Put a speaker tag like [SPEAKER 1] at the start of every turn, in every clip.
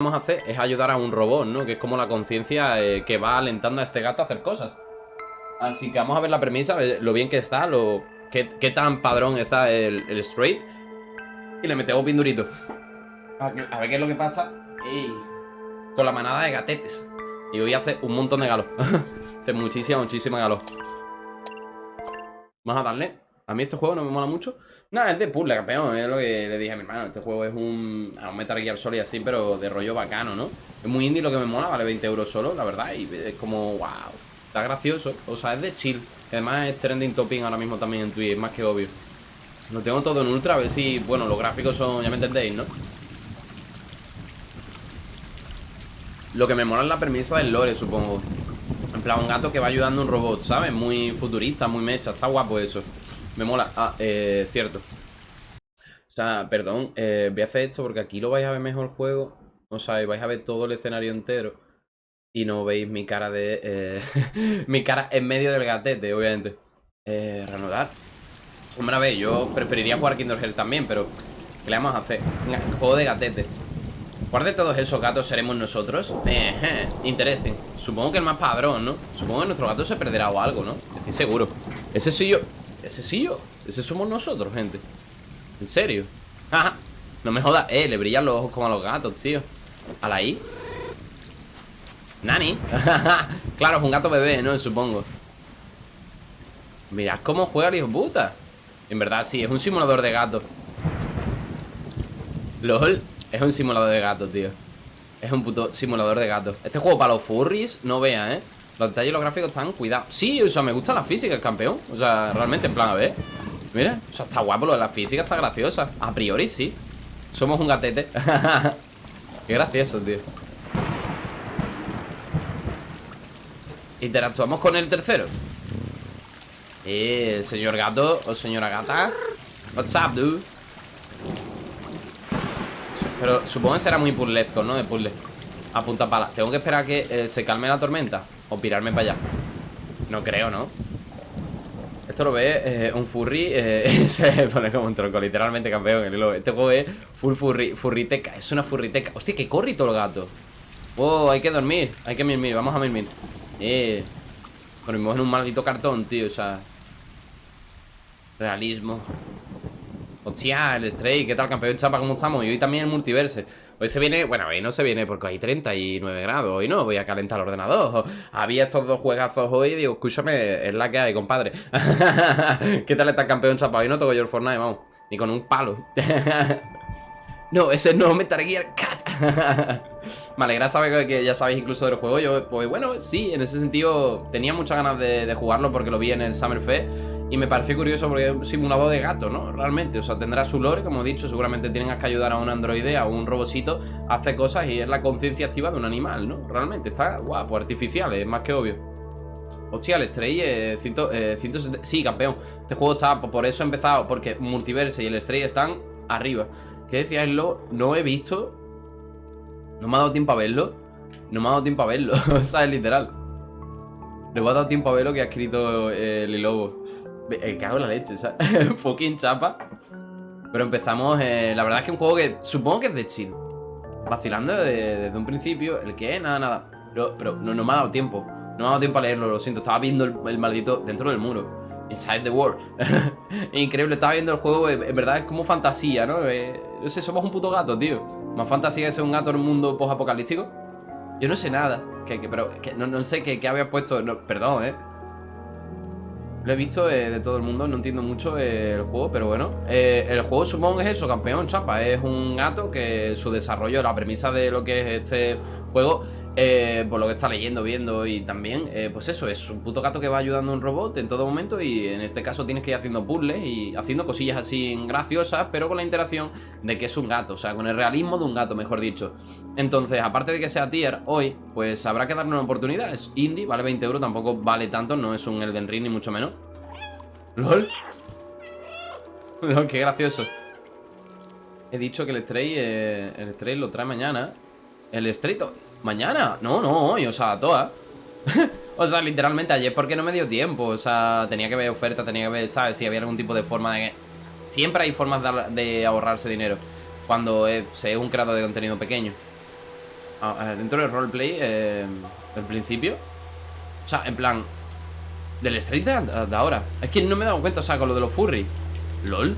[SPEAKER 1] vamos a hacer es ayudar a un robot, ¿no? Que es como la conciencia eh, que va alentando a este gato a hacer cosas. Así que vamos a ver la premisa, lo bien que está, lo qué, tan padrón está el, straight. Y le metemos bien durito. A, ver qué es lo que pasa. con la manada de gatetes. Y hoy hace un montón de galo. hace muchísima, muchísima galo. Vamos a darle. A mí este juego no me mola mucho. Nada, es de puzzle, campeón. Es lo que le dije a mi hermano. Este juego es un, a un Metal Gear Solid así, pero de rollo bacano, ¿no? Es muy indie lo que me mola, vale 20 euros solo, la verdad. Y es como, wow. Está gracioso. O sea, es de chill. Además es trending topping ahora mismo también en Twitch, más que obvio. Lo tengo todo en ultra, a ver si, bueno, los gráficos son, ya me entendéis, ¿no? Lo que me mola es la premisa del lore, supongo. En plan, un gato que va ayudando a un robot, ¿sabes? Muy futurista, muy mecha. Está guapo eso. Me mola. Ah, eh, cierto. O sea, perdón, eh, voy a hacer esto porque aquí lo vais a ver mejor el juego. O sea, vais a ver todo el escenario entero. Y no veis mi cara de... Eh, mi cara en medio del gatete, obviamente. Eh, reanudar. Hombre, a ver, yo preferiría jugar Kingdom Hearts también, pero... ¿Qué le vamos a hacer? Juego de gatete. ¿Cuál de todos esos gatos seremos nosotros? Eh, interesting. Supongo que el más padrón, ¿no? Supongo que nuestro gato se perderá o algo, ¿no? Estoy seguro. Ese soy yo. Ese sí yo. Ese somos nosotros, gente. ¿En serio? no me jodas. Eh, le brillan los ojos como a los gatos, tío. A la I. Nani. claro, es un gato bebé, ¿no? Supongo. Mirad cómo juega el hijo puta. En verdad, sí, es un simulador de gatos. LOL. Es un simulador de gatos, tío. Es un puto simulador de gatos. Este juego para los furries, no vea, ¿eh? Los detalles y los gráficos están cuidados. Sí, o sea, me gusta la física, el campeón. O sea, realmente, en plan, a ver. Mira, o sea, está guapo lo de la física, está graciosa. A priori, sí. Somos un gatete. Qué gracioso, tío. Interactuamos con el tercero Eh, señor gato o señora gata. What's up, dude Pero supongo que será muy puzzlesco, ¿no? De puzzle. A punta pala. Tengo que esperar a que eh, se calme la tormenta o pirarme para allá. No creo, ¿no? Esto lo ve eh, un furry eh, Se pone como un tronco, literalmente campeón Este juego es full furry, furriteca Es una furriteca. Hostia, que corrito el gato. Wow, hay que dormir Hay que mirmir, vamos a mirmir Eh Dormimos en un maldito cartón, tío O sea Realismo Hostia, el Stray, ¿qué tal campeón chapa? ¿Cómo estamos? Y hoy también el multiverse. Hoy se viene, bueno, hoy no se viene porque hay 39 grados Hoy no, voy a calentar el ordenador. Había estos dos juegazos hoy y digo, escúchame, es la que hay, compadre ¿Qué tal está el campeón chapa? Hoy no toco yo el Fortnite, vamos Ni con un palo. No, ese no Metal Gear Cat. Me alegra saber que ya sabéis incluso del juego. Yo, pues bueno, sí, en ese sentido Tenía muchas ganas de, de jugarlo porque lo vi en el Summer Fest y me pareció curioso porque es un simulador de gato, ¿no? Realmente, o sea, tendrá su lore, como he dicho, seguramente tienen que ayudar a un androide, a un robocito a hacer cosas y es la conciencia activa de un animal, ¿no? Realmente, está guapo, artificial, es más que obvio. Hostia, el Stray eh, eh Sí, campeón. Este juego está, por eso he empezado, porque Multiverse y el Stray están arriba. ¿Qué decías, lo? No he visto. No me ha dado tiempo a verlo. No me ha dado tiempo a verlo. o sea, es literal. No me ha dado tiempo a ver lo que ha escrito eh, el lobo. Eh, cago en la leche, ¿sabes? Fucking chapa. Pero empezamos, eh, la verdad es que un juego que supongo que es de chill. Vacilando desde, un principio. ¿El qué? Nada, nada. Pero, no, no, me ha dado tiempo. No me ha dado tiempo a leerlo, lo siento. Estaba viendo el, maldito dentro del muro. Inside the world. Increíble, estaba viendo el juego. En verdad es como fantasía, ¿no? Eh, no sé, somos un puto gato, tío. Más fantasía que ser un gato en un mundo post-apocalíptico. Yo no sé nada. Que, pero no, sé qué, qué había puesto. perdón, ¿eh? Lo he visto de todo el mundo, no entiendo mucho el juego, pero bueno. Eh, El juego supongo es eso, campeón, chapa. Es un gato que su desarrollo, la premisa de lo que es este juego eh, por lo que está leyendo, viendo y también, eh, pues eso, es un puto gato que va ayudando a un robot en todo momento y en este caso tienes que ir haciendo puzzles y haciendo cosillas así graciosas, pero con la interacción de que es un gato, o sea, con el realismo de un gato, mejor dicho. Entonces, aparte de que sea tier hoy, pues habrá que darle una oportunidad, es indie, vale 20 euros, tampoco vale tanto, no es un Elden Ring ni mucho menos. LOL. LOL, qué gracioso. He dicho que el Stray, eh, el Stray lo trae mañana. El Stray... ¿Mañana? No, no, hoy, o sea, toda O sea, literalmente ayer porque no me dio tiempo O sea, tenía que ver oferta, tenía que ver, ¿sabes? Si había algún tipo de forma de... Siempre hay formas de, ahorrarse dinero Cuando es, es un creador de contenido pequeño dentro del roleplay, eh, del principio. O sea, en plan, del street de, de, ahora. Es que no me he dado cuenta, o sea, con lo de los furry. LOL.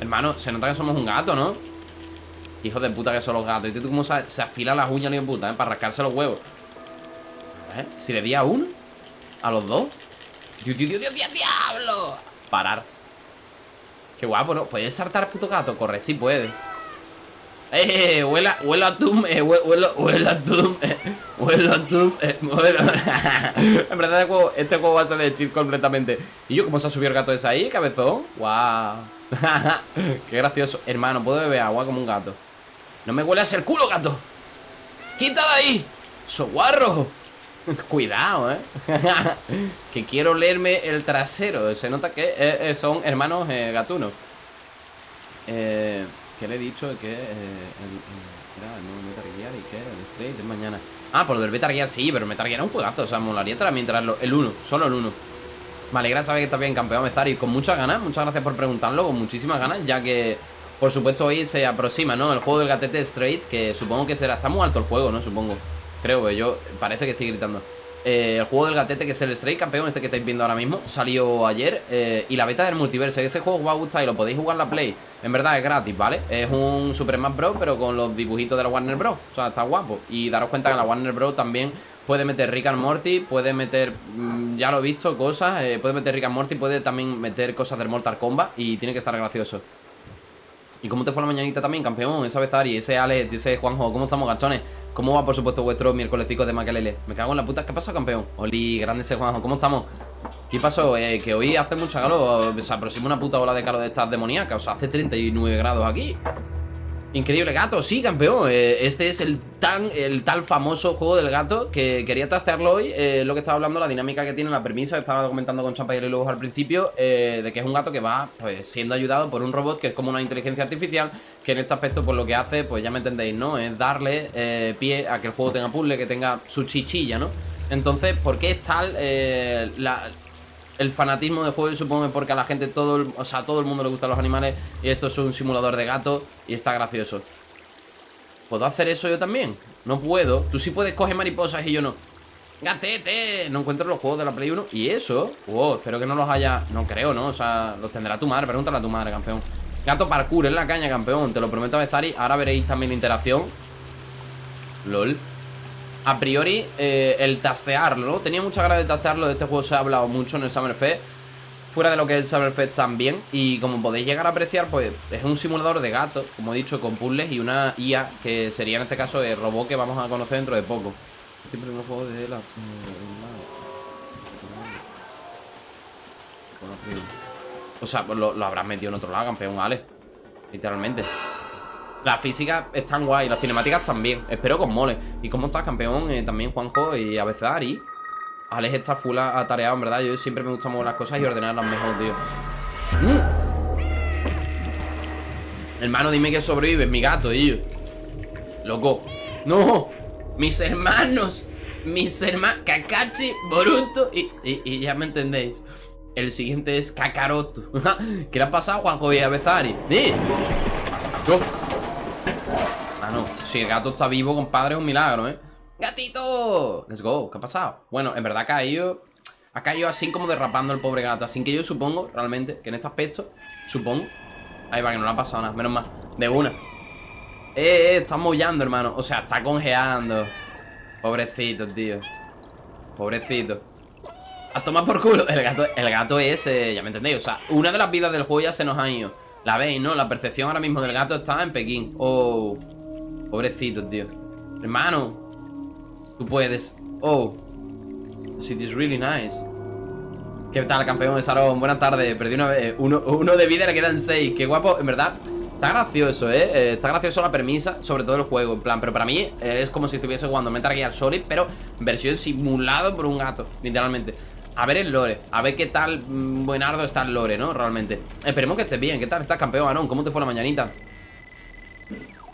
[SPEAKER 1] Hermano, se nota que somos un gato, ¿no? Hijo de puta que son los gatos. Y tú cómo se, se afila las uñas, ni de puta, ¿eh? Para rascarse los huevos. ¿Eh? Si le di a uno, a los dos. ¡Dios, Dios, Dios, Dios, diablo! Parar. Qué guapo, ¿no? ¿Puedes saltar, puto gato? Corre, sí puede. ¡Eh! Huela, huela a eh, huela, huela a eh, huela a eh, en verdad, este juego, este juego va a ser de chill completamente. ¿Y yo cómo se ha subido el gato ese ahí, cabezón? ¡Guau! ¡Qué gracioso! Hermano, puedo beber agua como un gato. No me huele a ser culo, gato. ¡Quita de ahí! ¡Soguarro! Cuidado, ¿eh? que quiero leerme el trasero. Se nota que eh, eh son hermanos eh, gatunos. Eh... ¿Qué le he dicho? Que eh, el, era el nuevo Metal que el de mañana. Ah, por lo del Metal Gear sí, pero Metal Gear es un juegazo. O sea, molaría también traerlo. El 1, solo el 1. Me alegra saber que está bien campeón y con muchas ganas. Muchas gracias por preguntarlo, con muchísimas ganas, ya que, por supuesto, hoy se aproxima, ¿no? El juego del gatete Straight, que supongo que será. Está muy alto el juego, ¿no? Supongo. Creo que yo. Parece que estoy gritando. Eh, el juego del gatete, que es el Stray Campeón, este que estáis viendo ahora mismo, salió ayer. Eh, y la beta del multiverso. Ese juego os va a gustar y lo podéis jugar la Play. En verdad es gratis, ¿vale? Es un Super Smash Bros. pero con los dibujitos de la Warner Bros. O sea, está guapo. Y daros cuenta que la Warner Bros. también puede meter Rick and Morty, puede meter, mm, ya lo he visto, cosas. Eh, puede meter Rick and Morty, puede también meter cosas del Mortal Kombat. Y tiene que estar gracioso. ¿Y cómo te fue la mañanita también, campeón? Esa vez Ari, ese Alex, ese Juanjo, ¿cómo estamos, gachones? ¿Cómo va, por supuesto, vuestro miércolesicos de Maquelele? Me cago en la puta. ¿Qué pasó, campeón? Oli, grande ese Juanjo. ¿Cómo estamos? ¿Qué pasó? Eh, que hoy hace mucha calor. Se aproxima una puta ola de calor de estas demoníacas. O sea, hace 39 grados aquí. Increíble gato, sí, campeón eh, Este es el tan, el tal famoso juego del gato Que quería trastearlo hoy eh, Lo que estaba hablando, la dinámica que tiene, la premisa Que estaba comentando con Champa y luego al principio eh, De que es un gato que va pues, siendo ayudado por un robot Que es como una inteligencia artificial Que en este aspecto pues lo que hace, pues ya me entendéis, ¿no? Es darle pie a que el juego tenga puzzle Que tenga su chichilla, ¿no? Entonces, ¿por qué es tal la, el fanatismo de juego, supongo porque a la gente todo el, o sea, todo el mundo le gustan los animales y esto es un simulador de gato y está gracioso. ¿Puedo hacer eso yo también? No puedo. Tú sí puedes coger mariposas y yo no. ¡Gatete! No encuentro los juegos de la Play 1 ¿Y eso? Wow, espero que no los haya... No creo, ¿no? O sea, los tendrá tu madre Pregúntale a tu madre, campeón Gato parkour en la caña, campeón Te lo prometo a Bezari Ahora veréis también la interacción LOL a priori eh, el tastearlo. Tenía mucha ganas de tastearlo, de este juego se ha hablado mucho en el Summer Fest. Fuera de lo que es el Summer Fest también. Y como podéis llegar a apreciar, pues es un simulador de gatos, como he dicho, con puzzles y una IA que sería en este caso el robot que vamos a conocer dentro de poco. Siempre un juego de la... O sea, pues lo, lo habrás metido en otro lado, campeón, vale. Literalmente. La física están guay, las cinemáticas también. Espero con mole. ¿Y cómo estás, campeón? Eh, también Juanjo y a veces. Alex está full atareado, en verdad. Yo siempre me gusta mover las cosas y ordenarlas mejor, tío. Mm. Hermano, dime que sobrevives, mi gato, tío. Loco. ¡No! Mis hermanos. Mis hermanos. Kakashi, Boruto. Y, y, ya me entendéis. El siguiente es Kakaroto. ¿Qué le ha pasado, Juanjo y a? ¡Eh! Si el gato está vivo, compadre, es un milagro, ¿eh? ¡Gatito! Let's go, ¿qué ha pasado? Bueno, en verdad ha caído Ha caído así como derrapando el pobre gato Así que yo supongo, realmente, que en este aspecto Supongo Ahí va, que no le ha pasado nada, menos mal De una Eh, eh, está mollando, hermano O sea, está congeando Pobrecito, tío Pobrecito A tomar por culo El gato, el gato es, ya me entendéis O sea, una de las vidas del juego ya se nos ha ido La veis, ¿no? La percepción ahora mismo del gato está en Pekín Oh Pobrecito, tío Hermano Tú puedes Oh is really nice ¿Qué tal, campeón de Sarón? Buenas tardes Perdí una vez uno, de vida, le quedan seis Qué guapo, en verdad Está gracioso, ¿eh? ¿eh? Está gracioso la premisa, sobre todo el juego En plan, pero para mí eh, es como si estuviese jugando Metal Gear Solid Pero versión simulado por un gato, literalmente a ver el lore, a ver qué tal mm, buenardo está el lore, ¿no? Realmente Esperemos que estés bien, ¿qué tal estás, campeón, Anón? ¿Cómo te fue la mañanita?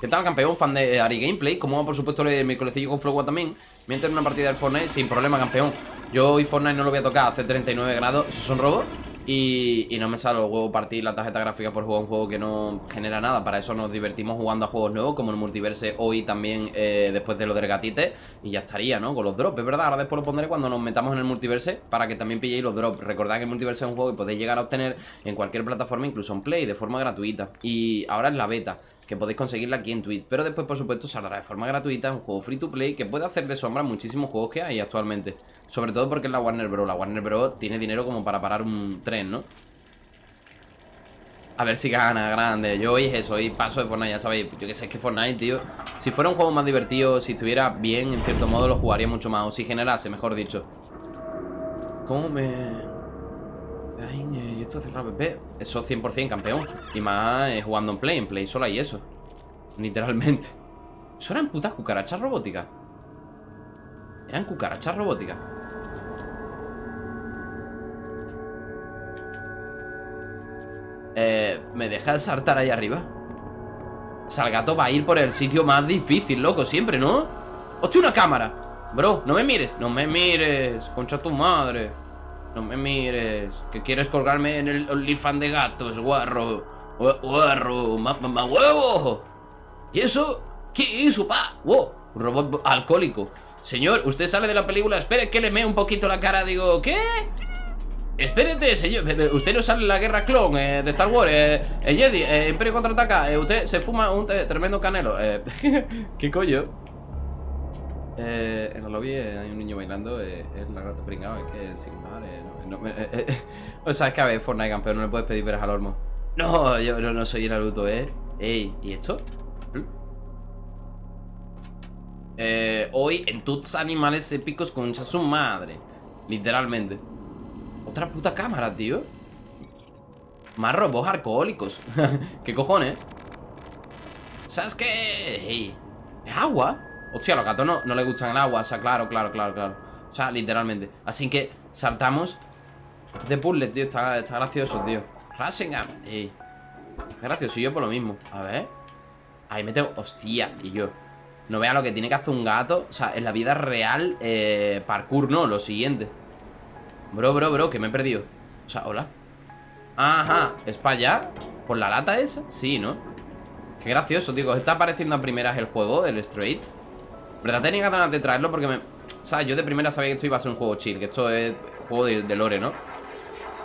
[SPEAKER 1] ¿Qué tal, campeón? Fan de Ari Gameplay. Como por supuesto mi colecillo con Flow también. Me en una partida del Fortnite sin problema, campeón. Yo hoy Fortnite no lo voy a tocar hace 39 grados. ¿Esos son robos? y, y, no me sale el juego partir la tarjeta gráfica por jugar un juego que no genera nada. Para eso nos divertimos jugando a juegos nuevos, como el multiverse hoy también, eh, después de lo del gatite. Y ya estaría, ¿no? Con los drops, es verdad. Ahora después lo pondré cuando nos metamos en el multiverse para que también pilléis los drops. Recordad que el multiverse es un juego que podéis llegar a obtener en cualquier plataforma, incluso en Play, de forma gratuita. Y ahora es la beta que podéis conseguirla aquí en Twitch. Pero después, por supuesto, saldrá de forma gratuita, un juego free to play que puede hacerle sombra a muchísimos juegos que hay actualmente. Sobre todo porque es la Warner Bros. La Warner Bros. tiene dinero como para parar un tren, ¿no? A ver si gana, grande. Yo hoy es eso, hoy paso de Fortnite, ya sabéis. Yo que sé, que Fortnite, tío. Si fuera un juego más divertido, si estuviera bien, en cierto modo, lo jugaría mucho más. O si generase, mejor dicho. ¿Cómo me...? Ay, ¿y esto cerrar PP? Eso 100% campeón. Y más eh, jugando en Play. En Play solo hay eso. Literalmente. ¿Eso eran putas cucarachas robóticas? Eran cucarachas robóticas. Eh, ¿Me dejas saltar ahí arriba? Salgato va a ir por el sitio más difícil, loco, siempre, ¿no? ¡Hostia, una cámara! Bro, no me mires, no me mires Concha tu madre No me mires Que quieres colgarme en el OnlyFans de gatos, guarro Guarro, mamá huevo ¿Y eso? ¿Qué es pa? Wow, robot alcohólico Señor, usted sale de la película Espere que le mee un poquito la cara Digo, ¿qué? Espérate, señor. Usted no sale en la guerra clon eh, de Star Wars. Eh, eh Jedi, eh, Imperio contraataca. Eh, usted se fuma un tremendo canelo. ¿Qué coño? En el lobby hay un niño bailando. es la grata pringada. Es que sin no, O sea, es que a ver, Fortnite campeón. No le puedes pedir veras al hormo. No, yo no, no soy Naruto, eh. Ey, ¿y esto? hoy en tus animales épicos concha su madre. Literalmente. Otra puta cámara, tío Más robots alcohólicos ¿Qué cojones? ¿Sabes qué? ¿Es agua? Hostia, a los gatos no, no les gustan el agua O sea, claro, claro, claro, claro. O sea, literalmente. Así que saltamos de puzzle, tío Está, gracioso, tío. Rasengan Ey. Gracioso, y yo por lo mismo. A ver. Ahí me tengo... Hostia, y yo. No vea lo que tiene que hacer un gato O sea, en la vida real eh, Parkour, no, lo siguiente. Bro, bro, bro, que me he perdido. O sea, hola. Ajá, ¿es para allá? ¿Por la lata esa? Sí, ¿no? Qué gracioso, digo Está apareciendo a primeras el juego, el Straight ¿Verdad? Tenía ganas de traerlo porque me... O sea, yo de primera sabía que esto iba a ser un juego chill Que esto es juego de, lore, ¿no?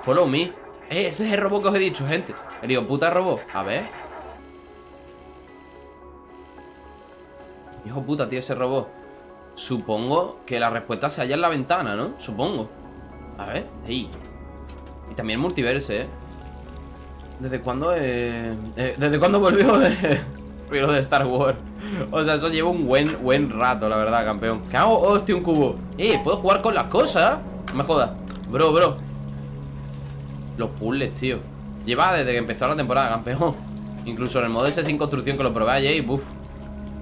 [SPEAKER 1] Follow me Eh, ese es el robot que os he dicho, gente Le digo, puta robot A ver Hijo puta, tío, ese robot Supongo que la respuesta se halla en la ventana, ¿no? Supongo a ver, ahí Y también multiverse, ¿eh? ¿Desde cuándo? Eh, ¿Desde cuándo volvió de, de Star Wars? O sea, eso lleva un buen, buen rato, la verdad, campeón. ¿Qué hago? Hostia, un cubo. Eh, puedo jugar con las cosas No me jodas. Bro, bro. Los puzzles, tío. Lleva desde que empezó la temporada, campeón. Incluso en el modo ese sin construcción que lo probé ayer Buf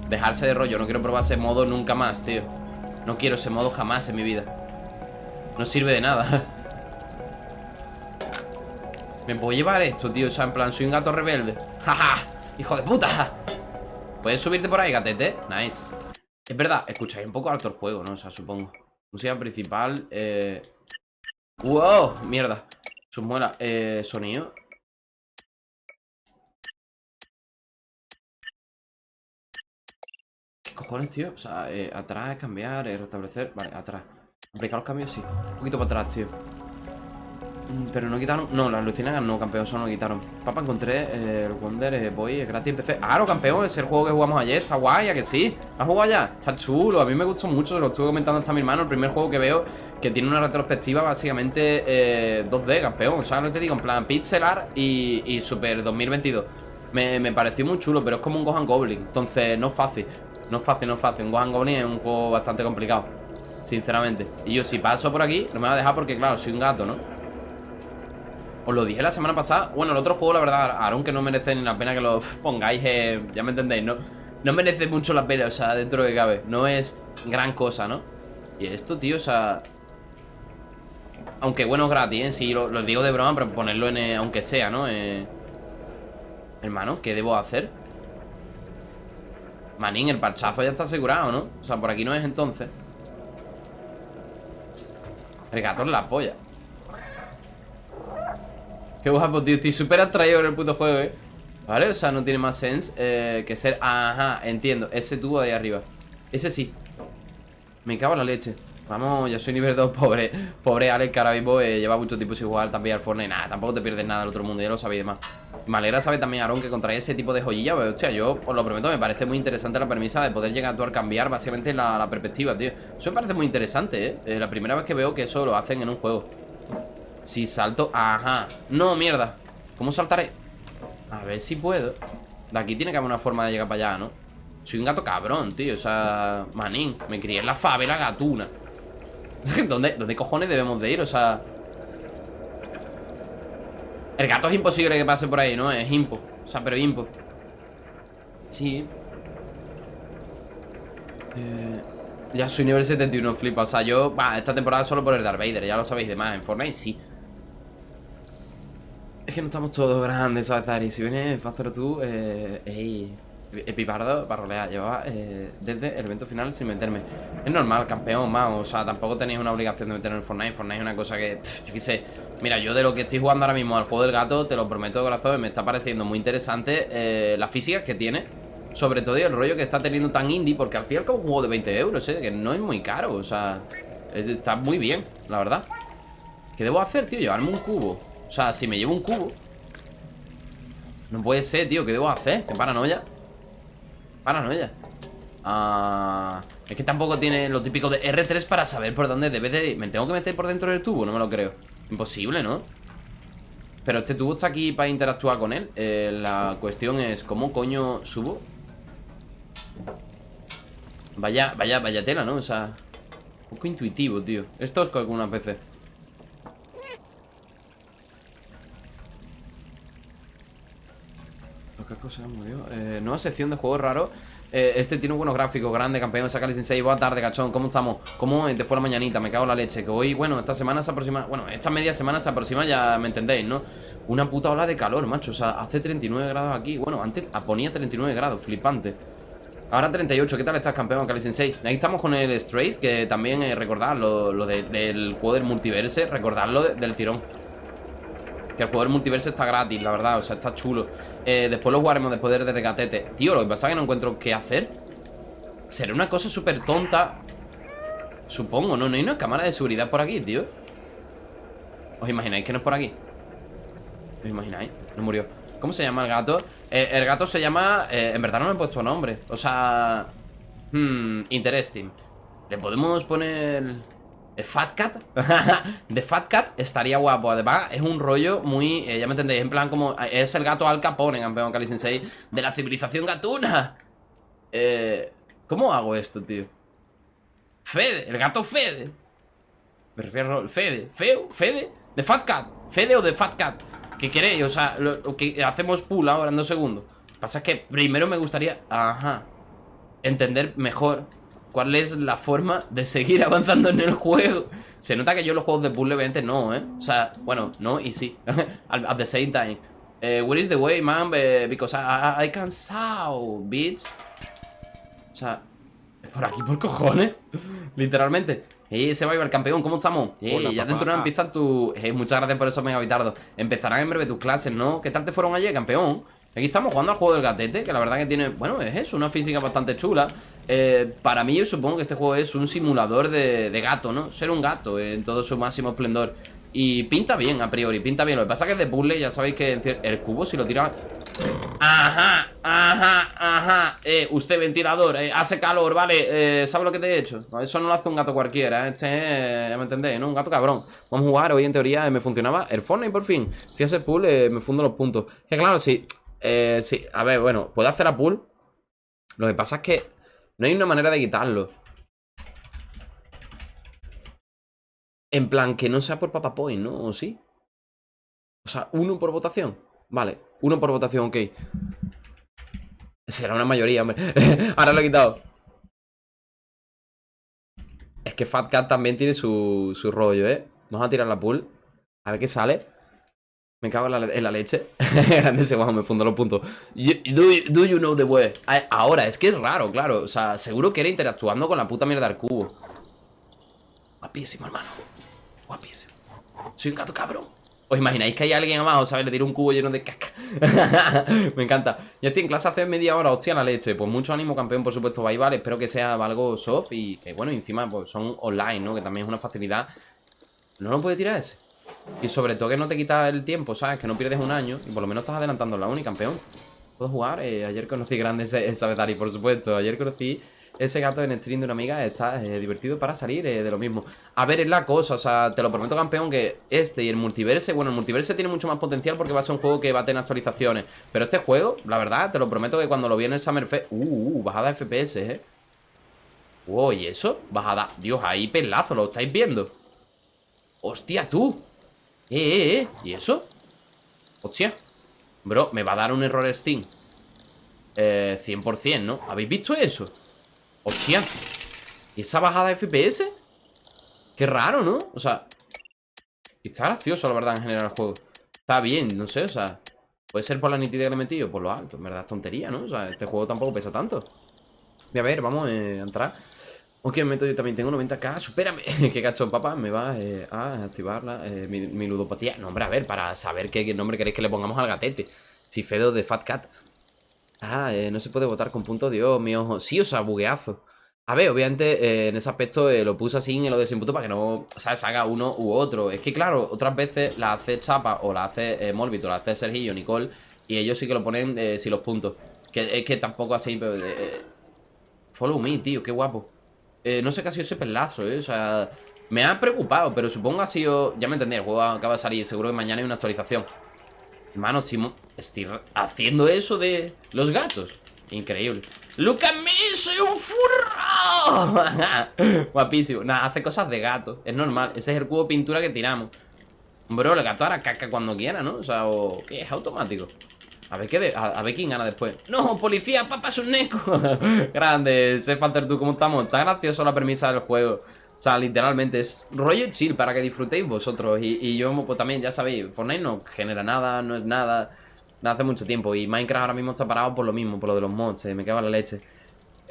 [SPEAKER 1] Dejarse de rollo, no quiero probar ese modo nunca más, tío. No quiero ese modo jamás en mi vida. No sirve de nada. Me puedo llevar esto, tío. O sea, en plan, soy un gato rebelde. ¡Jaja! ¡Hijo de puta! ¿Puedes subirte por ahí, gatete? Nice. Es verdad, escucháis un poco alto el juego, ¿no? O sea, supongo. Música principal eh... ¡Wow! Mierda. Sus muelas eh... Sonido. ¿Qué cojones, tío? O sea, eh, atrás, cambiar, restablecer. Vale, atrás. Aplicar los cambios, sí. Un poquito para atrás, tío Pero no quitaron... No, las luciérnagas no, campeón Eso no quitaron Papá, encontré eh, el Wonder eh, Boy gratis empecé ¡Ah, campeón! Es el juego que jugamos ayer Está guay, ¿a que sí? ¿Has jugado ya? Está chulo A mí me gustó mucho Se lo estuve comentando hasta mi hermano El primer juego que veo Que tiene una retrospectiva básicamente eh, 2D, campeón O sea, que te digo En plan pixel art y, y Super 2022 me, me pareció muy chulo Pero es como un Gohan Goblin Entonces, no es fácil No es fácil, no es fácil Un Gohan Goblin es un juego bastante complicado Sinceramente Y yo si paso por aquí No me va a dejar porque claro, soy un gato, ¿no? Os lo dije la semana pasada Bueno, el otro juego, la verdad, Aaron que no merece la pena que lo pongáis eh, Ya me entendéis, ¿no? No merece mucho la pena, o sea, dentro de cabe No es gran cosa, ¿no? Y esto, tío, o sea Aunque bueno, gratis, ¿eh? Sí, lo, digo de broma, pero ponerlo en... Eh, aunque sea, ¿no? Eh... Hermano, ¿qué debo hacer? Manín, el parchazo ya está asegurado, ¿no? O sea, por aquí no es entonces El la polla Qué guapo, tío. Estoy súper atraído con el puto juego, eh. ¿Vale? O sea, no tiene más sense eh, que ser... Ajá, entiendo. Ese tubo de ahí arriba. Ese sí. Me cago en la leche. Vamos, ya soy nivel 2, pobre Pobre Alex, que ahora mismo eh, lleva mucho tiempo sin jugar también al Fortnite Nada, tampoco te pierdes nada del otro mundo, ya lo sabéis demás Me alegra saber también, Aaron, que contra ese tipo de joyilla Pero, hostia, yo os lo prometo, me parece muy interesante la premisa de poder llegar a actuar cambiar básicamente la, perspectiva, tío Eso me parece muy interesante. ¿eh? La primera vez que veo que eso lo hacen en un juego Si salto, ajá. No, mierda. ¿Cómo saltaré? A ver si puedo. De aquí tiene que haber una forma de llegar para allá, ¿no? Soy un gato cabrón, tío. O sea, manín. Me crié en la favela gatuna. ¿Dónde, ¿Dónde cojones debemos de ir? O sea... El gato es imposible que pase por ahí, ¿no? Es impo. O sea, pero impo. Sí. Eh, Ya soy nivel 71, flipa. O sea, yo... Va, esta temporada solo por el Darth Vader. Ya lo sabéis demás En Fortnite sí Es que no estamos todos grandes, ¿sabes, Dari? Si vienes, Fácero tú Eh... Ey... Epipardo para rolear Llevaba eh, desde el evento final sin meterme. Es normal, campeón, más O sea, tampoco tenéis una obligación de meterme en Fortnite. Fortnite es una cosa que, yo qué sé. Mira, yo de lo que estoy jugando ahora mismo al juego del gato Te lo prometo de corazón, me está pareciendo muy interesante eh, Las físicas que tiene. Sobre todo y el rollo que está teniendo tan indie Porque al final es un juego de 20 euros, eh Que no es muy caro, o sea Está muy bien, la verdad. ¿Qué debo hacer, tío? Llevarme un cubo O sea, si me llevo un cubo No puede ser, tío, ¿qué debo hacer? Qué paranoia Paranoia ah, Es que tampoco tiene lo típico de R3 para saber por dónde debe de ir ¿Me tengo que meter por dentro del tubo? No me lo creo Imposible, ¿no? Pero este tubo está aquí para interactuar con él eh, La cuestión es ¿Cómo coño subo? Vaya, vaya, vaya tela, ¿no? O sea Un poco intuitivo, tío Esto es con algunas veces murió? Eh, nueva sección de juegos raros eh, Este tiene buenos gráficos, grande, campeón Saca sin 6, buena tarde, cachón, ¿cómo estamos? ¿Cómo te fue la mañanita? Me cago en la leche Que hoy, bueno, esta semana se aproxima Bueno, esta media semana se aproxima, ya me entendéis, ¿no? Una puta ola de calor, macho O sea, hace 39 grados aquí Bueno, antes ponía 39 grados, flipante Ahora 38, ¿qué tal estás, campeón? Cali Sensei Ahí estamos con el Straight, que también eh, recordad lo, del juego del multiverse Recordadlo del tirón que el juego del multiverso está gratis, la verdad, o sea, está chulo eh, Después lo jugaremos después de Gatete Tío, lo que pasa es que no encuentro qué hacer Será una cosa súper tonta Supongo, ¿no? No hay una cámara de seguridad por aquí, tío ¿Os imagináis que no es por aquí? ¿Os imagináis? No murió ¿Cómo se llama el gato? Eh, el gato se llama... Eh, en verdad no me he puesto nombre O sea... Hmm, interesting Le podemos poner... ¿De Fat Cat? de Fat Cat estaría guapo Además, es un rollo muy... Eh, ya me entendéis, en plan como... Es el gato Al Capone, campeón Kali Sensei De la civilización gatuna eh, ¿Cómo hago esto, tío? Fede, el gato Fede Me refiero al Fede ¿Feo? ¿Fede? ¿De Fat Cat? ¿Fede o de Fat Cat? ¿Qué queréis? O sea, lo, que hacemos pool ahora en dos segundos Pasa es que primero me gustaría... Ajá Entender mejor ¿Cuál es la forma de seguir avanzando en el juego? Se nota que yo los juegos de puzzle obviamente no, ¿eh? O sea, bueno, no y sí At the same time uh, Where is the way, man? Eh, because I, I, can saw, bitch O sea, por aquí por cojones Literalmente Eh, se va a ir el campeón, ¿cómo estamos? Eh, ya dentro de empiezan tu... Eh, muchas gracias por eso, Mega Vitardo Empezarán en breve tus clases, ¿no? ¿Qué tal te fueron ayer, campeón? Aquí estamos jugando al juego del gatete Que la verdad que tiene, bueno, es eso, una física bastante chula eh, Para mí yo supongo que este juego es un simulador de, gato, ¿no? Ser un gato en todo su máximo esplendor Y pinta bien a priori, pinta bien Lo que pasa es que es de puzzle, ya sabéis que el cubo si lo tira... Ajá, ajá, ajá Eh, usted ventilador, eh, hace calor, vale eh, ¿Sabe lo que te he hecho? eso no lo hace un gato cualquiera, ¿eh? Este es, me entendéis, ¿no? Un gato cabrón Vamos a jugar, hoy en teoría me funcionaba el Fortnite por fin Si hace pool, me fundo los puntos Que claro, sí eh, sí, a ver, bueno, puedo hacer a pull. Lo que pasa es que no hay una manera de quitarlo. En plan, que no sea por Papa Point, ¿no? ¿O sí? O sea, uno por votación. Vale, uno por votación, ok. Será una mayoría, hombre. Ahora lo he quitado. Es que Fat Cat también tiene su, su rollo, ¿eh? Vamos a tirar la pool. A ver qué sale. Me cago en la, en la leche. Grande ese guapo, me fundo los puntos. do, you know the way? Ahora, es que es raro, claro. O sea, seguro que era interactuando con la puta mierda del cubo. Guapísimo, hermano. Guapísimo. Soy un gato cabrón. ¿Os imagináis que hay alguien abajo, ¿sabes? Le tiro un cubo lleno de caca. Me encanta. Ya estoy en clase hace media hora, hostia la leche. Pues mucho ánimo, campeón, por supuesto, bye, vale. Espero que sea algo soft y que, bueno, encima pues son online, ¿no? Que también es una facilidad. No lo puede tirar ese. Y sobre todo que no te quita el tiempo, ¿sabes? Que no pierdes un año y por lo menos estás adelantando la uni, campeón. ¿Puedo jugar? Eh, ayer conocí grande ese, ese por supuesto. Ayer conocí ese gato en stream de una amiga está eh, divertido para salir eh, de lo mismo. A ver, es la cosa, o sea, te lo prometo, campeón, que este y el multiverse, bueno, el multiverse tiene mucho más potencial porque va a ser un juego que va a tener actualizaciones. Pero este juego, la verdad, te lo prometo que cuando lo vi en el Summer Fest... Uh, uh bajada de FPS, eh. Wow, ¿y eso? Bajada. Dios, ahí pelazo, ¿lo estáis viendo? ¡Hostia, tú! Eh, eh, eh. ¿Y eso? Hostia. Bro, me va a dar un error Steam. Eh, 100%, ¿no? ¿Habéis visto eso? Hostia ¿Esa bajada de FPS? Qué raro, ¿no? O sea Está gracioso, la verdad, en general el juego Está bien, no sé, o sea Puede ser por la nitidez que le he metido, por lo alto En verdad es tontería, ¿no? O sea, este juego tampoco pesa tanto Voy a ver, vamos eh, a entrar Ok, me meto yo también tengo 90k Supérame, qué cachón, papá Me va eh, a activar eh, mi, ludopatía No, hombre, a ver, para saber qué, nombre queréis que le pongamos al gatete Si Fedo de Fat Cat Ah, eh, no se puede votar con punto, Dios mío. Sí, o sea, bugueazo. A ver, obviamente en ese aspecto lo puse así en lo de punto para que no, ¿sabes? Haga uno u otro. Es que claro, otras veces la hace Chapa o la hace eh, o la hace Sergio, Nicole, y ellos sí que lo ponen sin los puntos. Que es que tampoco así, pero... follow me, tío, qué guapo. No sé qué ha sido ese pelazo, ¿eh? O sea, me ha preocupado, pero supongo ha sido... Ya me entendí, el juego acaba de salir, seguro que mañana hay una actualización. Hermano, Chimo, estoy haciendo eso de los gatos. Increíble. ¡Look at me! ¡Soy un furro! Guapísimo. Nada, hace cosas de gato. Es normal. Ese es el cubo de pintura que tiramos. Bro, el gato hará caca cuando quiera, ¿no? O sea, o... ¿qué? Es automático. A ver, qué a, ver quién gana después. ¡No! ¡Policía! ¡Papá es un neco! Grande. Sé ¿tú cómo estamos? Está gracioso la premisa del juego. O sea, literalmente es rollo chill para que disfrutéis vosotros. Y, yo pues, también, ya sabéis, Fortnite no genera nada, no es nada. Hace mucho tiempo. Y Minecraft ahora mismo está parado por lo mismo, por lo de los mods. me cago la leche.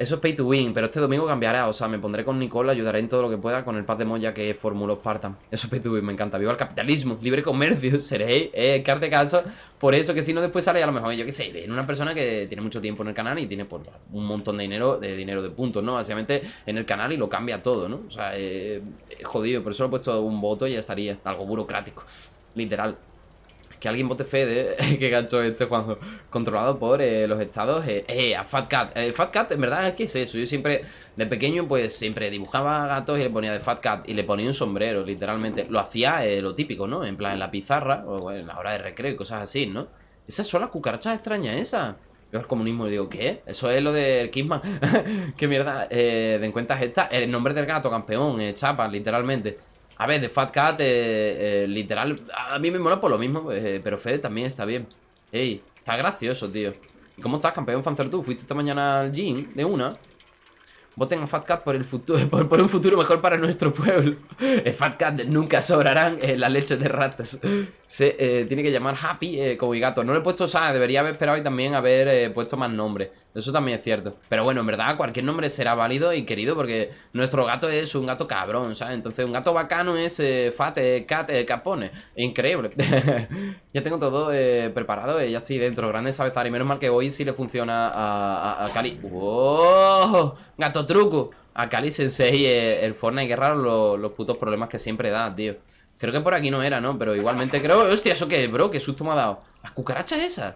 [SPEAKER 1] Eso es pay to win, pero este domingo cambiará. O sea, me pondré con Nicole, ayudaré en todo lo que pueda con el paz de Moya que formuló Spartan. Eso es pay to win, me encanta. Viva el capitalismo, libre comercio, seréis, eh, que caso. Por eso que si no después sale a lo mejor, yo qué sé, en una persona que tiene mucho tiempo en el canal y tiene pues, un montón de dinero, de dinero de puntos, ¿no? Básicamente en el canal y lo cambia todo, ¿no? O sea, eh, jodido, por eso lo he puesto un voto y ya estaría. Algo burocrático, literal que alguien vote Fede, que gancho este Juanjo, controlado por eh, los estados, eh, eh, a Fat Cat. Eh, Fat Cat, en verdad, ¿qué es eso? Yo siempre, de pequeño, pues siempre dibujaba gatos y le ponía de Fat Cat y le ponía un sombrero, literalmente. Lo hacía lo típico, ¿no? En plan, en la pizarra, o en la hora de recreo y cosas así, ¿no? Esas son las cucarachas extrañas, esas. Yo al comunismo le digo, ¿qué? Eso es lo del Kissman. ¿Qué mierda? Eh, de cuentas esta. El nombre del gato, campeón, eh, chapa, literalmente. A ver, de Fat Cat, eh, eh, literal, a mí me mola por lo mismo, eh, pero Fede también está bien. Ey, está gracioso, tío. ¿Cómo estás, campeón Fanzer? ¿Fuiste esta mañana al gym de una? Voten a Fat Cat por, el futuro, por, un futuro mejor para nuestro pueblo. Fat Cat nunca sobrarán eh, la leche de ratas. Se eh, tiene que llamar Happy como mi gato. No le he puesto, o debería haber esperado y también haber puesto más nombres. Eso también es cierto. Pero bueno, en verdad, cualquier nombre será válido y querido porque nuestro gato es un gato cabrón, ¿sabes? Entonces, un gato bacano es Fat Cat Capone. Increíble. ya tengo todo preparado, ya estoy dentro. Grande y Menos mal que hoy sí le funciona a, Cali. ¡Wow! Gato truco. A Cali Sensei, eh, el Fortnite, qué raro los, putos problemas que siempre da, tío. Creo que por aquí no era, ¿no? Pero igualmente creo... Hostia, ¿eso qué, bro? ¿Qué susto me ha dado? ¿Las cucarachas esas?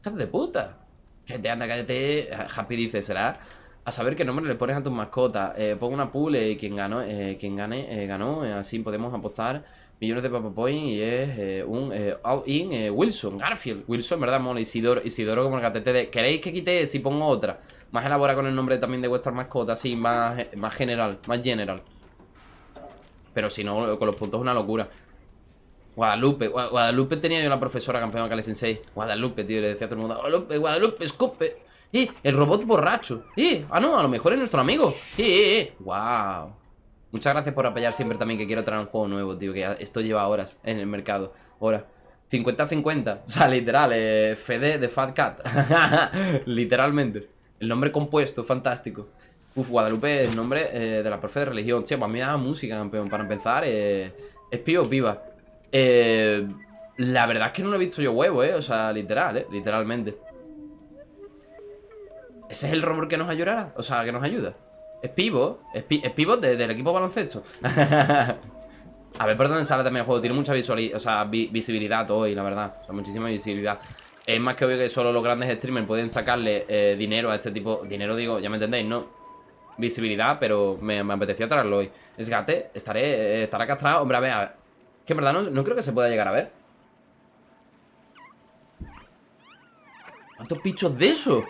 [SPEAKER 1] ¡Hijas de puta! te anda, cállate. Happy dice, ¿será? A saber qué nombre le pones a tus mascotas. Eh, pongo una pool y quien ganó, eh, quien gane, ganó. así podemos apostar millones de Papa Point y es un all-in Wilson, Garfield. Wilson, ¿verdad? Mola. Isidoro, Isidoro como el gatete de... ¿Queréis que quite si pongo otra? Más elaborada con el nombre también de vuestras mascotas, así, más, más general, más general. Pero si no, con los puntos es una locura. Guadalupe, Guadalupe tenía yo la profesora campeona Kale Sensei. Guadalupe, tío, le decía a todo el mundo, Guadalupe, Guadalupe, escupe. ¡Eh! El robot borracho. ¡Eh! Ah, no, a lo mejor es nuestro amigo. ¡Eh, eh, eh! ¡Wow! Muchas gracias por apoyar siempre también que quiero traer un juego nuevo, tío. Que esto lleva horas en el mercado. Horas. 50-50. O sea, literal, eh, Fede de Fat Cat. Literalmente. El nombre compuesto, fantástico. Uf, Guadalupe el nombre eh, de la profe de religión. Tío, pues me da música, campeón. Para empezar, eh, es pío viva. Eh, La verdad es que no lo he visto yo huevo, ¿eh? O sea, literal, ¿eh? Literalmente. ¿Ese es el robot que nos ayudará? O sea, que nos ayuda. Es pivot. Es, pivot del equipo baloncesto. A ver por dónde sale también el juego. Tiene mucha o sea, visibilidad hoy, la verdad. O sea, muchísima visibilidad. Es más que obvio que solo los grandes streamers pueden sacarle eh, dinero a este tipo. Dinero, digo, ya me entendéis, ¿no? Visibilidad, pero me, apetecía traerlo hoy. Es gate, estaré, eh, estará castrado. Hombre, a ver, a ver. Que en verdad no, no creo que se pueda llegar a ver. ¿Cuántos pichos de eso?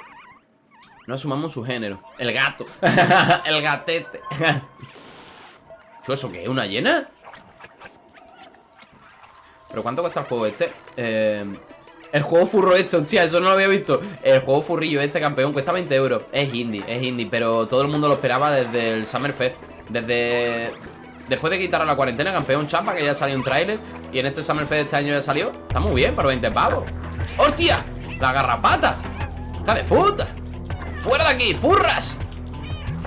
[SPEAKER 1] No asumamos su género. El gato. el gatete. ¿Eso qué? ¿Una llena? ¿Pero cuánto cuesta el juego este? Eh, el juego furro este, hostia, eso no lo había visto El juego furrillo este, campeón, cuesta 20 euros Es indie, es indie, pero todo el mundo lo esperaba desde el Summer Fest Desde... Después de quitar a la cuarentena, campeón chapa, que ya salió un tráiler Y en este Summer Fest este año ya salió Está muy bien, para 20 pavos ¡Hostia! ¡La garrapata! ¡Hija de puta! ¡Fuera de aquí! ¡Furras!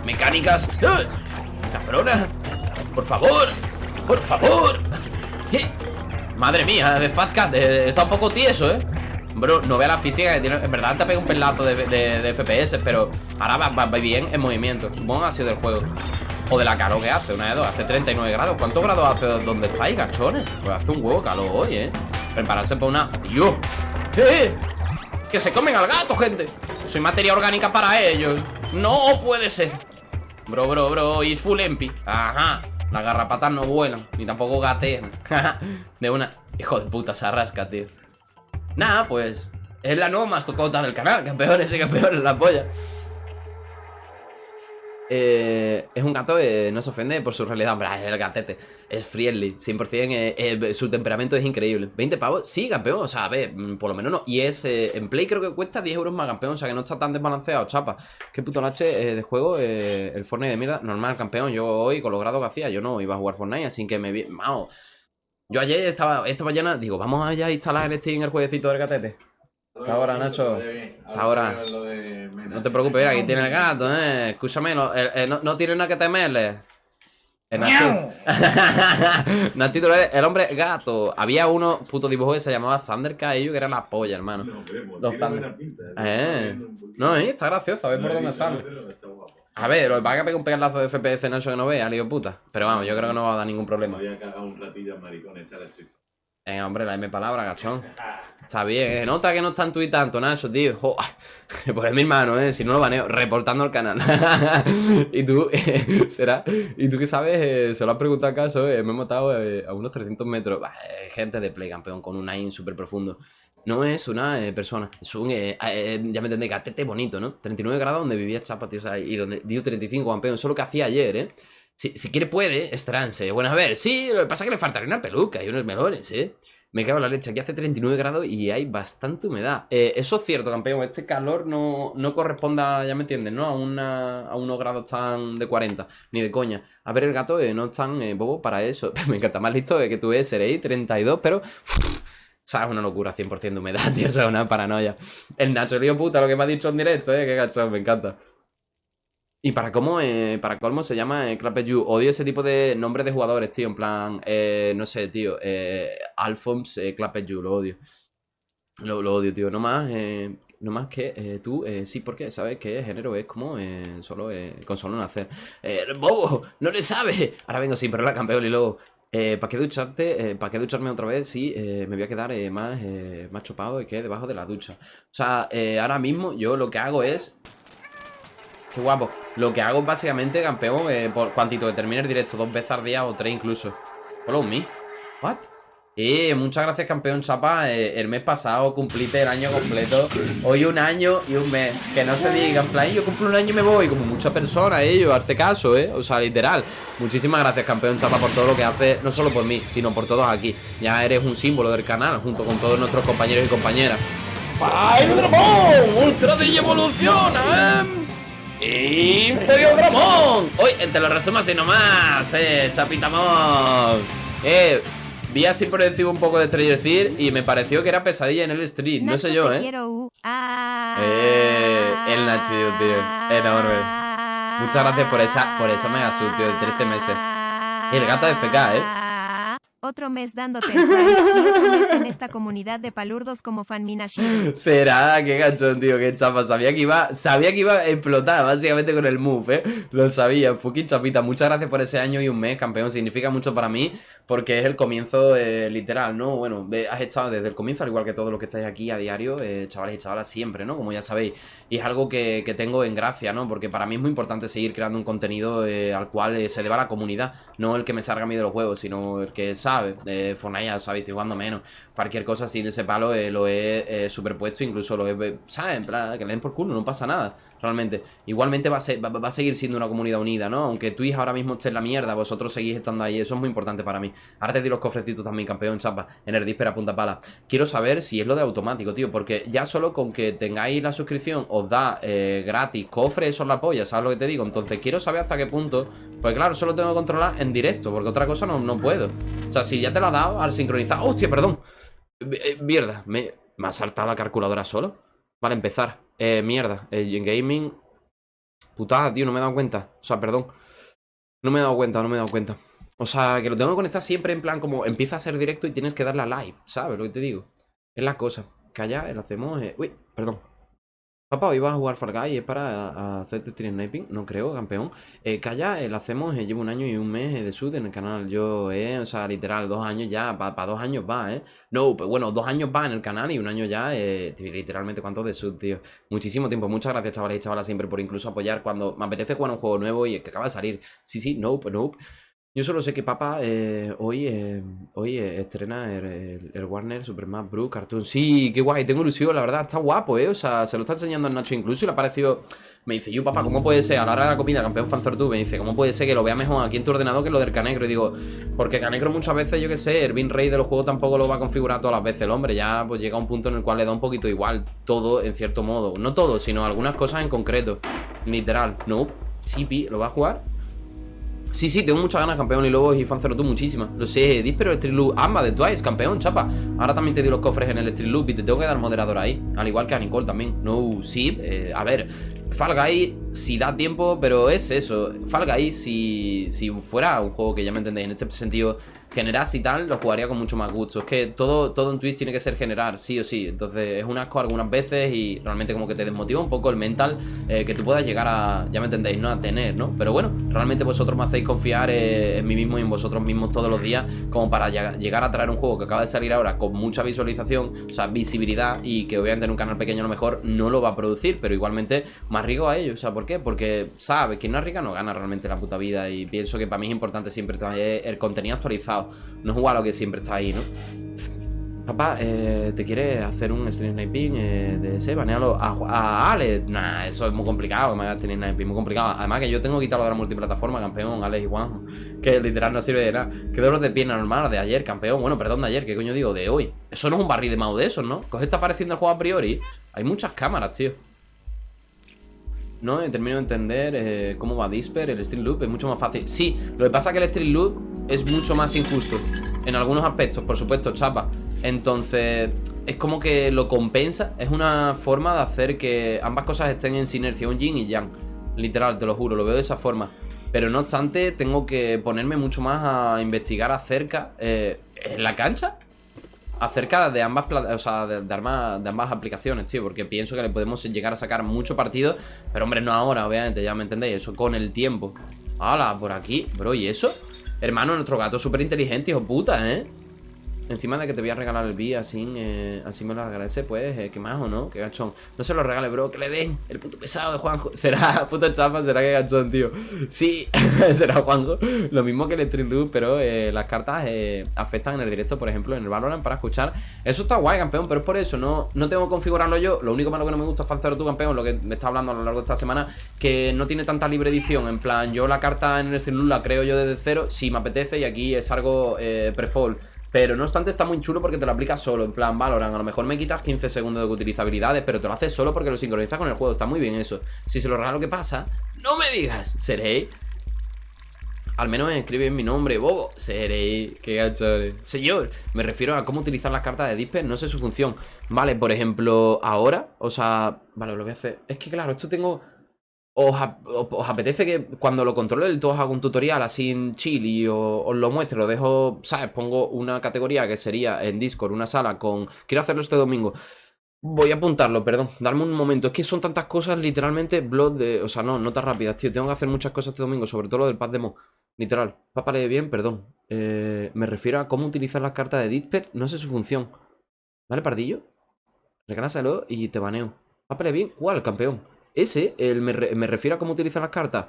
[SPEAKER 1] Mecánicas ¡Eh! ¡Cabrona! ¡Por favor! ¡Por favor! ¿Qué? Madre mía, de Fat Cat Está un poco tieso, ¿eh? Bro, no vea la física que tiene. En verdad te pega un pelazo de, FPS Pero ahora va, bien en movimiento. Supongo que ha sido del juego. O de la calor que hace, una de dos. Hace 39 grados. ¿Cuántos grados hace donde estáis, gachones? Pues hace un huevo calor hoy, ¿eh? Prepararse para una... ¡Yo! ¡Eh! ¡Que se comen al gato, gente! Soy materia orgánica para ellos. No puede ser. Bro, bro, bro. Y full empi Ajá. Las garrapatas no vuelan. Ni tampoco gatean. De una... Hijo de puta, se arrasca, tío Nada, pues Es la nueva mascota del canal Campeones y campeones, la polla eh, es un gato que no se ofende por su realidad. Es el gatete. Es friendly, 100%. Eh, eh, su temperamento es increíble. ¿20 pavos? Sí, campeón. O sea, a ver, mm, por lo menos no. Y es en Play creo que cuesta 10 euros más, campeón. O sea, que no está tan desbalanceado, chapa. Qué puto lache de juego. el Fortnite de mierda. Normal, campeón. Yo hoy, con lo grado que hacía, yo no iba a jugar Fortnite. Así que me vi. Mao. Yo ayer estaba, esta mañana, digo, vamos allá a instalar el Steam el jueguecito del gatete. Hasta ahora, Nacho. Hasta ahora. No te preocupes, aquí tiene el gato, eh. Escúchame, no, no, tiene nada que temerle. El Nachito. Nachito, el hombre gato. Había uno, puto dibujo que se llamaba Thundercat, ellos que era la polla, hermano. No, Los Thunder. Eh. No, eh, está gracioso, a ver por dónde están. A ver, lo va a pegar un pegazo de FPS Nacho que no vea, lío puta. Pero vamos, yo creo que no va a dar ningún problema.
[SPEAKER 2] Voy a cagar un ratillo maricón, esta la
[SPEAKER 1] Venga, hombre, la M palabra, gachón. Está bien, ¿eh? Nota que no está en Twitter tanto, Nacho, tío. Por mi hermano, ¿eh? Si no lo baneo, reportando el canal. y tú, será. Y tú que sabes, eh, se lo has preguntado acaso, eh, me he matado eh, a unos 300 metros. gente de play, campeón, con un aim súper profundo. No es una persona, es un, ya me entendéis, gatete bonito, ¿no? 39 grados donde vivía Chapa, tío, y donde dio 35, campeón. Eso es lo que hacía ayer, ¿eh? Si, si quiere puede, es trance. Bueno, a ver, sí, lo que pasa es que le faltaría una peluca y unos melones, ¿eh? Me cago en la leche, aquí hace 39 grados y hay bastante humedad. Eh, eso es cierto, campeón, este calor no, no corresponda, ya me entiendes, ¿no? A, una, a unos grados tan de 40, ni de coña. A ver, el gato eh, no es tan eh, bobo para eso. me encanta más listo que tú eres, seréis 32, pero... ¿Sabes? Una locura, 100% de humedad, tío, eso es una paranoia. El Nacho lío puta, lo que me ha dicho en directo, eh, qué gachón, me encanta. Y para cómo, eh, para colmo se llama eh. Odio ese tipo de nombres de jugadores, tío. En plan, eh, no sé, tío. Eh, Alphonse eh, lo odio. Lo, odio, tío. No más, eh, no más que eh, tú, sí, porque sabes que género es como solo con solo nacer. ¡Bobo! ¡No le sabes! Ahora vengo sin la campeón y luego. ¿Para qué ducharte? ¿Para qué ducharme otra vez? Sí, me voy a quedar más, más chopado que debajo de la ducha. O sea, ahora mismo yo lo que hago es Qué guapo. Lo que hago es básicamente, campeón, eh, por cuantito que termine el directo, dos veces al día o tres incluso. Follow me. What? Eh, muchas gracias, campeón Chapa. Eh, el mes pasado cumpliste el año completo. Hoy un año y un mes. Que no se diga, en plan, yo cumplo un año y me voy. Como muchas personas, eh, arte caso, ¿eh? O sea, literal. Muchísimas gracias, campeón Chapa, por todo lo que hace, no solo por mí, sino por todos aquí. Ya eres un símbolo del canal, junto con todos nuestros compañeros y compañeras. ¡Ay, Dragón! ¡Ultra de evoluciona, eh! Imperio Dramón. Hoy te lo resumo así nomás, eh, Chapitamón. Eh, vi así por encima un poco de Stranger y me pareció que era pesadilla en el street. No sé yo, eh. Eh, el Nachillo, tío. Enorme. Muchas gracias por esa, por esa mega sub, tío, de 13 meses. El gato de FK, eh.
[SPEAKER 3] Otro mes dándote en esta comunidad de palurdos como Fanminashi.
[SPEAKER 1] Será, qué gachón, tío, qué chapa. Sabía que iba, sabía que iba a explotar, básicamente con el move, eh. Lo sabía, fucking chapita. Muchas gracias por ese año y un mes, campeón. Significa mucho para mí, porque es el comienzo eh, literal, ¿no? Bueno, has estado desde el comienzo, al igual que todos los que estáis aquí a diario, eh, chavales y chavalas, siempre, ¿no? Como ya sabéis. Y es algo que, que tengo en gracia, ¿no? Porque para mí es muy importante seguir creando un contenido eh, al cual se deba la comunidad. No el que me salga a mí de los juegos, sino el que sabe. Eh, Fortnite, ya sabéis, estoy jugando menos. Cualquier cosa así de ese palo eh, lo he eh, superpuesto, incluso lo he, ¿sabes? Plan, que le den por culo, no pasa nada, realmente. Igualmente va a, seguir siendo una comunidad unida, ¿no? Aunque Twitch ahora mismo esté en la mierda, vosotros seguís estando ahí, eso es muy importante para mí. Ahora te di los cofrecitos también, campeón, chapa, en el Disper a punta pala. Quiero saber si es lo de automático, tío, porque ya solo con que tengáis la suscripción os da eh, gratis cofre, eso es la polla, ¿sabes lo que te digo? Entonces quiero saber hasta qué punto, pues claro, solo tengo que controlar en directo, porque otra cosa no, no puedo. O sea, si ya te la ha dado al sincronizar, ¡hostia, perdón! Eh, mierda, me, me ha saltado la calculadora solo. Vale, empezar. Eh, mierda, eh, en gaming. Putada, tío, no me he dado cuenta. O sea, perdón. No me he dado cuenta, no me he dado cuenta. O sea, que lo tengo que conectar siempre en plan como empieza a ser directo y tienes que darle a live, ¿sabes lo que te digo? Es la cosa. Calla, lo hacemos. eh, Uy, perdón. Papá, hoy vas a jugar Fall Guys, ¿es para hacerte stream sniping? No creo, campeón. Eh, calla, eh, lo hacemos, eh, llevo un año y un mes eh, de sud en el canal. Yo, eh, o sea, literal, dos años ya, para dos años va, ¿eh? No, pues bueno, dos años va en el canal y un año ya, eh, literalmente, ¿cuánto de sud, tío? Muchísimo tiempo. Muchas gracias, chavales y chavalas, siempre por incluso apoyar cuando me apetece jugar un juego nuevo y que acaba de salir. Sí, sí, nope, nope. Yo solo sé que papá eh, hoy, eh, hoy eh, estrena el, el- el Warner Super Smash Bros. Cartoon. Sí, qué guay, tengo ilusión, la verdad, está guapo, ¿eh? O sea, se lo está enseñando al Nacho incluso y le ha parecido... Me dice, yo papá, ¿cómo puede ser? A la hora de la comida, campeón Fanzortube, me dice, ¿cómo puede ser que lo vea mejor aquí en tu ordenador que lo del Canegro? Y digo, porque Canegro muchas veces, yo qué sé, el bin rate de los juegos tampoco lo va a configurar todas las veces el hombre. Ya pues llega un punto en el cual le da un poquito igual todo, en cierto modo. No todo, sino algunas cosas en concreto. Literal. No, pi, ¿lo va a jugar? Sí, sí, tengo muchas ganas, campeón, y luego y Fancero tú muchísimas. Lo sé, Dis, pero el Street Loop, ambas de Twice, campeón, chapa. Ahora también te di los cofres en el Street Loop y te tengo que dar moderador ahí. Al igual que a Nicole también. No, sí, eh, a ver. Fall si da tiempo, pero es eso. Fall Guys, si, si fuera un juego que ya me entendéis, en este sentido, generase y tal, lo jugaría con mucho más gusto. Es que todo, todo en Twitch tiene que ser generar, sí o sí. Entonces es un asco algunas veces y realmente como que te desmotiva un poco el mental eh, que tú puedas llegar a, ya me entendéis, ¿no? A tener, ¿no? Pero bueno, realmente vosotros me hacéis confiar eh, en mí mismo y en vosotros mismos todos los días como para llega- llegar a traer un juego que acaba de salir ahora con mucha visualización, o sea, visibilidad y que obviamente en un canal pequeño a lo mejor no lo va a producir, pero igualmente me arriesgo a ello. O sea, ¿por qué? Porque, ¿sabes? Quien no arriesga no gana realmente la puta vida y pienso que para mí es importante siempre traer el contenido actualizado, no jugar a lo que siempre está ahí, ¿no? Papá, eh, ¿te quieres hacer un stream sniping eh, de ese? Banealo a, a Alex. Nah, eso es muy complicado que me stream sniping, muy complicado. Además que yo tengo que quitarlo de la multiplataforma, campeón, Alex y Juan. Que literal no sirve de nada. Que dolor de pierna normal de ayer, campeón. Bueno, perdón, de ayer, ¿qué coño digo? De hoy. Eso no es un barril de mouse de esos, ¿no? ¿Qué os está pareciendo el juego a priori? Hay muchas cámaras, tío. No, termino de entender eh, cómo va Disper, el Street Loop es mucho más fácil. Sí, lo que pasa es que el Street Loop es mucho más injusto. En algunos aspectos, por supuesto, chapa. Entonces, es como que lo compensa. Es una forma de hacer que ambas cosas estén en sinergia, un yin y yang. Literal, te lo juro, lo veo de esa forma. Pero no obstante, tengo que ponerme mucho más a investigar acerca. eh, ¿En la cancha? Acerca de ambas o sea, de, ambas, de ambas aplicaciones, tío, porque pienso que le podemos llegar a sacar mucho partido, pero hombre, no ahora, obviamente, ya me entendéis, eso con el tiempo. Hala, por aquí, bro, ¿y eso? Hermano, nuestro gato es súper inteligente, hijo puta, ¿eh? Encima de que te voy a regalar el B, así, eh, así me lo agradece, pues, eh, qué más o no, qué gachón. No se lo regale, bro, que le den el puto pesado de Juanjo. Será, puta chapa, será que gachón, tío. Sí, será Juanjo. Lo mismo que el Loop, pero eh, las cartas eh, afectan en el directo, por ejemplo, en el Valorant para escuchar. Eso está guay, campeón, pero es por eso, no, no tengo que configurarlo yo. Lo único malo que no me gusta es falsear tu campeón, lo que me está hablando a lo largo de esta semana, que no tiene tanta libre edición. En plan, yo la carta en el Street la creo yo desde cero, si me apetece, y aquí es algo eh, pre-fall. Pero no obstante está muy chulo porque te lo aplicas solo, en plan Valorant. A lo mejor me quitas 15 segundos de utilizabilidades, pero te lo haces solo porque lo sincronizas con el juego. Está muy bien eso. Si se lo regalo, ¿qué pasa? ¡No me digas! Seré. Al menos escribe mi nombre, bobo. Seré. Qué gachores. Señor, me refiero a cómo utilizar las cartas de Disper, no sé su función. Vale, por ejemplo, ahora, o sea. Vale, lo voy a hacer. Es que claro, esto tengo. ¿Os, ap- os- os apetece que cuando lo controle del todo haga un tutorial así en chill y o- os lo muestre? Lo dejo, ¿sabes? Pongo una categoría que sería en Discord, una sala con... Quiero hacerlo este domingo. Voy a apuntarlo, perdón. Darme un momento. Es que son tantas cosas, literalmente, blog de... O sea, no, no tan rápidas, tío. Tengo que hacer muchas cosas este domingo, sobre todo lo del pad demo. Literal. Papá lee bien, perdón. Eh, me refiero a cómo utilizar las cartas de Disper. No sé su función. ¿Vale, pardillo? Regálaselo y te baneo. Papá lee bien. ¿Cuál, campeón? Ese, el, me, me refiero a cómo utilizar las cartas.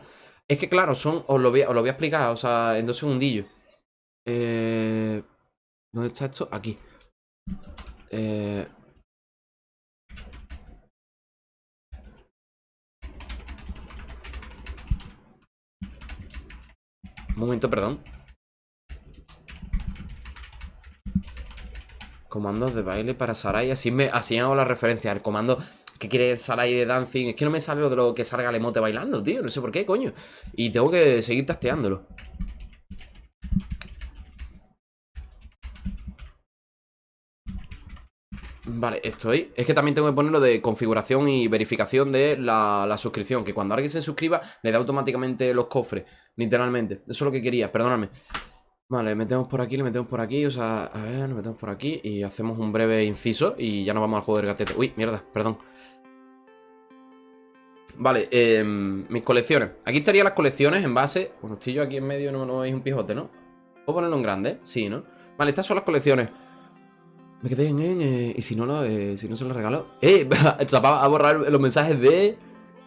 [SPEAKER 1] Es que, claro, son... Os lo voy os lo voy a explicar, o sea, en dos segundillos. Eh... ¿Dónde está esto? Aquí. Eh... Un momento, perdón. Comandos de baile para Sarai. Así, me, así hago la referencia. El comando que quiere Sarai de dancing. Es que no me sale lo de lo que salga el emote bailando, tío. No sé por qué, coño. Y tengo que seguir tasteándolo. Vale, estoy. Es que también tengo que ponerlo de configuración y verificación de la, la suscripción. Que cuando alguien se suscriba, le da automáticamente los cofres. Literalmente. Eso es lo que quería, perdóname. Vale, le metemos por aquí, le metemos por aquí. O sea, a ver, le metemos por aquí. Y hacemos un breve inciso. Y ya nos vamos al juego del gatete. Uy, mierda, perdón. Vale, eh, mis colecciones. Aquí estarían las colecciones en base. Bueno, estoy yo aquí en medio, no, no veis un pijote, ¿no? ¿Puedo ponerlo en grande? Sí, ¿no? Vale, estas son las colecciones. Me quedé en, eh, y si no lo, eh, si no se lo regalo. ¡Eh! Chapa, a borrar los mensajes de.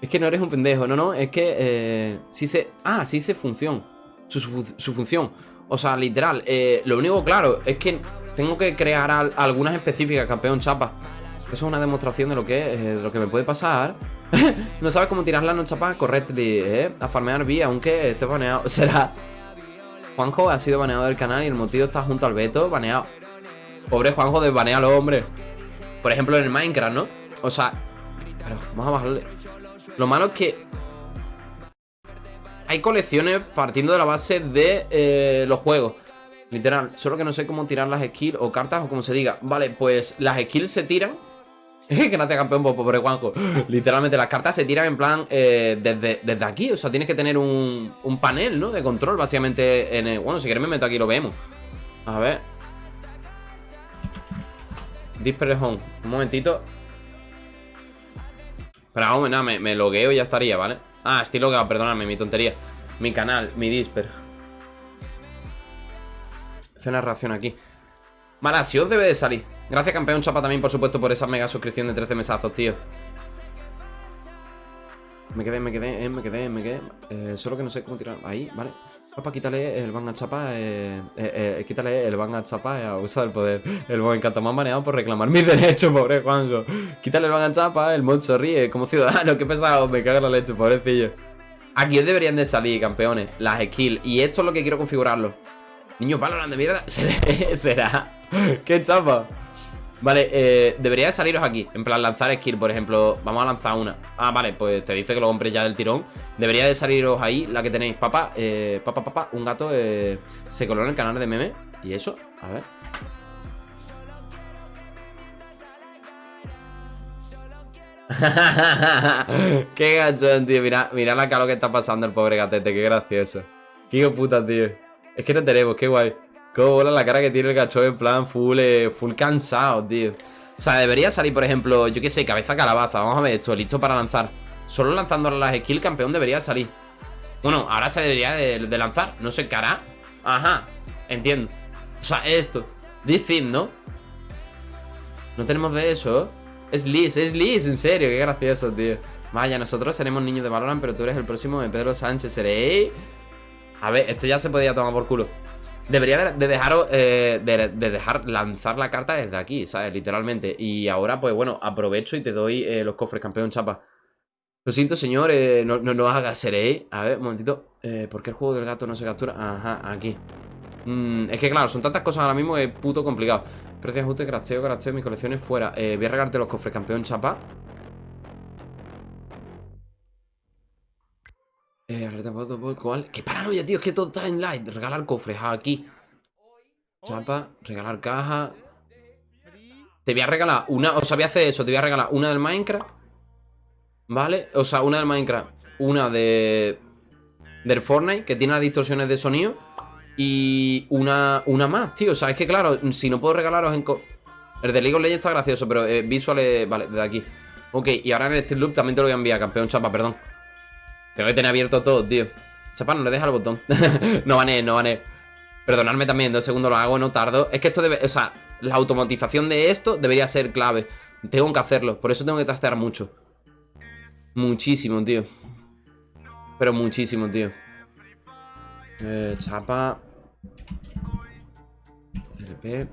[SPEAKER 1] Es que no eres un pendejo, no, no, es que eh, sí sé. Ah, sí sé función. Su, su función. O sea, literal. eh, lo único claro es que tengo que crear al- algunas específicas, campeón chapa. Eso es una demostración de lo que eh, lo que me puede pasar. no sabes cómo tirarla no chapa correctly, eh. A farmear vía, aunque esté baneado. Será. Juanjo ha sido baneado del canal y el motivo está junto al veto, baneado. Pobre Juanjo, desbanealo, hombre. Por ejemplo, en el Minecraft, ¿no? O sea, pero vamos a bajarle. Lo malo es que hay colecciones partiendo de la base de eh, los juegos. Literal, solo que no sé cómo tirar las skills o cartas o como se diga. Vale, pues las skills se tiran. Gracias, campeón, por pobre Juanjo. Literalmente, las cartas se tiran en plan eh, desde, desde aquí. O sea, tienes que tener un, un panel, ¿no? De control, básicamente. Bueno, si quieres me meto aquí lo vemos. A ver. Display home. Un momentito. Pero vamos, nada, me, me logueo y ya estaría, ¿vale? Ah, logueado, perdóname, mi tontería. Mi canal, mi disper. Hace una reacción aquí. Vale, así os debe de salir. Gracias, campeón Chapa, también, por supuesto, por esa mega suscripción de 13 mesazos, tío. Me quedé, me quedé, eh, me quedé, me quedé. Eh, solo que no sé cómo tirar. Ahí, vale. Papá, quítale el van chapa, eh, eh, eh, quítale el van a chapa, abusa del poder. El me encanta, me han por reclamar mis derechos, pobre Juanjo. Quítale el van chapa, el mod sonríe como ciudadano, qué pesado, me caga la leche, pobrecillo. Aquí deberían de salir, campeones, las skills. Y esto es lo que quiero configurarlo. Niño Valorant de mierda. ¿Será? ¿Qué chapa? Vale, eh, debería de saliros aquí. En plan, lanzar skill, por ejemplo. Vamos a lanzar una. Ah, vale, pues te dice que lo compres ya del tirón. Debería de saliros ahí, la que tenéis. Papá, eh, papá, papá, un gato eh, Se coló en el canal de meme. ¿Y eso? A ver. Qué gachón, tío. Mira, mira la cara que está pasando el pobre gatete. Qué gracioso. Qué puta, tío. Es que no tenemos, qué guay Cómo bola la cara que tiene el gachón en plan full, eh, full cansado, tío. O sea, debería salir, por ejemplo, yo qué sé, cabeza calabaza. Vamos a ver esto, listo para lanzar. Solo lanzando las skills, campeón debería salir. Bueno, ahora se debería de, lanzar. No sé hará. Ajá, entiendo. O sea, esto. This thing, ¿no? No tenemos de eso. Es Liz, es Liz, en serio, qué gracioso, tío. Vaya, nosotros seremos niños de Valorant, pero tú eres el próximo de Pedro Sánchez. Seré. A ver, este ya se podía tomar por culo. Debería de, de dejaros, eh, de, de dejar lanzar la carta desde aquí, ¿sabes? Literalmente. Y ahora, pues bueno, aprovecho y te doy eh, los cofres, campeón chapa. Lo siento, señor, no, no, no hagas seré. A ver, un momentito. Eh, ¿Por qué el juego del gato no se captura? Ajá, aquí. Mm, es que claro, son tantas cosas ahora mismo que es puto complicado. Precio ajuste, crasteo, crasteo, mis colecciones fuera. Voy a regalarte los cofres, campeón chapa. ¿Cuál? ¡Qué paranoia, tío! Es que todo está en light. Regalar cofres aquí. Chapa, regalar caja. Te voy a regalar una. O sea, voy a hacer eso. Te voy a regalar una del Minecraft. ¿Vale? O sea, una del Minecraft. una de... Del Fortnite, que tiene las distorsiones de sonido. Y una, una más, tío. O sea, es que claro, si no puedo regalaros en... El de League of Legends está gracioso, pero eh, visuales... Vale, desde aquí. Ok, y ahora en el Steel Loop también te lo voy a enviar, campeón chapa, perdón. Tengo que tener abierto todo, tío. Chapa, no le deja el botón. no vané, no vané. Perdonadme también, dos segundos lo hago, no tardo. Es que esto debe... O sea, la automatización de esto debería ser clave. Tengo que hacerlo, por eso tengo que trastear mucho. Muchísimo, tío. Pero muchísimo, tío. Eh, chapa. RP.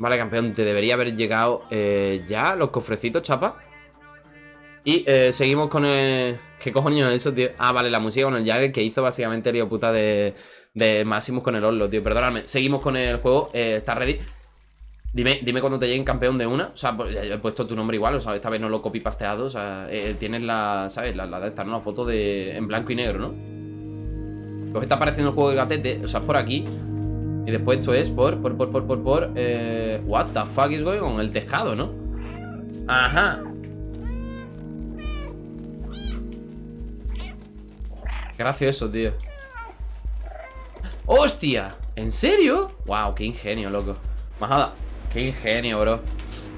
[SPEAKER 1] Vale, campeón, te debería haber llegado eh, ya los cofrecitos, chapa. Y eh, seguimos con el... ¿Qué cojones es eso, tío? Ah, vale, la música con el Jagger que hizo básicamente el puta de, de Maximus con el Oslo, tío. Perdóname. Seguimos con el juego. Eh, ¿Estás ready? Dime, dime cuando te lleguen campeón de una. O sea, pues, he puesto tu nombre igual. O sea, esta vez no lo copy pasteado. O sea, eh, tienes la, ¿sabes? La, la de esta, ¿no? La foto de en blanco y negro, ¿no? Pues está apareciendo el juego del gatete. O sea, por aquí. Y después esto es por, por, por, por, por, por. Eh, what the fuck is going on? El tejado, ¿no? Ajá. Gracioso, tío. ¡Hostia! ¿En serio? Wow, qué ingenio, loco. Majada, qué ingenio, bro.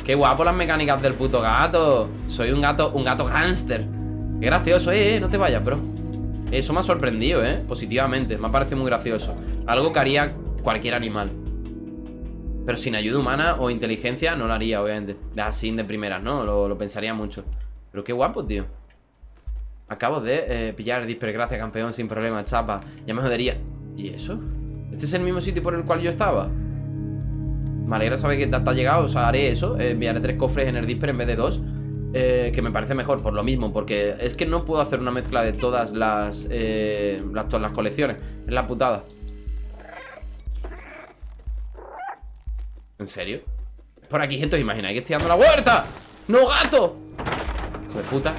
[SPEAKER 1] Qué guapo las mecánicas del puto gato. Soy un gato, un gato gángster. Qué gracioso, eh, eh, no te vayas, bro. Eso me ha sorprendido, eh, positivamente. Me ha parecido muy gracioso. Algo que haría cualquier animal. Pero sin ayuda humana o inteligencia no lo haría, obviamente. Así de primeras, ¿no? Lo, lo pensaría mucho. Pero qué guapo, tío. Acabo de eh, pillar Disper, gracias, campeón, sin problema, chapa. Ya me jodería. ¿Y eso? ¿Este es el mismo sitio por el cual yo estaba? Me alegra saber que te has llegado, o sea, haré eso. eh, enviaré tres cofres en el Disper en vez de dos. eh, que me parece mejor por lo mismo, porque es que no puedo hacer una mezcla de todas las, eh, todas las colecciones. Es la putada. ¿En serio? Por aquí, gente, os imagináis que estoy dando la vuelta. ¡No, gato! Hijo de puta.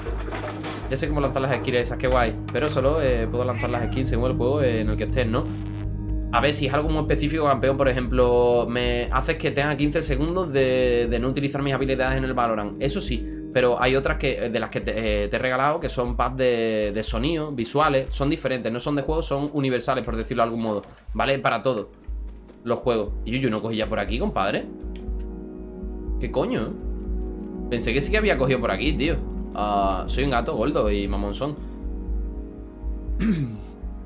[SPEAKER 1] Ya sé cómo lanzar las skins esas, qué guay. Pero solo eh, puedo lanzar las skins según el juego en el que estés, ¿no? A ver, si es algo muy específico, campeón, por ejemplo, me haces que tenga 15 segundos de, no utilizar mis habilidades en el Valorant. Eso sí, pero hay otras que de las que te, eh, te he regalado que son pads de, de sonido, visuales, son diferentes, no son de juego, son universales, por decirlo de algún modo. ¿Vale? Para todo. Los juegos. Y yo no cogí ya por aquí, compadre. ¿Qué coño? Pensé que sí que había cogido por aquí, tío. Ah, soy un gato gordo y mamonzón.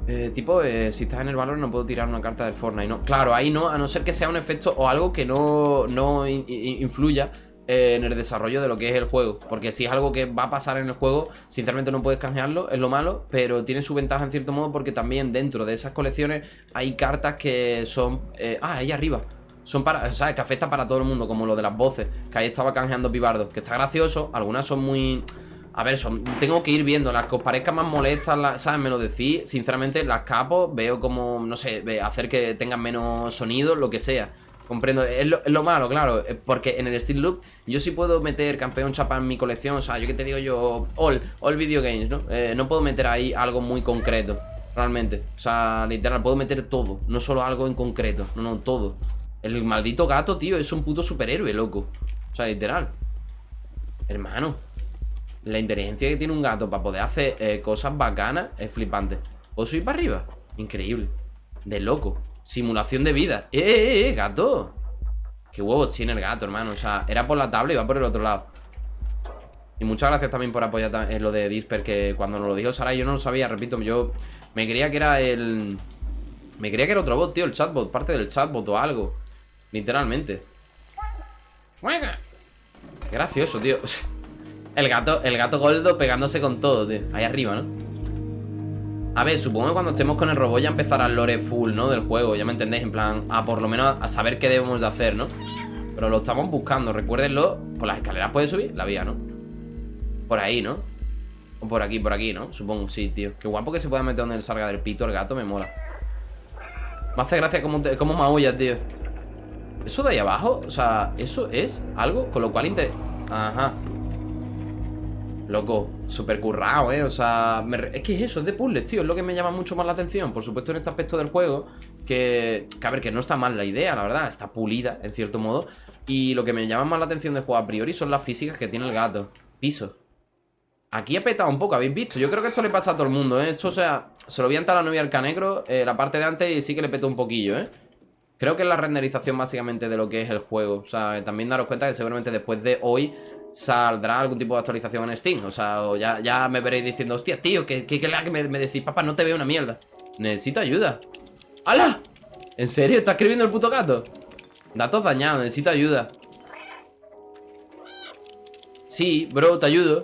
[SPEAKER 1] Eh, tipo, eh, si estás en el valor no puedo tirar una carta del Fortnite, ¿no? Claro, ahí no, a no ser que sea un efecto o algo que no, no in- in- influya eh, en el desarrollo de lo que es el juego. Porque si es algo que va a pasar en el juego, sinceramente no puedes canjearlo, es lo malo, pero tiene su ventaja en cierto modo porque también dentro de esas colecciones hay cartas que son... ah, ahí arriba. Son para, ¿sabes? Que afecta para todo el mundo, como lo de las voces, que ahí estaba canjeando Pibardo, que está gracioso, algunas son muy... A ver, son, tengo que ir viendo, las que os parezcan más molestas, ¿sabes? Me lo decís, sinceramente las capo, veo como, no sé, hacer que tengan menos sonido, lo que sea. Comprendo, es lo, es lo malo, claro, eh, porque en el Steel Loop yo sí puedo meter campeón chapa en mi colección, o sea, yo que te digo yo, all, all video games, ¿no? Eh, no puedo meter ahí algo muy concreto, realmente. O sea, literal, puedo meter todo, no solo algo en concreto, no, no, todo. El maldito gato, tío, es un puto superhéroe, loco. O sea, literal. Hermano. La inteligencia que tiene un gato para poder hacer eh, cosas bacanas es flipante. ¿Puedo subir para arriba? Increíble. De loco. Simulación de vida. ¡Eh, eh, eh, gato! Qué huevos tiene el gato, hermano. O sea, era por la tabla y va por el otro lado. Y muchas gracias también por apoyar en lo de Disper, que cuando nos lo dijo Sara yo no lo sabía, repito, yo me creía que era el... Me creía que era otro bot, tío, el chatbot, parte del chatbot o algo. Literalmente. ¡Juega! Qué gracioso, tío. El gato, el gato gordo pegándose con todo, tío. Ahí arriba, ¿no? A ver, supongo que cuando estemos con el robot ya empezará el lore full, ¿no? Del juego, ya me entendéis, en plan, a por lo menos a saber qué debemos de hacer, ¿no? Pero lo estamos buscando, recuérdenlo. Por las escaleras puede subir la vía, ¿no? Por ahí, ¿no? O por aquí, por aquí, ¿no? Supongo, sí, tío. Qué guapo que se pueda meter donde él salga del pito el gato, me mola. Me hace gracia cómo, te- tío. Eso de ahí abajo, o sea, eso es algo con lo cual inter... Ajá. Loco, súper currado, ¿eh? O sea, me es que es eso, es de puzzles, tío. Es lo que me llama mucho más la atención. Por supuesto, en este aspecto del juego, que, que a ver, que no está mal la idea, la verdad. Está pulida, en cierto modo. Y lo que me llama más la atención del juego a priori son las físicas que tiene el gato. Piso. Aquí he petado un poco, habéis visto Yo creo que esto le pasa a todo el mundo, ¿eh? Esto, o sea, se lo vi antes a la novia del canegro eh, La parte de antes y sí que le petó un poquillo, ¿eh? Creo que es la renderización básicamente de lo que es el juego O sea, también daros cuenta que seguramente después de hoy Saldrá algún tipo de actualización en Steam O sea, o ya, ya me veréis diciendo Hostia, tío, que, que, que, que me, me decís Papá, no te veo una mierda Necesito ayuda ¡Hala! ¿En serio? ¿Está escribiendo el puto gato? Datos dañados, necesito ayuda Sí, bro, te ayudo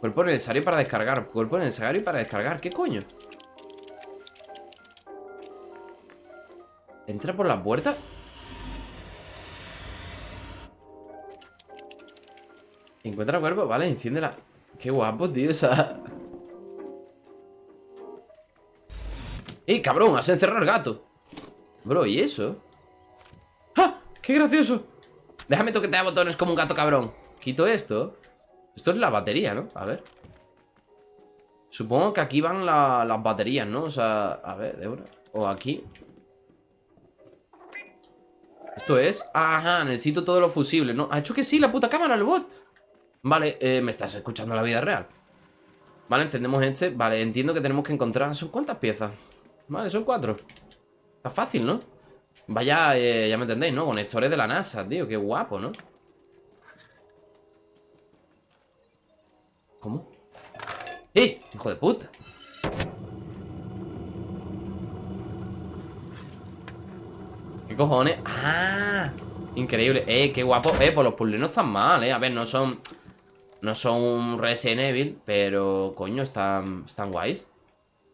[SPEAKER 1] Cuerpo necesario para descargar Cuerpo necesario para descargar ¿Qué coño? ¿Entra por la puerta? Encuentra cuerpo, vale, enciende la... Qué guapo, tío, esa... ¡Eh, cabrón! Has encerrado el gato Bro, ¿y eso? ¡Ah! ¡Qué gracioso! Déjame toquetear botones como un gato cabrón Quito esto Esto es la batería, ¿no? A ver Supongo que aquí van las baterías, ¿no? O sea, a ver, de una O aquí Esto es Ajá, necesito todos los fusibles, ¿no? Ha hecho que sí, la puta cámara, el bot Vale, eh, me estás escuchando la vida real Vale, encendemos este Vale, entiendo que tenemos que encontrar ¿Son cuántas piezas? Vale, son cuatro Está fácil, ¿no? Vaya, eh, ya me entendéis, ¿no? Conectores de la NASA, tío, qué guapo, ¿no? ¿Cómo? ¡Eh! ¡Hijo de puta! ¿Qué cojones? ¡Ah! Increíble. ¡Eh, qué guapo! Eh, pues los puzzles no están mal, eh. A ver, no son... No son Resident Evil Pero, coño, están, están guays.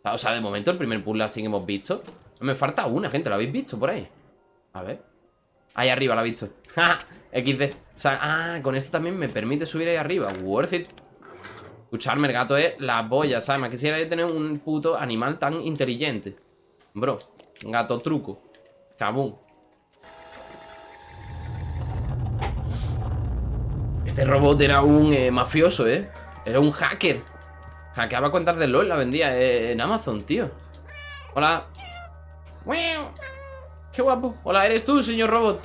[SPEAKER 1] O sea, de momento el primer puzzle así que hemos visto Me falta una, gente, ¿lo habéis visto por ahí? A ver. Ahí arriba lo ha visto. XD Ah, con esto también me permite subir ahí arriba. Worth it. Escucharme, el gato es la boya, ¿sabes? Me quisiera tener un puto animal tan inteligente. Bro, gato truco. Cabum Este robot era un eh, mafioso, ¿eh? Era un hacker Hackeaba cuentas de LOL, la vendía eh, en Amazon, tío Hola Qué guapo. Hola, ¿eres tú, señor robot?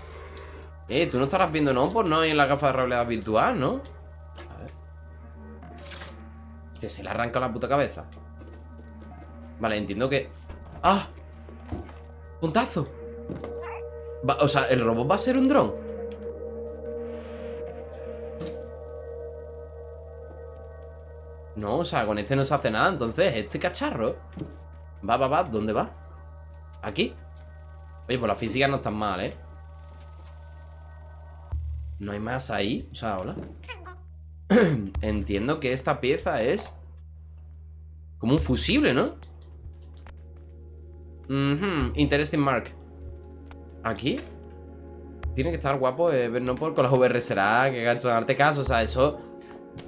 [SPEAKER 1] Eh, tú no estarás viendo, ¿no? Por no en la gafa de realidad virtual, ¿no? A ver. Se le arranca la puta cabeza. Vale, entiendo que... ¡Ah! ¡Puntazo! o sea, ¿el robot va a ser un dron? No, o sea, con este no se hace nada Entonces, este cacharro Va, va, va, ¿dónde va? ¿Aquí? Oye, pues la física no está mal, ¿eh? No hay más ahí O sea, hola Entiendo que esta pieza es Como un fusible, ¿no? Interesting mark ¿Aquí? Tiene que estar guapo eh, no por con las VR será Que gacho, darte caso, o sea, eso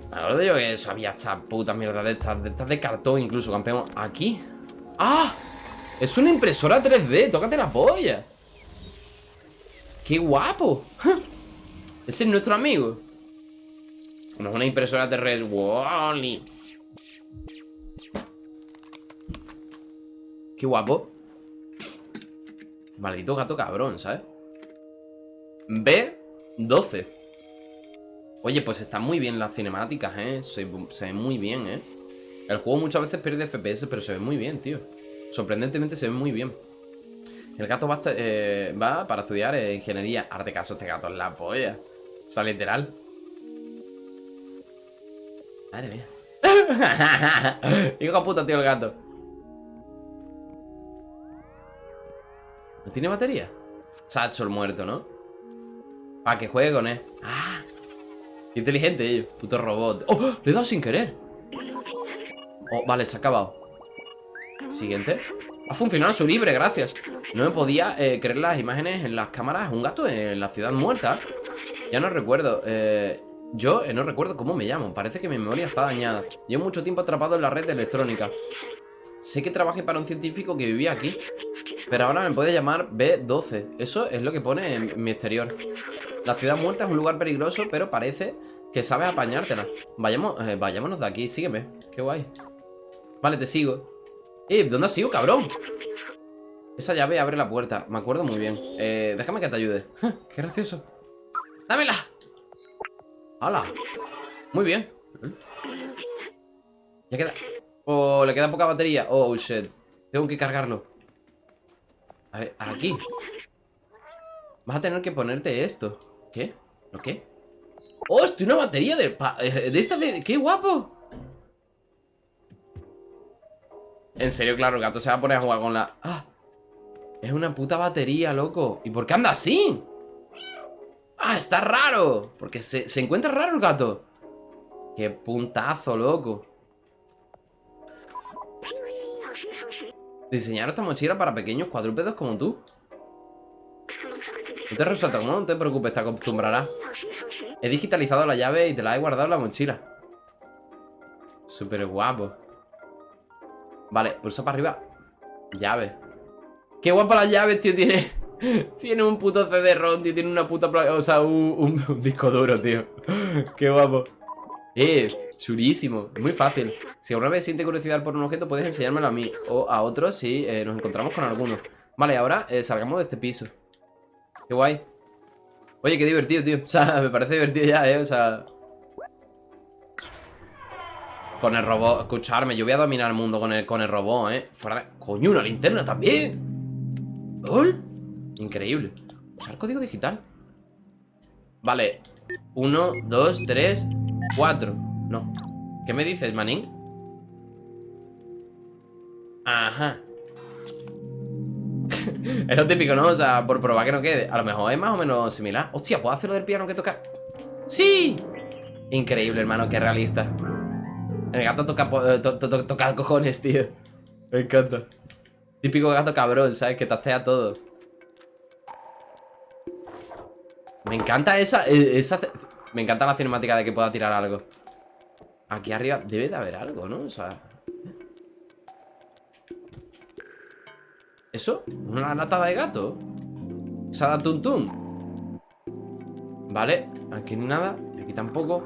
[SPEAKER 1] Me acuerdo yo que eso había esta puta mierda de estas De estas de cartón incluso, campeón ¿Aquí? ¡Ah! Es una impresora 3D, tócate la polla ¡Qué guapo! Ese es nuestro amigo No es una impresora 3D Wally ¡Qué guapo! Maldito gato cabrón, ¿sabes? B12 Oye, pues están muy bien las cinemáticas, ¿eh? Se, se ven muy bien, ¿eh? El juego muchas veces pierde FPS, pero se ve muy bien, tío Sorprendentemente se ve muy bien. El gato va, eh, para estudiar ingeniería. Arte caso, este gato es la polla. O sea, literal. Madre mía. Hijo de puta, tío, el gato. ¿No tiene batería? Sacho el muerto, ¿no? Para que juegue con él. ¡Ah! Inteligente ellos. Puto robot. ¡Oh! Le he dado sin querer. Oh, vale, se ha acabado. Siguiente Ha funcionado su libre, gracias No me podía eh, creer las imágenes en las cámaras Un gato en la ciudad muerta Ya no recuerdo eh, Yo eh, no recuerdo cómo me llamo Parece que mi memoria está dañada Llevo mucho tiempo atrapado en la red electrónica Sé que trabajé para un científico que vivía aquí Pero ahora me puede llamar B12 Eso es lo que pone en mi exterior La ciudad muerta es un lugar peligroso Pero parece que sabes apañártela Vayamos, Vayámonos de aquí, sígueme Qué guay Vale, te sigo ¡Eh! ¿Dónde has ido, cabrón? Esa llave abre la puerta Me acuerdo muy bien eh, Déjame que te ayude ¡Qué gracioso! ¡Dámela! ¡Hala! Muy bien. Ya queda... Oh, le queda poca batería. Oh, shit. Tengo que cargarlo. A ver, aquí. Vas a tener que ponerte esto. ¿Qué? ¿Lo qué? ¡Hostia! Una batería de... eh, De esta de... ¡Qué guapo! En serio, claro, el gato se va a poner a jugar con la... ¡Ah! Es una puta batería, loco. ¿Y por qué anda así? ¡Ah, está raro! Porque se, se encuentra raro el gato. ¡Qué puntazo, loco! Diseñar esta mochila para pequeños cuadrúpedos como tú. No te resulta cómodo, no te preocupes, te acostumbrarás. He digitalizado la llave y te la he guardado en la mochila. Súper guapo. Vale, pulsa para arriba. Llave. Qué guapa las llaves, tío. Tiene, tiene un puto CD-ROM, tío. Tiene una puta... O sea, un disco duro, tío. Qué guapo. Eh, chulísimo. Muy fácil. Si alguna vez siente curiosidad por un objeto, puedes enseñármelo a mí. O a otros si eh, nos encontramos con alguno. Vale, ahora eh, salgamos de este piso. Qué guay. Oye, qué divertido, tío. O sea, me parece divertido ya, eh. O sea... Con el robot, escucharme, yo voy a dominar el mundo con el, con el robot, ¿eh? Fuera de... ¡Coño, una linterna también! ¿Lol? Increíble Usar código digital Vale Uno, dos, tres, cuatro No ¿Qué me dices, manín? Ajá Es lo típico, ¿no? O sea, por probar que no quede A lo mejor es más o menos similar Hostia, ¿puedo hacer lo del piano que toca? ¡Sí! Increíble, hermano, qué realista el gato toca, eh, to- to- to- toca cojones, tío. Me encanta. Típico gato cabrón, ¿sabes? Que tastea todo. Me encanta esa, eh, esa... Me encanta la cinemática de que pueda tirar algo. Aquí arriba debe de haber algo, ¿no? O sea... ¿Eso? ¿Una latada de gato? Tum. Vale, aquí nada. Aquí tampoco.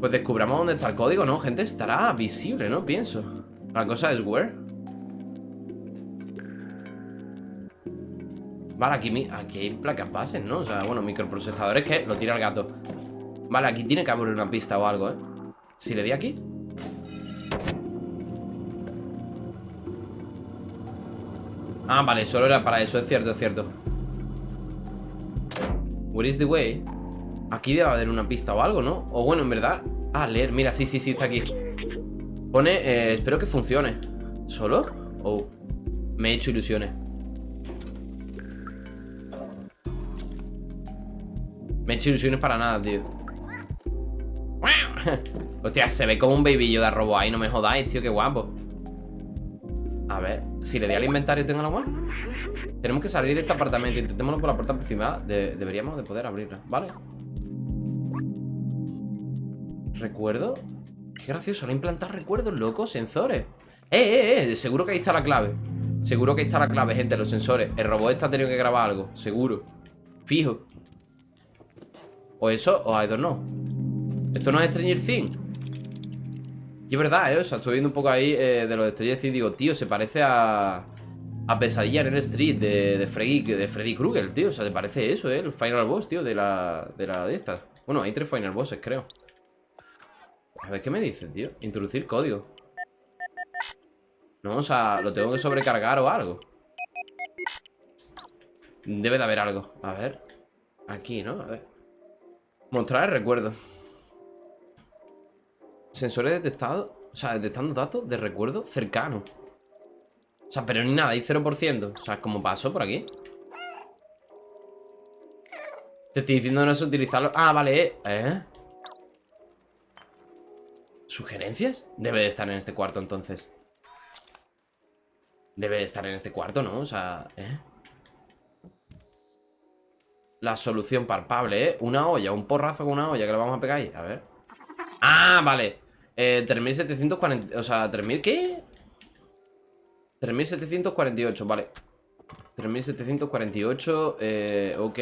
[SPEAKER 1] Pues descubramos dónde está el código, ¿no? Gente, estará visible, ¿no? Pienso La cosa es where Vale, aquí, aquí hay placas bases, ¿no? O sea, bueno, microprocesadores que lo tira el gato Vale, aquí tiene que haber una pista o algo, ¿eh? Si le di aquí Ah, vale, solo era para eso, es cierto, es cierto. Where is the way? Aquí debe haber una pista o algo, ¿no? O bueno, en verdad... Ah, leer, mira, sí, sí, sí, está aquí. Pone, eh, espero que funcione. ¿Solo? Oh, me he hecho ilusiones. Me he hecho ilusiones para nada, tío. Hostia, se ve como un babillo de arrobo ahí, no me jodáis, tío, qué guapo A ver, si le di al inventario tengo la agua Tenemos que salir de este apartamento. Intentémoslo por la puerta aproximada De- Deberíamos de poder abrirla, ¿vale? ¿Recuerdo? Qué gracioso, le han implantado recuerdos, loco, sensores. ¡Eh, eh, eh! Seguro que ahí está la clave. Seguro que ahí está la clave, gente, los sensores. El robot está teniendo que grabar algo, seguro. Fijo. O eso, o I don't know Esto no es Stranger Things Y es verdad, eh, o sea, estoy viendo un poco ahí eh, De los Stranger Things Digo, tío, se parece a A Pesadilla en el Street de, de Freddy De Freddy Krueger, tío, o sea, te parece eso, eh El final boss, tío, de la De la de estas Bueno, hay tres final bosses, creo. A ver, ¿qué me dicen, tío? Introducir código. No, o sea, lo tengo que sobrecargar o algo Debe de haber algo. A ver. Aquí, ¿no? A ver. Mostrar el recuerdo Sensores detectados O sea, detectando datos de recuerdo cercano O sea, pero ni nada, hay 0% O sea, como paso por aquí Te estoy diciendo no es utilizarlo Ah, vale, eh ¿Eh? ¿Sugerencias? Debe de estar en este cuarto entonces Debe de estar en este cuarto, ¿no? O sea, ¿eh? La solución palpable, ¿eh? Una olla, un porrazo con una olla que le vamos a pegar ahí A ver Ah, vale eh, 3740, o sea, 3000, ¿qué? 3748, vale 3748, eh, ok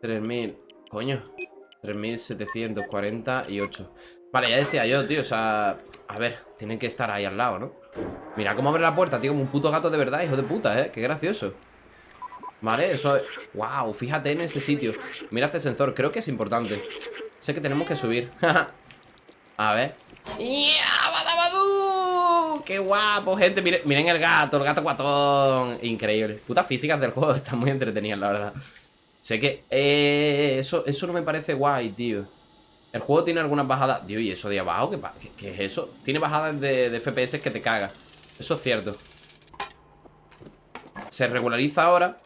[SPEAKER 1] 3000, coño 3748 Vale, ya decía yo, tío, o sea A ver, tienen que estar ahí al lado, ¿no? Mira cómo abre la puerta, tío, como un puto gato de verdad, hijo de puta, ¿eh? Qué gracioso Vale, eso es... Wow, fíjate en ese sitio Mira ese sensor, creo que es importante Sé que tenemos que subir. A ver. ¡Badabadú! ¡Qué guapo, gente! Miren, el gato, el gato guatón. Increíble. Putas físicas del juego están muy entretenidas, la verdad. Sé que... eh, eso, eso no me parece guay, tío. El juego tiene algunas bajadas... Tío, ¿y eso de abajo? ¿Qué, es eso? Tiene bajadas de, FPS que te caga. Eso es cierto. Se regulariza ahora.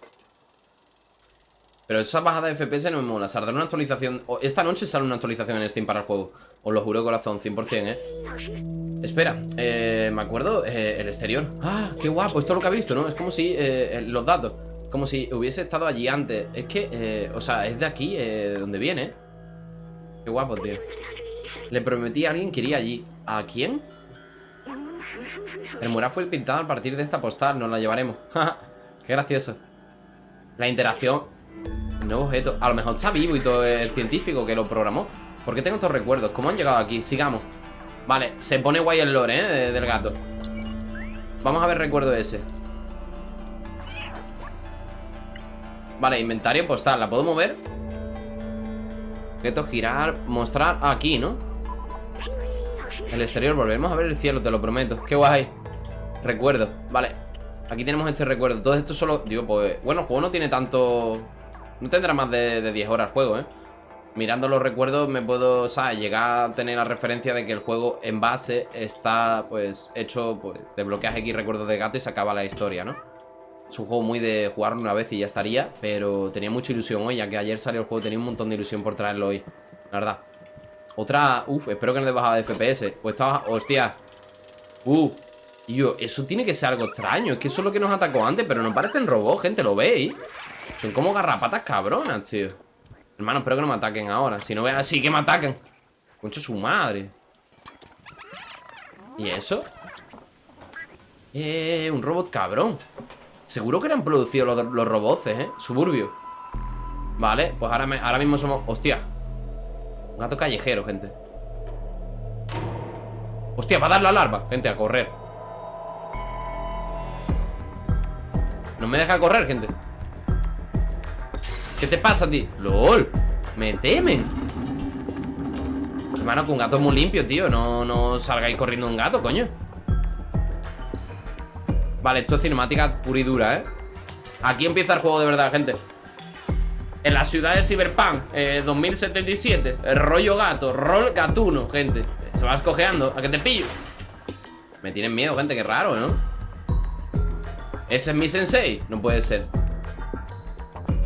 [SPEAKER 1] Pero esa bajada de FPS no me mola. Saldrá una actualización. esta noche sale una actualización en Steam para el juego. Os lo juro corazón, 100%, ¿eh? Espera, eh, me acuerdo eh, el exterior. Ah, qué guapo, esto es lo que ha visto, ¿no? Es como si eh, eh, los datos. Como si hubiese estado allí antes. Es que, o sea, es de aquí, de donde viene. Qué guapo, tío. Le prometí a alguien que iría allí. ¿A quién? El mural fue pintado a partir de esta postal. Nos la llevaremos. Qué gracioso. La interacción. Nuevo objeto. A lo mejor está vivo y todo el científico que lo programó. ¿Por qué tengo estos recuerdos? ¿Cómo han llegado aquí? Sigamos. Vale, se pone guay el lore, ¿eh? de- Del gato. Vamos a ver recuerdo ese. Vale, inventario postal. ¿La puedo mover? Objeto, girar, mostrar Aquí, ¿no? El exterior, volveremos a ver el cielo, te lo prometo Qué guay Recuerdo, vale Aquí tenemos este recuerdo Todo esto solo, digo, pues Bueno, el juego no tiene tanto No tendrá más de, de 10 horas el juego, ¿eh? Mirando los recuerdos me puedo, o sea, llegar a tener la referencia de que el juego en base está, pues, hecho, pues, desbloqueas X recuerdos de gato y se acaba la historia, ¿no? Es un juego muy de jugarlo una vez y ya estaría, pero tenía mucha ilusión hoy, ya que ayer salió el juego, tenía un montón de ilusión por traerlo hoy, la verdad. Otra, uff, espero que no de bajada de FPS. Pues estaba, hostia. Uh, tío, eso tiene que ser algo extraño. Es que eso es lo que nos atacó antes, pero no parecen robots, gente, ¿lo veis? Son como garrapatas cabronas, tío. Hermano, espero que no me ataquen ahora. Si no vean así que me ataquen. Concha su madre. ¿Y eso? Eh, un robot cabrón. Seguro que eran producidos los, los robots, ¿eh? Suburbio. Vale, pues ahora, me- ahora mismo somos... Hostia. Un gato callejero, gente. Hostia, va a dar la alarma, gente, a correr. No me deja correr, gente. ¿Qué te pasa a ti? ¡Lol! Me temen. Hermano, que un gato es muy limpio, tío. No, no salgáis corriendo un gato, coño. Vale, esto es cinemática pura y dura, ¿eh? Aquí empieza el juego de verdad, gente. En la ciudad de Cyberpunk eh, 2077 El rollo gato, rol gatuno, gente Se va escogeando, a que te pillo Me tienen miedo, gente, qué raro, ¿no? ¿Ese es mi sensei? No puede ser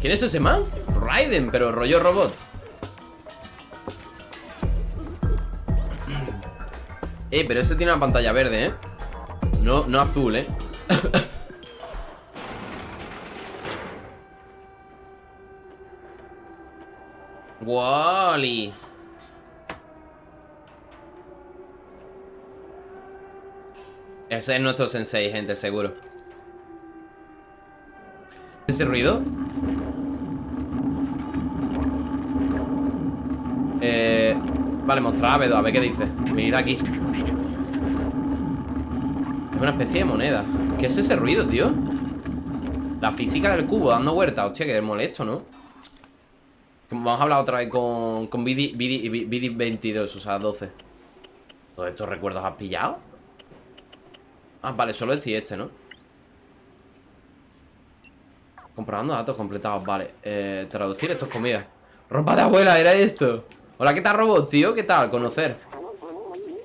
[SPEAKER 1] ¿Quién es ese man? Raiden, pero rollo robot Eh, pero ese tiene una pantalla verde, ¿eh? No, no azul, ¿eh? Wally. Ese es nuestro sensei, gente, seguro. ¿Ese ruido? Eh, vale, mostrar a Bedo, a ver qué dice. Venid aquí. Es una especie de moneda. ¿Qué es ese ruido, tío? La física del cubo dando vueltas. Hostia, que molesto, ¿no? Vamos a hablar otra vez con, con BD, BD, BD 22, o sea, 12 ¿Todos estos recuerdos has pillado? Ah, vale, solo este y este, ¿no? Comprobando datos completados, vale eh, Traducir esto es comida Ropa de abuela, era esto Hola, ¿qué tal, robot, tío? ¿Qué tal? Conocer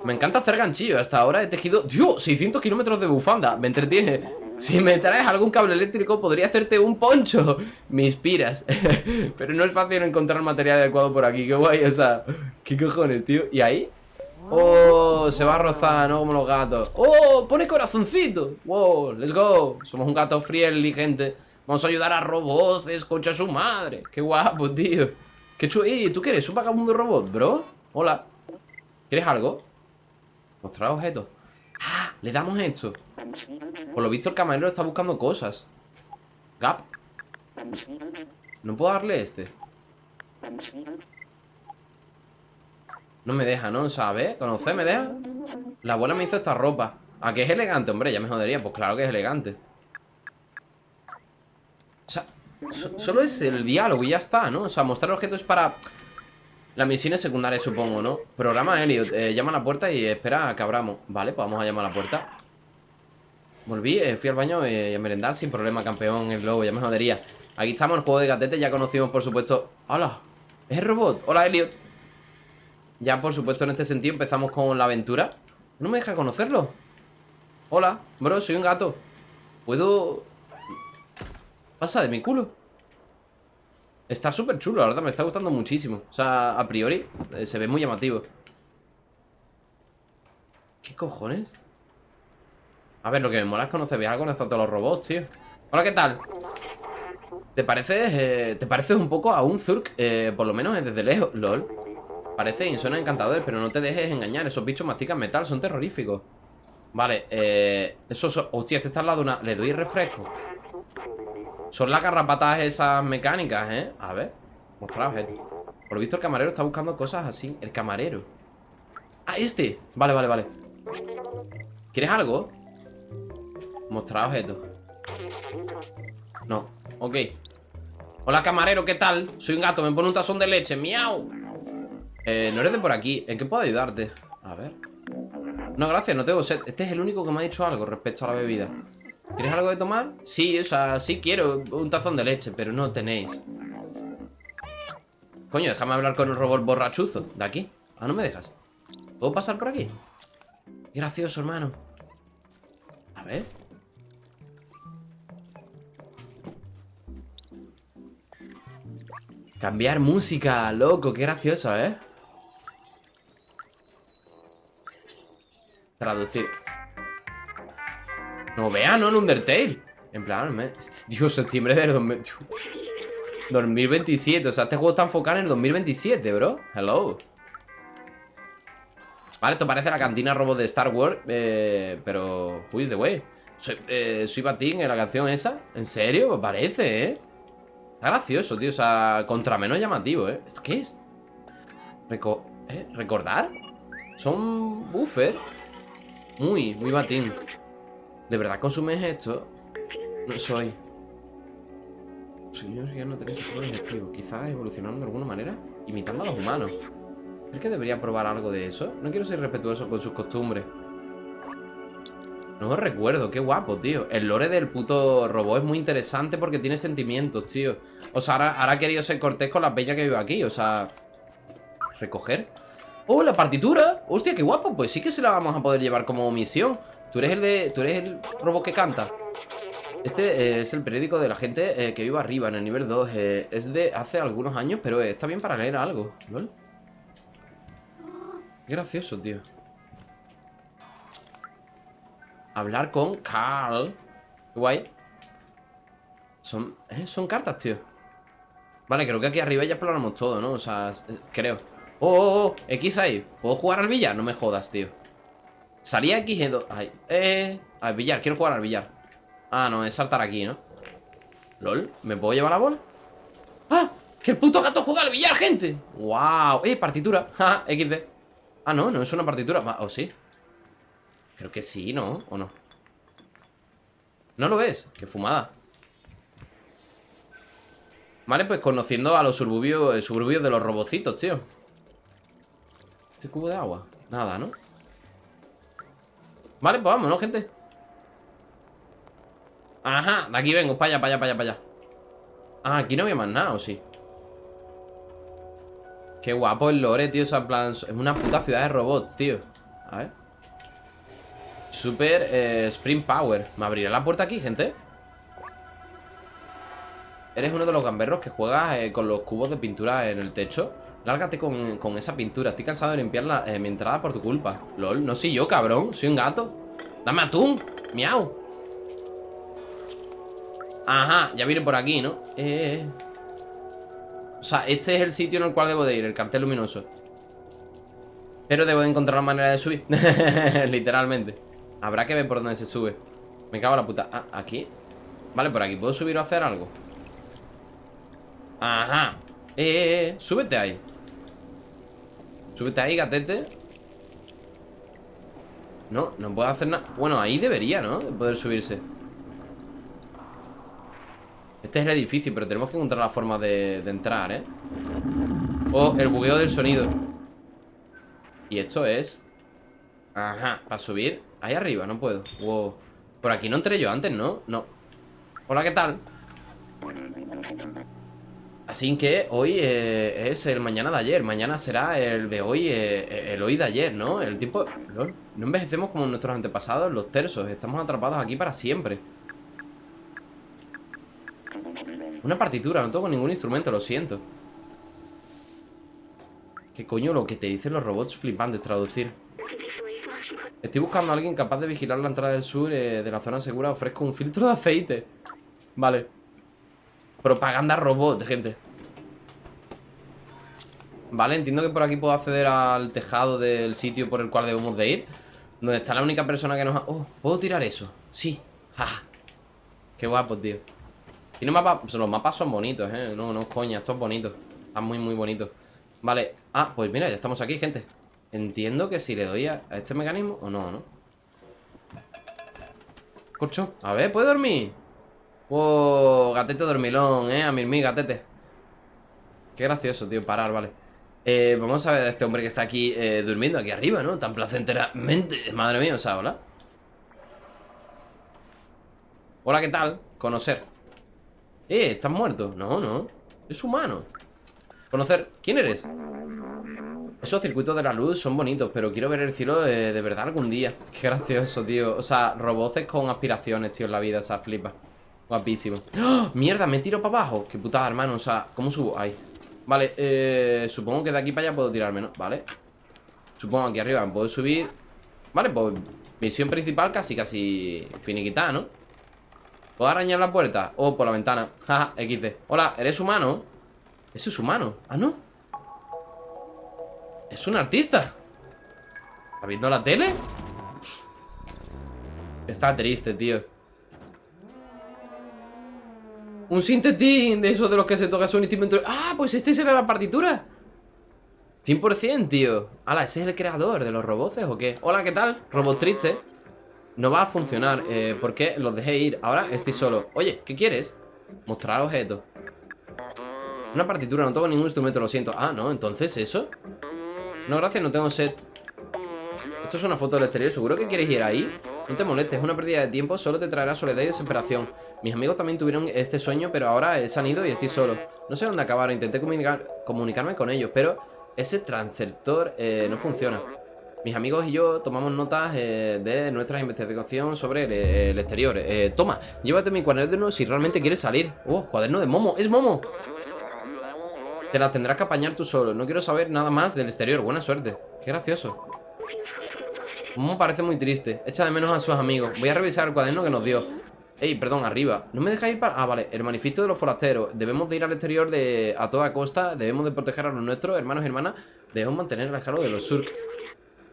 [SPEAKER 1] Me encanta hacer ganchillo Hasta ahora he tejido... ¡Dios! 600 kilómetros de bufanda Me entretiene si me traes algún cable eléctrico podría hacerte un poncho Me inspiras Pero no es fácil encontrar material adecuado por aquí Qué guay, o sea ¿Qué cojones, tío? ¿Y ahí? Oh, se va a rozar, ¿no? Como los gatos Oh, pone corazoncito Wow, let's go Somos un gato friendly, gente Vamos a ayudar a robots, escucha su madre Qué guapo, tío Qué chulo Eh, ¿tú qué eres? ¿Un vagabundo robot, bro? Hola ¿Quieres algo? Mostrar objetos Ah, le damos esto Por lo visto el camarero está buscando cosas Gap No puedo darle este No me deja, ¿no? ¿Sabes? ¿Conocer me deja? La abuela me hizo esta ropa ¿A que es elegante? Hombre, ya me jodería Pues claro que es elegante O sea, so- solo es el diálogo y ya está, ¿no? O sea, mostrar objetos para... Las misiones secundarias, supongo, ¿no? Programa Elliot, eh, llama a la puerta y espera a que abramos Vale, pues vamos a llamar a la puerta Volví, eh, fui al baño eh, y a merendar sin problema, campeón, el globo, ya me jodería Aquí estamos, el juego de gatete, ya conocimos, por supuesto ¡Hola! ¿Es robot? Hola, Elliot Ya, por supuesto, en este sentido empezamos con la aventura No me deja conocerlo Hola, bro, soy un gato ¿Puedo...? Pasa de mi culo. Está súper chulo, la verdad, me está gustando muchísimo. O sea, a priori, eh, se ve muy llamativo. ¿Qué cojones? A ver, lo que me mola es conocer algo con todos los robots, tío. Hola, ¿qué tal? ¿Te pareces, eh, te un poco a un Zurk? Eh, por lo menos desde lejos, lol. Parece y suena encantador, pero no te dejes engañar. Esos bichos mastican metal, son terroríficos. Vale, eh... Eso, hostia, este está al lado de una... Le doy refresco son las garrapatas esas mecánicas, ¿eh? A ver Mostrar objetos Por lo visto el camarero está buscando cosas así. El camarero. Ah, este Vale, vale, vale. ¿Quieres algo? Mostrar objetos. No. Ok. Hola, camarero, ¿qué tal? Soy un gato, me pone un tazón de leche. ¡Miau! Eh, no eres de por aquí. ¿En qué puedo ayudarte? A ver. No, gracias, no tengo sed. Este es el único que me ha dicho algo respecto a la bebida ¿Quieres algo de tomar? Sí, o sea, sí quiero un tazón de leche, pero no tenéis Coño, déjame hablar con el robot borrachuzo De aquí Ah, no me dejas ¿Puedo pasar por aquí? gracioso, hermano A ver Cambiar música, loco, qué gracioso, ¿eh? Traducir no vea, ¿no? El Undertale. En plan, me... Dios, septiembre del 2027. O sea, este juego está enfocado en el 2027, bro. Hello. Vale, esto parece la cantina robot de Star Wars. Eh, pero... Uy, de wey. Soy, eh, Batín en la canción esa. ¿En serio? Parece, ¿eh? Está gracioso, tío. O sea, contra menos llamativo, ¿eh? ¿Esto qué es? ¿Eh? ¿Recordar? Son buffer. Muy, muy batín. ¿De verdad consumes esto? No soy. Señor, ya no tenéis sistema digestivo. Quizás evolucionando de alguna manera, imitando a los humanos. ¿Es que debería probar algo de eso? No quiero ser respetuoso con sus costumbres. No recuerdo, qué guapo, tío El lore del puto robot es muy interesante porque tiene sentimientos, tío O sea, ahora, ahora ha querido ser cortés con la peña que vive aquí O sea... Recoger ¡Oh, la partitura! ¡Hostia, qué guapo! Pues sí que se la vamos a poder llevar como misión Tú eres el de. Tú eres el robot que canta. Este eh, es el periódico de la gente eh, que vive arriba, en el nivel 2. Eh, es de hace algunos años, pero está bien para leer algo. ¿Lol? Qué gracioso, tío. Hablar con Carl. guay. Son, son cartas, tío. Vale, creo que aquí arriba ya exploramos todo, ¿no? O sea, creo. ¡Oh, oh, oh! X. ¿Puedo jugar al billar? No me jodas, tío. Salía aquí. Ay, eh... Al billar, quiero jugar al billar Ah, no, es saltar aquí, ¿no? LOL, ¿me puedo llevar la bola? ¡Ah! ¡Que el puto gato juega al billar, gente! ¡Wow! ¡Eh, partitura! ¡Ja, XD! Ah, no, no es una partitura ¿O sí? Creo que sí, ¿no? ¿O no? ¿No lo ves? ¡Qué fumada! Vale, pues conociendo a los suburbios, suburbios de los robocitos, tío ¿Este cubo de agua? Nada, ¿no? Vale, pues vámonos, gente. Ajá, de aquí vengo, para allá, para allá, para allá, para allá. Ah, aquí no había más nada, ¿o sí? Qué guapo el lore, tío, Es una puta ciudad de robots, tío. A ver. Super eh, Spring Power. ¿Me abrirá la puerta aquí, gente? Eres uno de los gamberros que juegas eh, con los cubos de pintura en el techo Lárgate con, esa pintura. Estoy cansado de limpiar eh, mi entrada por tu culpa. LOL, no soy yo, cabrón. Soy un gato. Dame atún. Miau. Ajá, ya viene por aquí, ¿no? Eh, O sea, este es el sitio en el cual debo de ir El cartel luminoso. Pero debo de encontrar la manera de subir. Literalmente. Habrá que ver por dónde se sube. Me cago en la puta. Ah, aquí. Vale, por aquí. ¿Puedo subir o hacer algo? Ajá. Eh, eh, eh, súbete ahí Súbete ahí, gatete No, no puedo hacer nada Bueno, ahí debería, ¿no? De poder subirse Este es el edificio Pero tenemos que encontrar la forma de, entrar, ¿eh? O el bugueo del sonido Y esto es Ajá, para subir Ahí arriba, no puedo Wow Por aquí no entré yo antes, ¿no? No Hola, ¿qué tal? Así que hoy eh, es el mañana de ayer. Mañana será el de hoy eh, El hoy de ayer, ¿no? El tiempo... No, envejecemos como nuestros antepasados Los tersos, estamos atrapados aquí para siempre. Una partitura, no tengo ningún instrumento, lo siento. ¿Qué coño lo que te dicen los robots flipantes traducir? Estoy buscando a alguien capaz de vigilar la entrada del sur eh, de la zona segura. Ofrezco un filtro de aceite. Vale Propaganda robot, gente. Vale, entiendo que por aquí puedo acceder al tejado del sitio por el cual debemos de ir. Donde está la única persona que nos ha... Oh, ¿puedo tirar eso? Sí, ja Qué guapo, tío. Tiene mapas... Los mapas son bonitos, eh. No, no coña, esto es bonito. Están muy, muy bonitos Vale, ah, pues mira, ya estamos aquí, gente. Entiendo que si le doy a, este mecanismo O no, ¿no? Corcho, a ver, ¿puede dormir? Wow, gatete dormilón, eh A mí, gatete. Qué gracioso, tío, parar, vale. Eh, Vamos a ver a este hombre que está aquí eh, Durmiendo aquí arriba, ¿no? Tan placenteramente. Madre mía, o sea, hola. Hola, ¿qué tal? Conocer. Eh, ¿estás muerto? No, no. Es humano. Conocer, ¿quién eres? Esos circuitos de la luz son bonitos Pero quiero ver el cielo eh, de verdad algún día. Qué gracioso, tío. O sea, roboces con aspiraciones, tío, en la vida O sea, flipa Guapísimo ¡Oh! Mierda, me tiro para abajo Qué putada, hermano O sea, ¿cómo subo? Ahí Vale, eh, supongo que de aquí para allá puedo tirarme, ¿no? Vale Supongo aquí arriba puedo subir Vale, pues Misión principal casi, casi Finiquitada, ¿no? ¿Puedo arañar la puerta? O por la ventana Jaja, XD Hola, ¿eres humano? Eso es humano Ah, no Es un artista ¿Está viendo la tele? Está triste, tío Un sintetín de esos de los que se toca su instrumento Ah, pues este será la partitura 100%, tío Hala, ¿ese es el creador de los roboces o qué? Hola, ¿qué tal? Robot triste No va a funcionar eh, ¿Por qué? Los dejé ir Ahora estoy solo Oye, ¿qué quieres? Mostrar objetos una partitura, no tengo ningún instrumento, lo siento Ah, no, entonces, ¿eso? No, gracias, no tengo set Esto es una foto del exterior, ¿seguro que quieres ir ahí? No te molestes, es una pérdida de tiempo Solo te traerá soledad y desesperación Mis amigos también tuvieron este sueño, pero ahora se han ido y estoy solo. No sé dónde acabar, intenté comunicar, comunicarme con ellos Pero ese transceptor eh, no funciona. Mis amigos y yo tomamos notas eh, de nuestra investigación sobre el, el exterior. Eh, Toma, llévate mi cuaderno si realmente quieres salir. Oh, cuaderno de Momo, ¡es Momo! Te la tendrás que apañar tú solo. No quiero saber nada más del exterior. Buena suerte. Qué gracioso. Momo parece muy triste. Echa de menos a sus amigos. Voy a revisar el cuaderno que nos dio Ey, perdón, arriba. ¿No me dejáis ir para...? Ah, vale. El manifiesto de los forasteros. Debemos de ir al exterior de... a toda costa. Debemos de proteger a los nuestros Hermanos y hermanas. Debemos mantener el alejado de los surk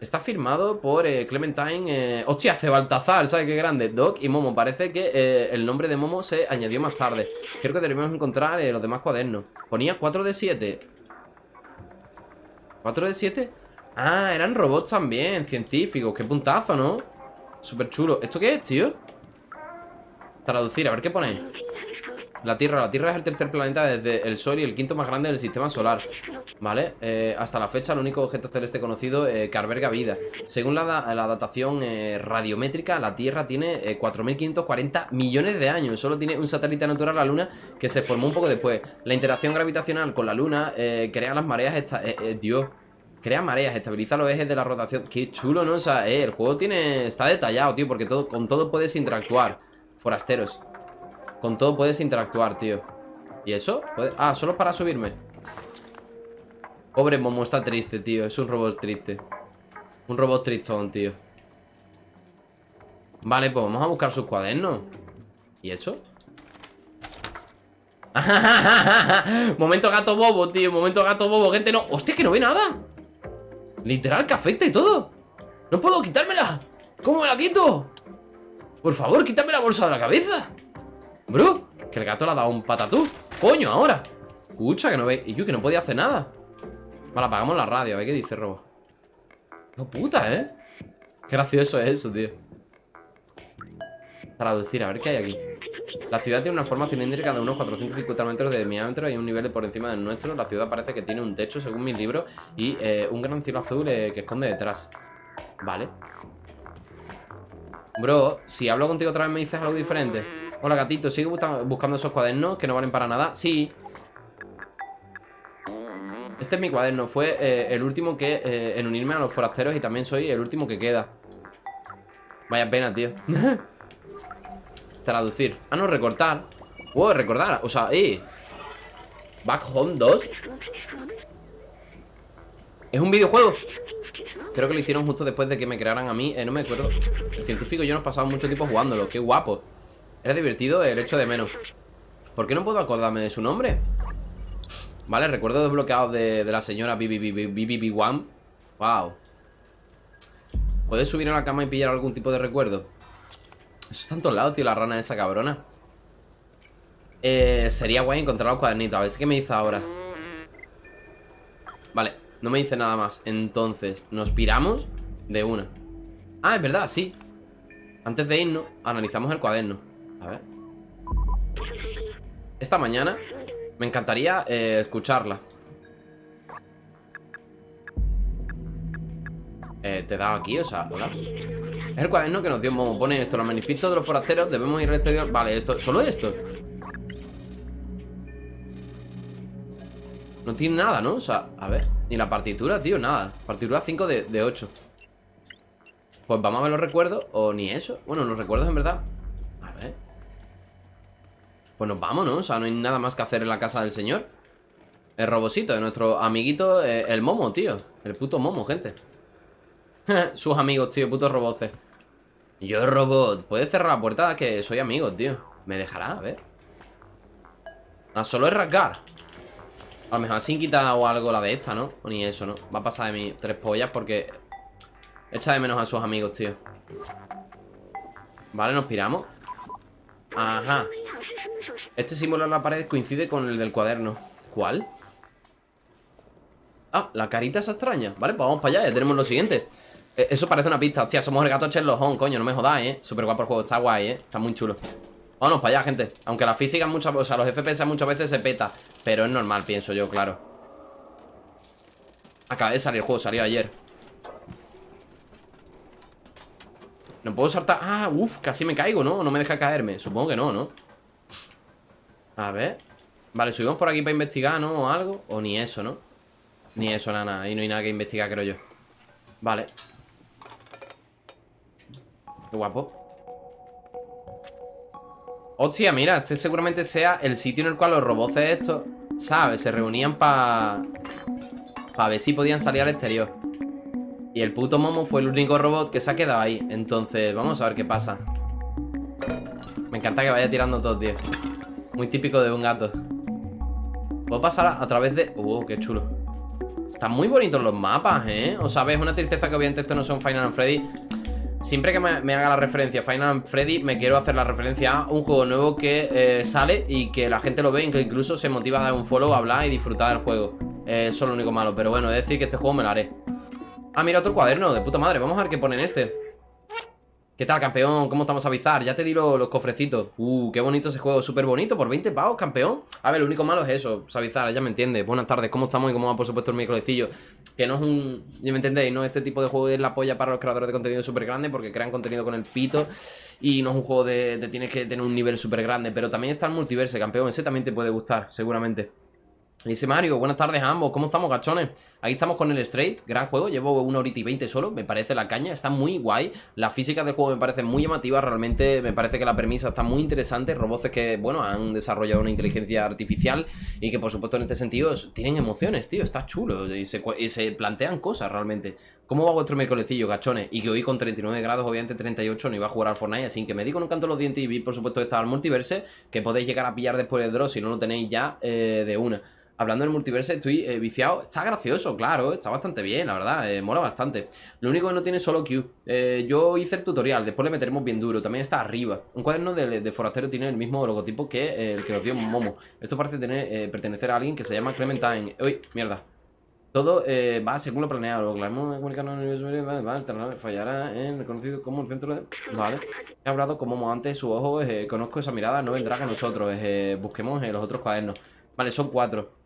[SPEAKER 1] Está firmado por eh, Clementine eh... Hostia, hace Baltazar, ¿sabes qué grande? Doc y Momo, parece que eh, el nombre de Momo se añadió más tarde. Creo que debemos encontrar eh, los demás cuadernos. Ponía 4 de 7 ¿4 de 7? Ah, eran robots también, científicos. Qué puntazo, ¿no? Súper chulo ¿Esto qué es, tío? Traducir, a ver qué pone la Tierra, la Tierra es el tercer planeta desde el Sol y el quinto más grande del sistema solar Vale, eh, hasta la fecha el único objeto celeste conocido eh, que alberga vida. Según la, la datación eh, radiométrica, la Tierra tiene 4.540 millones de años. Solo tiene un satélite natural, la Luna, que se formó un poco después. La interacción gravitacional con la Luna crea las mareas, esta, Dios Crea mareas, estabiliza los ejes de la rotación. Qué chulo, ¿no? O sea, el juego tiene está detallado, tío Porque todo, con todo puedes interactuar Forasteros. Con todo puedes interactuar, tío. ¿Y eso? Ah, solo para subirme. Pobre Momo está triste, tío. Es un robot triste. Un robot tristón, tío. Vale, pues vamos a buscar sus cuadernos. ¿Y eso? Momento gato bobo, tío. Momento gato bobo, gente, no. Hostia, que no ve nada. Literal, que afecta y todo. No puedo quitármela. ¿Cómo me la quito? Por favor, quítame la bolsa de la cabeza Bro, que el gato le ha dado un patatú Coño, ahora Escucha, que no ve Y yo que no podía hacer nada Vale, apagamos la radio, a ver qué dice Robo No puta, ¿eh? Qué gracioso es eso, tío Traducir, a ver qué hay aquí La ciudad tiene una forma cilíndrica de unos 450 metros de diámetro y un nivel por encima del nuestro. La ciudad parece que tiene un techo, según mis libros, y eh, un gran cielo azul eh, que esconde detrás. Vale. Bro, si hablo contigo otra vez me dices algo diferente. Hola, gatito, ¿sigue busca- buscando esos cuadernos que no valen para nada? Sí. Este es mi cuaderno. Fue eh, el último que eh, en unirme a los forasteros y también soy el último que queda. Vaya pena, tío. Traducir. Ah, no, recortar. Wow, recordar. O sea, eh. Back Home 2. Es un videojuego. Creo que lo hicieron justo después de que me crearan a mí. Eh, no me acuerdo. El científico y yo nos pasamos mucho tiempo jugándolo. Qué guapo. Era divertido el hecho de menos. ¿Por qué no puedo acordarme de su nombre? Vale, recuerdo desbloqueados de, de la señora BBB1. Wow. ¿Puedes subir a la cama y pillar algún tipo de recuerdo? Eso está en todos lados, tío, la rana esa cabrona. Eh, sería guay encontrar los cuadernitos. A ver si qué me dice ahora. Vale, no me dice nada más. Entonces, nos piramos de una. Ah, es verdad, sí. Antes de irnos, analizamos el cuaderno. A ver. Esta mañana me encantaría eh, escucharla. Eh, te he dado aquí, o sea, hola. Es el cuaderno que nos dio Momo. Pone esto, los manifiesto de los forasteros, debemos ir al exterior. Vale, esto, solo esto. No tiene nada, ¿no? O sea, a ver. Ni la partitura, tío, nada. Partitura 5 de, de 8. Pues vamos a ver los recuerdos. O ni eso. Bueno, los recuerdos en verdad. A ver. Pues nos vamos, ¿no? O sea, no hay nada más que hacer en la casa del señor. El robosito de nuestro amiguito, eh, el momo, tío. El puto momo, gente. Sus amigos, tío, putos roboces. Yo, robot, ¿puedes cerrar la puerta? Que soy amigo, tío. ¿Me dejará? A ver. Ah, solo es rasgar. A lo mejor así quita o algo la de esta, ¿no? O ni eso, ¿no? Va a pasar de mí tres pollas porque echa de menos a sus amigos, tío. Vale, nos piramos. Ajá. Este símbolo en la pared coincide con el del cuaderno. ¿Cuál? Ah, la carita esa extraña. Vale, pues vamos para allá, ya tenemos lo siguiente. Eh, Eso parece una pista, hostia, somos el gato Sherlock coño, no me jodáis, eh. Súper guapo el juego, está guay, eh. Está muy chulo. Vámonos para allá, gente. Aunque la física muchas o sea, los FPS muchas veces se peta. Pero es normal, pienso yo, claro. Acaba de salir el juego, salió ayer. No puedo saltar. Ah, uff, casi me caigo, ¿no? No me deja caerme. Supongo que no, ¿no? A ver. Vale, subimos por aquí para investigar, ¿no? O algo. O ni eso, ¿no? Ni eso, nada. Ahí no hay nada que investigar, creo yo. Vale. Qué guapo. Hostia, mira, este seguramente sea el sitio en el cual los robots estos, ¿sabes? Se reunían para... Para ver si podían salir al exterior. Y el puto Momo fue el único robot que se ha quedado ahí. Entonces, vamos a ver qué pasa. Me encanta que vaya tirando todo, tío. Muy típico de un gato. Puedo pasar a, través de... Uh, qué chulo. Están muy bonitos los mapas, ¿eh? O sea, ves, una tristeza que obviamente esto no son Final Freddy. Siempre que me, haga la referencia a Final Freddy, me quiero hacer la referencia a un juego nuevo que eh, sale y que la gente lo ve y que incluso se motiva a dar un follow, a hablar y disfrutar del juego. Eh, eso es lo único malo, pero bueno, es decir que este juego me lo haré. Ah, mira, otro cuaderno, de puta madre. Vamos a ver qué pone en este. ¿Qué tal, campeón? ¿Cómo estamos a bizar? Ya te di lo- los cofrecitos. Uh, qué bonito ese juego, súper bonito, por 20 pavos, campeón. A ver, lo único malo es eso, Savizar, ya me entiendes. Buenas tardes, ¿cómo estamos y cómo va, por supuesto, el miércolescillo? Que no es un... Ya me entendéis, ¿no? Este tipo de juego es la polla para los creadores de contenido súper grande porque crean contenido con el pito y no es un juego de, de tienes que tener un nivel súper grande. Pero también está el multiverse, campeón. Ese también te puede gustar, seguramente. Dice Mario, buenas tardes a ambos, ¿cómo estamos, gachones? Aquí estamos con el Straight, gran juego, llevo una horita y veinte solo, me parece la caña, está muy guay. La física del juego me parece muy llamativa, realmente me parece que la premisa está muy interesante. Robots que, bueno, han desarrollado una inteligencia artificial Y que, por supuesto, en este sentido, tienen emociones, tío, está chulo. Y se, plantean cosas, realmente. ¿Cómo va vuestro miércolescillo, gachones? Y que hoy con 39 grados, obviamente 38, no iba a jugar al Fortnite. Así que me di con un canto los dientes y vi, por supuesto, esta al multiverse Que podéis llegar a pillar después del draw si no lo tenéis ya eh, de una Hablando del multiverso, estoy eh, viciado. Está gracioso, claro, está bastante bien, la verdad, eh, mola bastante. Lo único que no tiene solo Q. Eh, yo hice el tutorial, después le meteremos bien duro. También está arriba. Un cuaderno de, forastero tiene el mismo logotipo que el que nos dio Momo. Esto parece tener, pertenecer a alguien que se llama Clementine. Uy, mierda. Todo va según lo planeado. Lo clamo comunicando en el universo, vale, fallará en el conocido como el centro de. Vale. He hablado como antes su ojo. conozco esa mirada, no vendrá con nosotros. busquemos los otros cuadernos. Vale, son cuatro.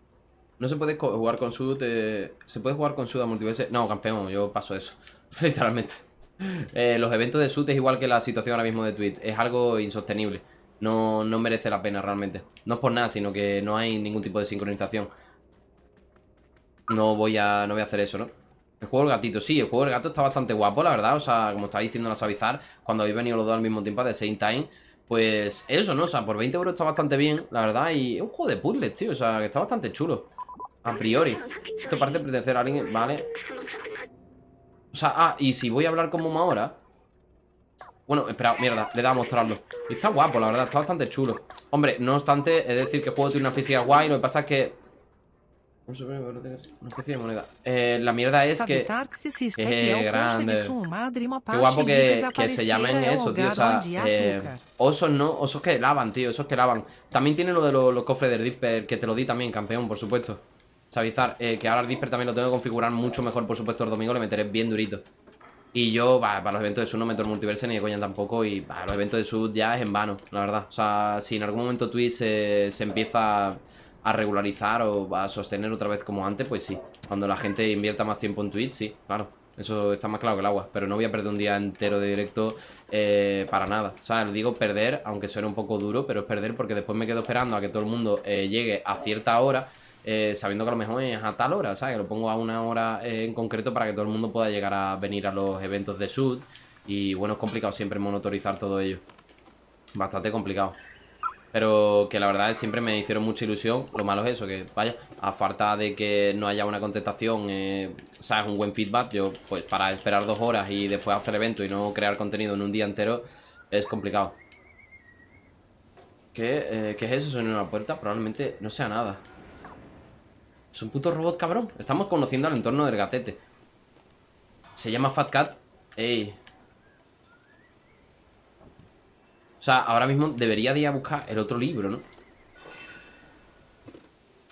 [SPEAKER 1] No se puede jugar con Sud. eh, ¿Se puede jugar con Sud a multiverse? No, campeón, yo paso eso. Literalmente. Eh, los eventos de Sud es igual que la situación ahora mismo de Twitch. Es algo insostenible. No, no merece la pena realmente. No es por nada, sino que no hay ningún tipo de sincronización. No voy a, no voy a hacer eso, ¿no? El juego del gatito, sí, el juego del gato está bastante guapo, la verdad. O sea, como estaba diciendo la Savizar, cuando habéis venido los dos al mismo tiempo de Same Time, pues eso, ¿no? O sea, por 20 euros está bastante bien, la verdad. Y es un juego de puzzles, tío. O sea, que está bastante chulo. A priori. Esto parece pertenecer a alguien, ¿vale? O sea, ah, y si voy a hablar con Momo ahora. Bueno, espera, mierda, le da a mostrarlo. Y está guapo, la verdad, está bastante chulo. Hombre, no obstante, es decir que el juego tiene una física guay. Lo que pasa es que. Una especie de moneda. Eh, la mierda es que.
[SPEAKER 4] Concha
[SPEAKER 1] grande.
[SPEAKER 4] de
[SPEAKER 1] Qué guapo que, que se llamen eso, tío. O sea, eh, osos no, osos que lavan, tío. Esos que lavan. También tiene lo de los, los cofres del Disper, que te lo di también, campeón, por supuesto. Savizar, eh, que ahora el Disper también lo tengo que configurar mucho mejor, por supuesto, el domingo le meteré bien durito. Y yo, para los eventos de Sud no meto el multiverse ni de coña tampoco. Y para los eventos de Sud ya es en vano, la verdad. O sea, si en algún momento Twitch se, se empieza a regularizar o a sostener otra vez como antes, pues sí. Cuando la gente invierta más tiempo en Twitch, sí, claro. Eso está más claro que el agua. Pero no voy a perder un día entero de directo eh, para nada. O sea, lo digo perder, aunque suene un poco duro, pero es perder porque después me quedo esperando a que todo el mundo eh, llegue a cierta hora. Eh, sabiendo que a lo mejor es a tal hora, ¿sabes? Que lo pongo a una hora eh, en concreto para que todo el mundo pueda llegar a venir a los eventos de Sud. Y bueno, es complicado siempre monitorizar todo ello. Bastante complicado. Pero que la verdad es siempre me hicieron mucha ilusión. Lo malo es eso, que vaya, a falta de que no haya una contestación, eh, sabes, un buen feedback, yo pues para esperar dos horas y después hacer evento y no crear contenido en un día entero, es complicado. ¿Qué, eh, ¿qué es eso? ¿Suena una puerta? Probablemente no sea nada. Es un puto robot cabrón. Estamos conociendo el entorno del gatete. Se llama Fat Cat. Ey. O sea, ahora mismo debería de ir a buscar el otro libro, ¿no?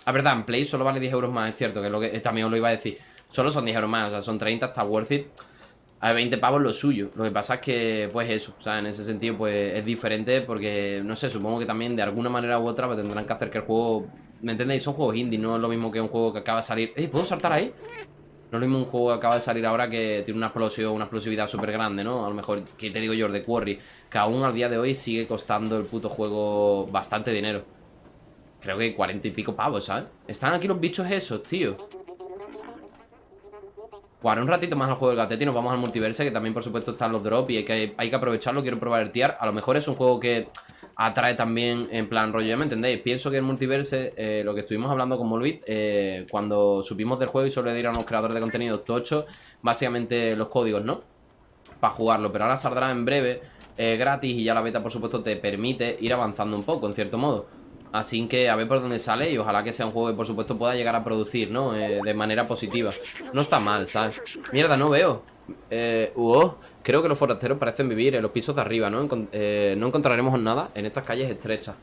[SPEAKER 1] La verdad, en Play solo vale 10 euros más, es cierto, que es lo que eh, también os lo iba a decir. Solo son 10 euros más, o sea, son 30, está worth it. A 20 pavos lo suyo. Lo que pasa es que, pues eso, o sea, en ese sentido, pues es diferente porque, no sé, supongo que también de alguna manera u otra pues, tendrán que hacer que el juego. ¿Me entendéis? Son juegos indie, no es lo mismo que un juego que acaba de salir. ¡Eh! ¿Puedo saltar ahí? No es lo mismo un juego que acaba de salir ahora que tiene una explosión, una explosividad súper grande, ¿no? A lo mejor, ¿qué te digo yo? De Quarry, que aún al día de hoy sigue costando el puto juego bastante dinero. Creo que 40 y pico pavos, ¿sabes? Están aquí los bichos esos, tío. Jugaré un ratito más al juego del gatete y nos vamos al multiverse, que también, por supuesto, están los drops y hay que, hay que aprovecharlo. Quiero probar el tiar. A lo mejor es un juego que atrae también en plan rollo, ¿ya me entendéis? Pienso que el multiverse, eh, lo que estuvimos hablando con Molbit, eh, cuando supimos del juego y solo le dieron a los creadores de contenido tocho, básicamente los códigos, ¿no? Para jugarlo, pero ahora saldrá en breve, eh, gratis y ya la beta, por supuesto, te permite ir avanzando un poco, en cierto modo. Así que a ver por dónde sale y ojalá que sea un juego que por supuesto pueda llegar a producir, ¿no? De manera positiva. No está mal, ¿sabes? Mierda, no veo. Eh, uh, creo que los forasteros parecen vivir en los pisos de arriba, ¿no? Eh, no encontraremos nada en estas calles estrechas.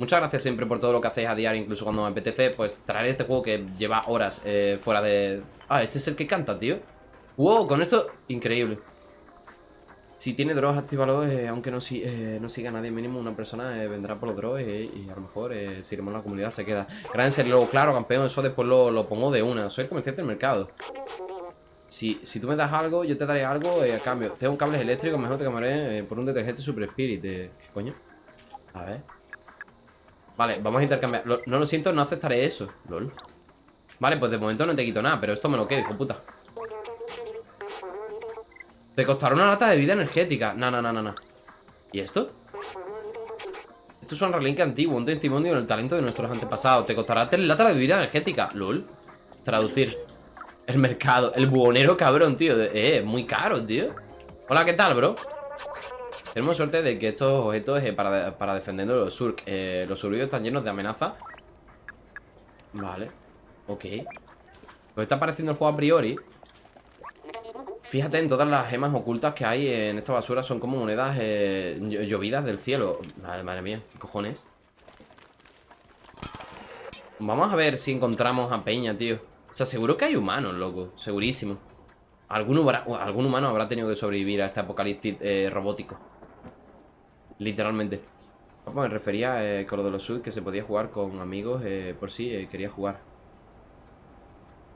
[SPEAKER 1] Muchas gracias siempre por todo lo que hacéis a diario, incluso cuando me apetece, pues traer este juego que lleva horas eh, fuera de... Ah, este es el que canta, tío. Wow, con esto, increíble. Si tiene drogas, actívalo, eh, aunque eh, no siga nadie, mínimo una persona vendrá por los drogas y a lo mejor si iremos a la comunidad se queda. Gran luego, claro, campeón, eso después lo, lo pongo de una. Soy el comerciante del mercado. Si, si tú me das algo, yo te daré algo eh, a cambio. Tengo cables eléctricos, mejor te cambiaré eh, por un detergente Super Spirit. eh, ¿Qué coño? A ver. Vale, vamos a intercambiar. No lo siento, no aceptaré eso. LOL. Vale, pues de momento no te quito nada, pero esto me lo quedo, hijo puta. Te costará una lata de vida energética. No, no, no, no, no. ¿Y esto? Esto es un relinque antiguo, un testimonio del talento de nuestros antepasados. Te costará tres latas de bebida energética. LOL. Traducir. El mercado. El buhonero cabrón, tío. Eh, muy caro, tío. Hola, ¿qué tal, bro? Tenemos suerte de que estos objetos eh, para, para defendernos los surk. Eh, los survios están llenos de amenaza. Vale. Ok. Pues está apareciendo el juego a priori. Fíjate en todas las gemas ocultas que hay en esta basura. Son como monedas eh, llo- llovidas del cielo. Madre, madre mía, ¿qué cojones? Vamos a ver si encontramos a Peña, tío. O sea, seguro que hay humanos, loco. Segurísimo. Algún, algún humano habrá tenido que sobrevivir a este apocalipsis eh, robótico. Literalmente. Me refería eh, con lo de los sud que se podía jugar con amigos eh, por si eh, quería jugar.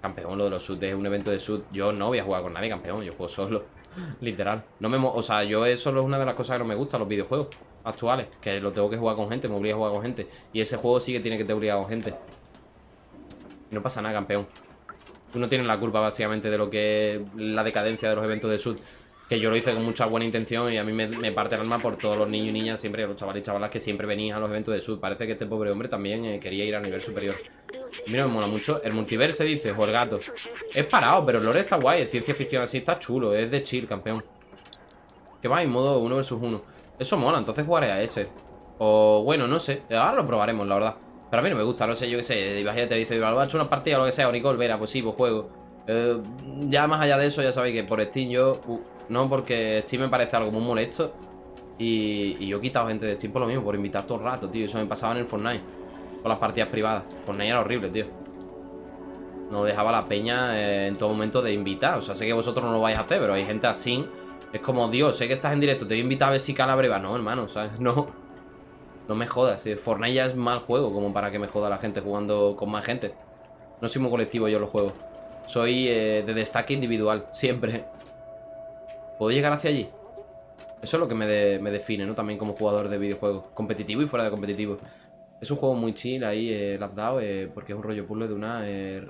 [SPEAKER 1] Campeón, lo de los sud es un evento de sud. Yo no voy a jugar con nadie, campeón. Yo juego solo. Literal. No me o sea, yo eso es una de las cosas que no me gustan los videojuegos actuales. Que lo tengo que jugar con gente, me obliga a jugar con gente. Y ese juego sí que tiene que te obligar con gente. Y no pasa nada, campeón. Tú no la culpa, básicamente, de lo que la decadencia de los eventos de Sud. Que yo lo hice con mucha buena intención y a mí me, parte el alma por todos los niños y niñas, siempre, los chavales y chavalas que siempre venían a los eventos de Sud. Parece que este pobre hombre también eh, quería ir a nivel superior. Mira, me mola mucho. El multiverse dice, o el gato. Es parado, pero el lore está guay. Ciencia ficción así, está chulo. Es de chill, campeón. Que va en modo 1 versus 1. Eso mola, entonces jugaré a ese. O bueno, no sé. Ahora lo probaremos, la verdad. Pero a mí no me gusta, no sé, yo qué sé. Imagínate, dice, ¿lo ha hecho una partida o lo que sea? O Nicole Vera, pues sí, pues juego. Eh, ya más allá de eso, ya sabéis que por Steam yo. uh, no, porque Steam me parece algo muy molesto. Y, y yo he quitado gente de Steam por lo mismo, por invitar todo el rato, tío. Eso me pasaba en el Fortnite. Con las partidas privadas. Fortnite era horrible, tío. No dejaba la peña eh, en todo momento de invitar. O sea, sé que vosotros no lo vais a hacer, pero hay gente así. Es como, Dios, sé que estás en directo, te voy a invitar a ver si cala breva. No, hermano, ¿sabes? No. No me jodas. eh, Fortnite ya es mal juego como para que me joda la gente jugando con más gente. No soy muy colectivo yo los juegos. Soy eh, de destaque individual, siempre. ¿Puedo llegar hacia allí? Eso es lo que me, de- me define, ¿no? También como jugador de videojuegos. Competitivo y fuera de competitivo. Es un juego muy chill ahí, eh, lo has dado, eh, porque es un rollo puzzle de una... eh,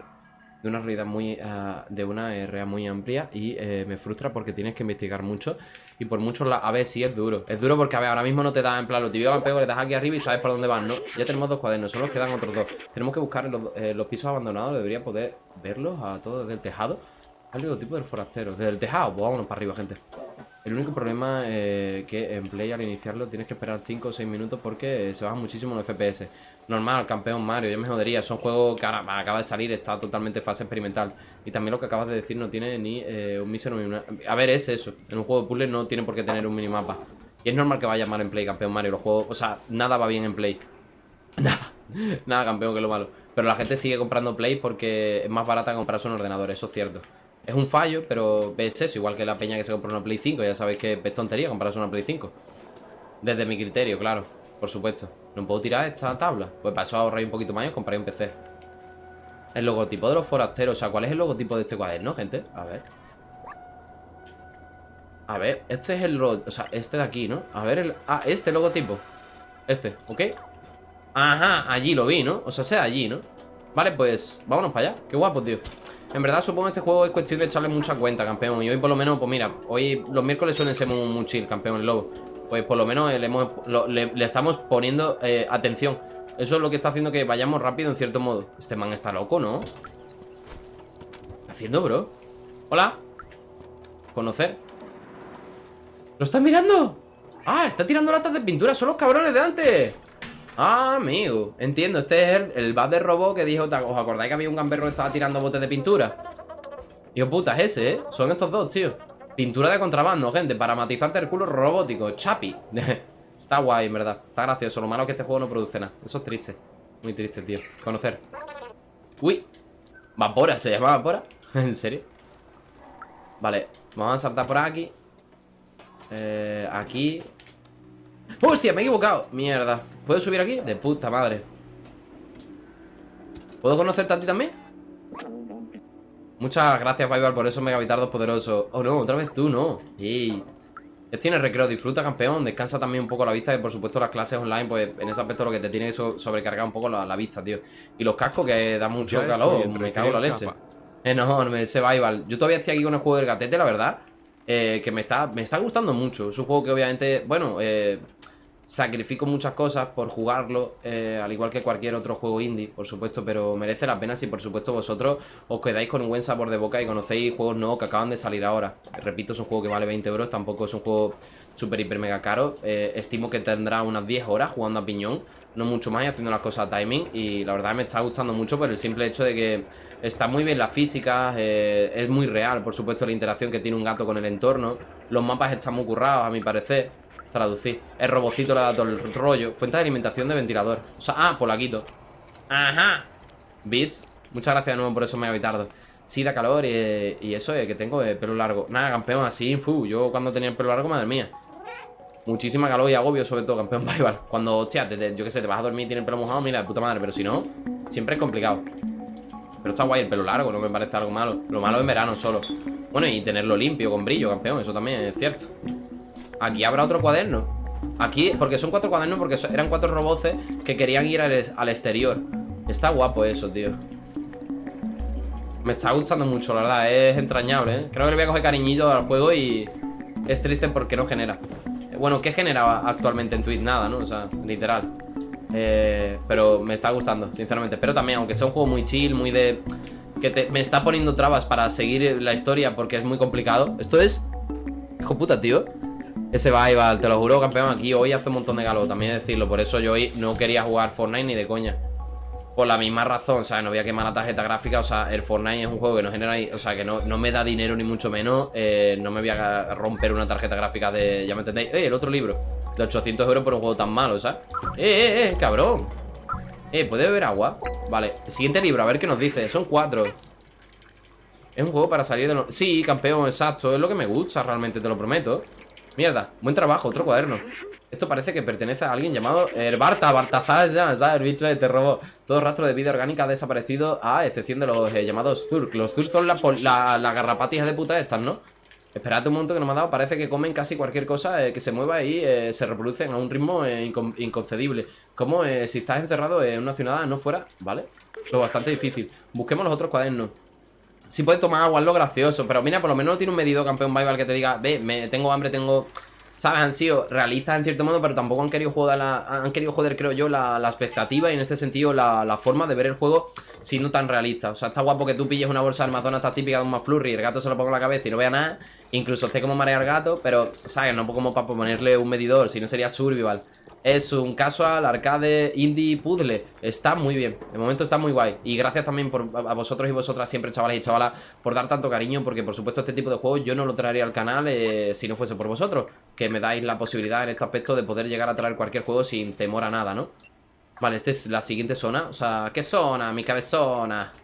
[SPEAKER 1] de una realidad muy ah, de una area muy amplia y me frustra porque tienes que investigar mucho y por mucho la... a ver sí es duro. Es duro porque a ver ahora mismo no te da en plan lo típico campeón le das aquí arriba y sabes por dónde vas no ya tenemos dos cuadernos solo nos quedan otros dos. Tenemos que buscar los, eh, los pisos abandonados debería poder verlos a todos desde el tejado. Al logotipo del forastero desde el tejado pues vámonos para arriba gente el único problema eh, que en Play al iniciarlo tienes que esperar 5 o 6 minutos porque eh, se bajan muchísimo los FPS. Normal, campeón Mario, ya me jodería. Son juegos que ahora acaba de salir, está totalmente en fase experimental. Y también lo que acabas de decir no tiene ni eh, un mísero ni. A ver, es eso. En un juego de puzzle no tiene por qué tener un minimapa. Y es normal que vaya mal en Play, campeón Mario. Los juegos, o sea, nada va bien en Play. Nada. Nada, campeón, que es lo malo. Pero la gente sigue comprando Play porque es más barata comprarse un ordenador, eso es cierto. Es un fallo, pero es eso, igual que la peña que se compra una Play 5, ya sabéis que es tontería comprarse una Play 5. Desde mi criterio, claro, por supuesto. ¿No puedo tirar esta tabla? Pues para eso ahorrar un poquito más y compraré un PC. El logotipo de los forasteros, o sea, ¿cuál es el logotipo de este cuaderno, gente? A ver. A ver, este es el... O sea, este de aquí, ¿no? A ver, el... Ah, este logotipo. Este, ¿ok? Ajá, allí lo vi, ¿no? O sea, sea allí, ¿no? Vale, pues vámonos para allá Qué guapo, tío En verdad supongo que este juego es cuestión de echarle mucha cuenta, campeón. Y hoy por lo menos, pues mira Hoy los miércoles suelen ser muy, muy chill, campeón, el lobo. Pues por lo menos le, le- estamos poniendo eh, atención. Eso es lo que está haciendo que vayamos rápido en cierto modo. Este man está loco, ¿no? ¿Qué está haciendo, bro? Hola. Conocer ¿Lo estás mirando? Ah, está tirando latas de pintura. Son los cabrones de antes Ah, amigo, entiendo, este es el, el bad de robot que dijo, ¿os acordáis que había un gamberro que estaba tirando botes de pintura? Hijo puta, es ese, ¿eh? Son estos dos, tío Pintura de contrabando, gente, para matizarte el culo robótico, chapi Está guay, en verdad, está gracioso Lo malo es que este juego no produce nada, eso es triste Muy triste, tío, conocer Uy, Vapora, ¿se llama Vapora? ¿En serio? Vale, vamos a saltar por aquí eh, Aquí ¡Hostia! Me he equivocado Mierda ¿Puedo subir aquí? De puta madre ¿Puedo conocerte a ti también? Muchas gracias, Vival, por esos megavitardos poderosos Oh, no, otra vez tú, no Ey. Ya tienes recreo, disfruta, campeón Descansa también un poco la vista Y por supuesto las clases online Pues en ese aspecto lo que te tiene so- sobrecargar un poco la, la vista, tío Y los cascos que da mucho
[SPEAKER 4] Ya
[SPEAKER 1] calor Me cago en la leche
[SPEAKER 4] capa.
[SPEAKER 1] Enorme, ese Vival Yo todavía estoy aquí con el juego del gatete, la verdad eh, Que me está, me está gustando mucho Es un juego que obviamente, bueno eh, Sacrifico muchas cosas por jugarlo eh, Al igual que cualquier otro juego indie Por supuesto, pero merece la pena Si por supuesto vosotros os quedáis con un buen sabor de boca Y conocéis juegos nuevos que acaban de salir ahora. Repito, es un juego que vale 20 euros Tampoco es un juego súper, hiper, mega caro. Eh, Estimo que tendrá unas 10 horas jugando a piñón no mucho más y haciendo las cosas a timing y la verdad me está gustando mucho por el simple hecho de que está muy bien la física, eh, es muy real, por supuesto la interacción que tiene un gato con el entorno, los mapas están muy currados a mi parecer, traducir, el robocito le da todo el rollo, fuente de alimentación de ventilador, o sea, ah, pues la quito, ajá, bits, Muchas gracias de nuevo por eso, me habitardo. Sí, da calor y, y eso es que tengo el pelo largo. Nada, campeón, así, fu, yo cuando tenía el pelo largo, madre mía. Muchísima calor y agobio, sobre todo, campeón Bival. Cuando, hostia, te- te- yo qué sé, te vas a dormir y tienes el pelo mojado, mira, de puta madre. Pero si no, siempre es complicado. Pero está guay el pelo largo, no me parece algo malo. Lo malo en verano solo. Bueno, y tenerlo limpio, con brillo, campeón, eso también es cierto. Aquí habrá otro cuaderno. Aquí, porque son cuatro cuadernos, porque eran cuatro roboces que querían ir al, exterior. Está guapo eso, tío. Me está gustando mucho, la verdad, es entrañable, ¿eh? Creo que le voy a coger cariñito al juego y es triste porque no genera. Eh, Bueno, ¿qué genera actualmente en Twitch? Nada, ¿no? O sea, literal. Eh, pero me está gustando, sinceramente. Pero también, aunque sea un juego muy chill, muy de... Que me está poniendo trabas para seguir la historia porque es muy complicado. Esto es... Hijo puta, tío. Ese va, te lo juro, campeón. Aquí hoy hace un montón de calor, también decirlo. Por eso yo hoy no quería jugar Fortnite ni de coña. Por la misma razón, sea, no voy a quemar la tarjeta gráfica. O sea, el Fortnite es un juego que no genera. O sea, que no, no me da dinero ni mucho menos. eh, no me voy a romper una tarjeta gráfica de. Ya me entendéis. ¡Eh! El otro libro. De 800 euros por un juego tan malo, ¿sabes? ¡Eh, eh, eh! ¡Cabrón! Eh, ¿puede beber agua? Vale, siguiente libro, a ver qué nos dice. Son cuatro. Es un juego para salir de los... Sí, campeón, exacto. Es lo que me gusta, realmente, te lo prometo. Mierda, buen trabajo, otro cuaderno. Esto parece que pertenece a alguien llamado el Barta, Bartazar, ya, ¿sabes? El bicho este robó. Todo rastro de vida orgánica ha desaparecido, a excepción de los eh, llamados Zurk. Los Zurk son las la, de puta estas, ¿no? Esperad un momento que no me ha dado. Parece que comen casi cualquier cosa eh, que se mueva y eh, se reproducen a un ritmo incon- inconcebible. Como si estás encerrado en una ciudad, no fuera, ¿vale? Lo bastante difícil. Busquemos los otros cuadernos. Si puedes tomar agua es lo gracioso, pero mira, por lo menos no tiene un medido campeón Bible que te diga, ve, me, tengo hambre, tengo... ¿Sabes? Han sido realistas en cierto modo, pero tampoco han querido joder, la, han querido joder creo yo, la, la expectativa y en este sentido la, la forma de ver el juego siendo tan realista. O sea, está guapo que tú pilles una bolsa de Amazon esta típica de un McFlurry y el gato se lo ponga en la cabeza y no vea nada, incluso esté como marear gato, pero, ¿sabes? No como para ponerle un medidor, si no sería survival. Es un casual arcade indie puzzle. Está muy bien. De momento está muy guay. Y gracias también por, a vosotros y vosotras, siempre chavales y chavalas, por dar tanto cariño. Porque por supuesto, este tipo de juegos yo no lo traería al canal eh, si no fuese por vosotros. Que me dais la posibilidad en este aspecto de poder llegar a traer cualquier juego sin temor a nada, ¿no? Vale, esta es la siguiente zona. O sea, ¿qué zona? Mi cabezona.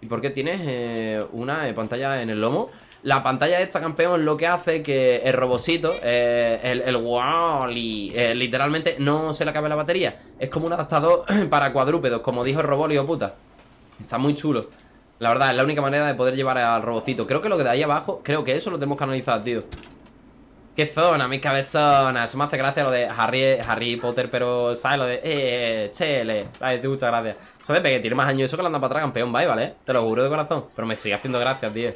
[SPEAKER 1] ¿Y por qué tienes eh, una eh, pantalla en el lomo? La pantalla esta, campeón, lo que hace que el robocito, eh, el, el Wally, eh, literalmente no se le acabe la batería. Es como un adaptador para cuadrúpedos, como dijo el robot, hijo puta. Está muy chulo. La verdad, es la única manera de poder llevar al robocito. Creo que lo que de ahí abajo, creo que eso lo tenemos que analizar, tío. ¿Qué zona? Mi cabezona. Eso me hace gracia lo de Harry, Harry Potter, pero, ¿sabes? Lo de, eh, chele. ¿Sabes? Tío, muchas gracias. Eso de que tiene más años eso que lo anda para atrás, campeón, bye, ¿vale? Te lo juro de corazón. Pero me sigue haciendo gracias, tío.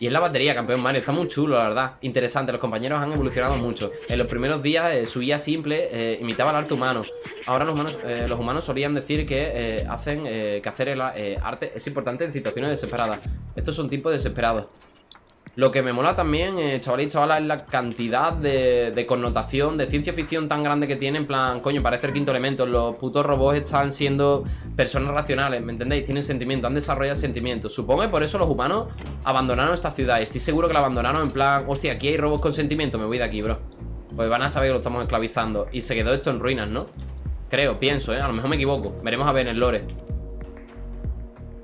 [SPEAKER 1] Y es la batería, campeón Mario, está muy chulo, la verdad. Interesante, los compañeros han evolucionado mucho. En los primeros días eh, su guía simple eh, imitaba el arte humano. Ahora los humanos, eh, los humanos solían decir que hacen que hacer el arte es importante en situaciones desesperadas. Estos son tipos desesperados lo que me mola también, eh, chaval y chavala, es la cantidad de, connotación, de ciencia ficción tan grande que tiene. En plan, coño, parece el quinto elemento. Los putos robots están siendo personas racionales, ¿me entendéis? Tienen sentimientos, han desarrollado sentimientos. Supongo que por eso los humanos abandonaron esta ciudad. Estoy seguro que la abandonaron en plan, hostia, aquí hay robots con sentimiento, me voy de aquí, bro. Pues van a saber que lo estamos esclavizando. Y se quedó esto en ruinas, ¿no? Creo, pienso, ¿eh? A lo mejor me equivoco. Veremos a ver en el lore.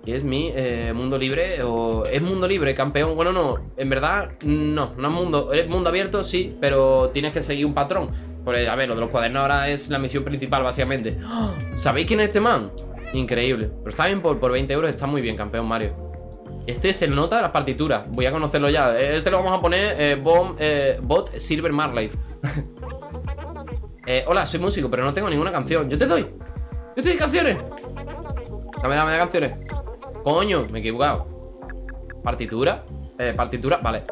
[SPEAKER 1] ¿Y es mi eh, mundo libre o es mundo libre, campeón? Bueno, no, en verdad no, no es mundo, es mundo abierto, sí, pero tienes que seguir un patrón. Por, a ver, lo de los cuadernos ahora es la misión principal, básicamente. ¡Ah! ¿Sabéis quién es este man? Increíble. Pero está bien, por, por 20 euros está muy bien, campeón Mario. Este es el nota de las partituras, voy a conocerlo ya. Este lo vamos a poner eh, eh, Bot Silver Marlight. eh, hola, soy músico, pero no tengo ninguna canción. Yo te doy. Yo te doy canciones. Dame, dame canciones. Coño, me he equivocado. Partitura. Eh, Partitura, vale.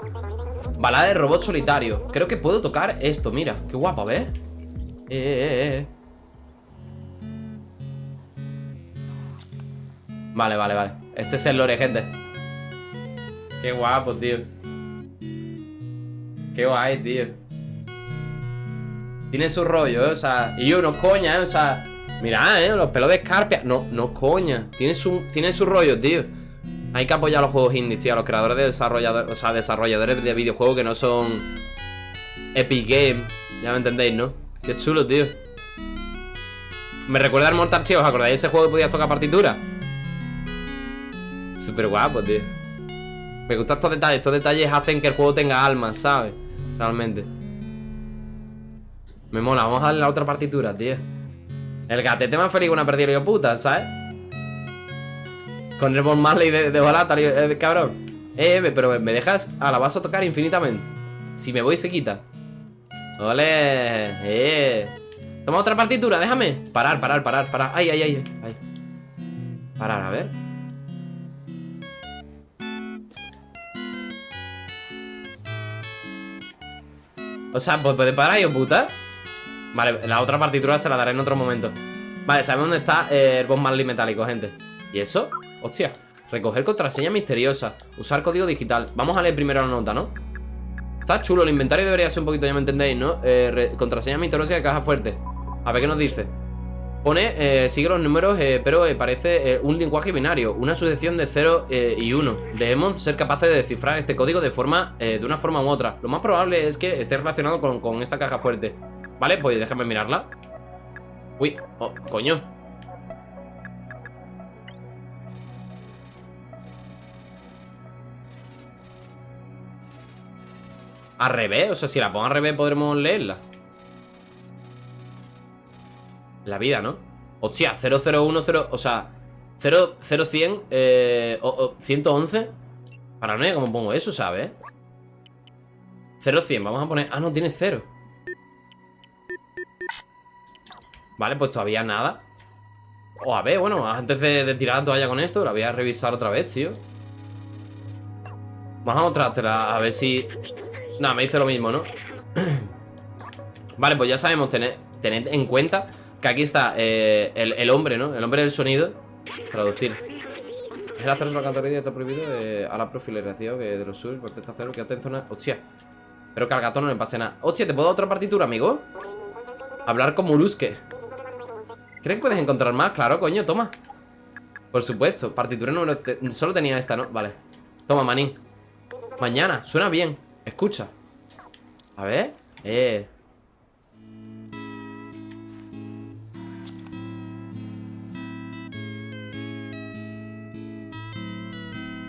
[SPEAKER 1] Balada de robot solitario. Creo que puedo tocar esto, mira. Qué guapa, ¿ves? Eh, eh, eh Vale, vale, vale. Este es el lore, gente. Qué guapo, tío. Qué guay, tío. Tiene su rollo, ¿eh? O sea, y yo no coña, ¿eh? O sea Mira, eh, los pelos de escarpia No, no coña Tiene su, tiene su rollo, tío Hay que apoyar a los juegos indies, tío A los creadores de desarrolladores O sea, desarrolladores de videojuegos que no son Epic Game Ya me entendéis, ¿no? Qué chulo, tío Me recuerda al Mortal Kombat ¿Os acordáis de ese juego que podías tocar partitura? Súper guapo, tío. Me gustan estos detalles. Estos detalles hacen que el juego tenga alma, ¿sabes? Realmente. Me mola. Vamos a darle la otra partitura, tío. El gatete más feliz que una perdida yo puta, ¿sabes? Con el Bob Marley de, de Volata, eh, cabrón. Eh, pero me dejas a la vas a tocar infinitamente. Si me voy, se quita. ¡Ole! ¡Eh! Toma otra partitura, déjame. Parar, parar, parar, parar. ¡Ay, ay, ay! ay. Parar, a ver. O sea, puede parar, yo puta. Vale, la otra partitura se la daré en otro momento. Vale, sabemos dónde está el Bob Marley metálico, gente. ¿Y eso? Hostia. Recoger contraseña misteriosa. Usar código digital. Vamos a leer primero la nota, ¿no? Está chulo, el inventario debería ser un poquito, ya me entendéis, ¿no? Eh, contraseña misteriosa de caja fuerte. A ver qué nos dice. Pone, eh, sigue los números, eh, pero eh, parece un lenguaje binario, una sucesión de 0 y 1. Debemos ser capaces de descifrar este código de forma, de una forma u otra. Lo más probable es que esté relacionado con, con esta caja fuerte. Vale, pues déjame mirarla. Uy, oh, coño. Al revés, o sea, si la pongo al revés podremos leerla La vida, ¿no? Hostia, 0010, o sea 0100, eh, o, 111 Paranoia, ¿cómo pongo eso, sabes? 0100, vamos a poner... Ah, no, tiene 0 Vale, pues todavía nada. O a ver, bueno, antes de, tirar la toalla con esto La voy a revisar otra vez, tío. Vamos a mostrártela, a ver si Nada, me dice lo mismo, ¿no? vale, pues ya sabemos tener, tened en cuenta que aquí está eh, el, hombre, ¿no? El hombre del sonido. Traducir. El acceso a la está prohibido eh, a la profileración de los sur Contesta cero, quédate en zona... Hostia. Pero que al gato no le pase nada. Hostia, ¿te puedo dar otra partitura, amigo? Hablar con Muruske ¿Crees que puedes encontrar más? Claro, coño, toma Por supuesto, partitura número... Solo tenía esta, ¿no? Vale Toma, manín Mañana, suena bien Escucha A ver Eh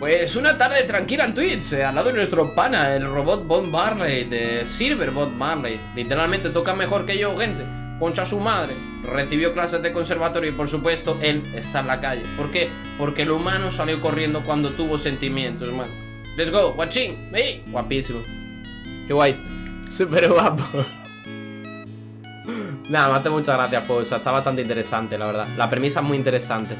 [SPEAKER 1] Pues una tarde tranquila en Twitch, eh, al lado de nuestro pana, el robot Bob Marley, de Silver Bob Marley. Literalmente toca mejor que yo, gente. Concha su madre. Recibió clases de conservatorio y por supuesto él está en la calle. ¿Por qué? Porque el humano salió corriendo cuando tuvo sentimientos, man. Let's go, watching, me. Guapísimo. Qué guay. Súper guapo. Nada, me hace muchas gracias, pues. está bastante interesante, la verdad. La premisa es muy interesante.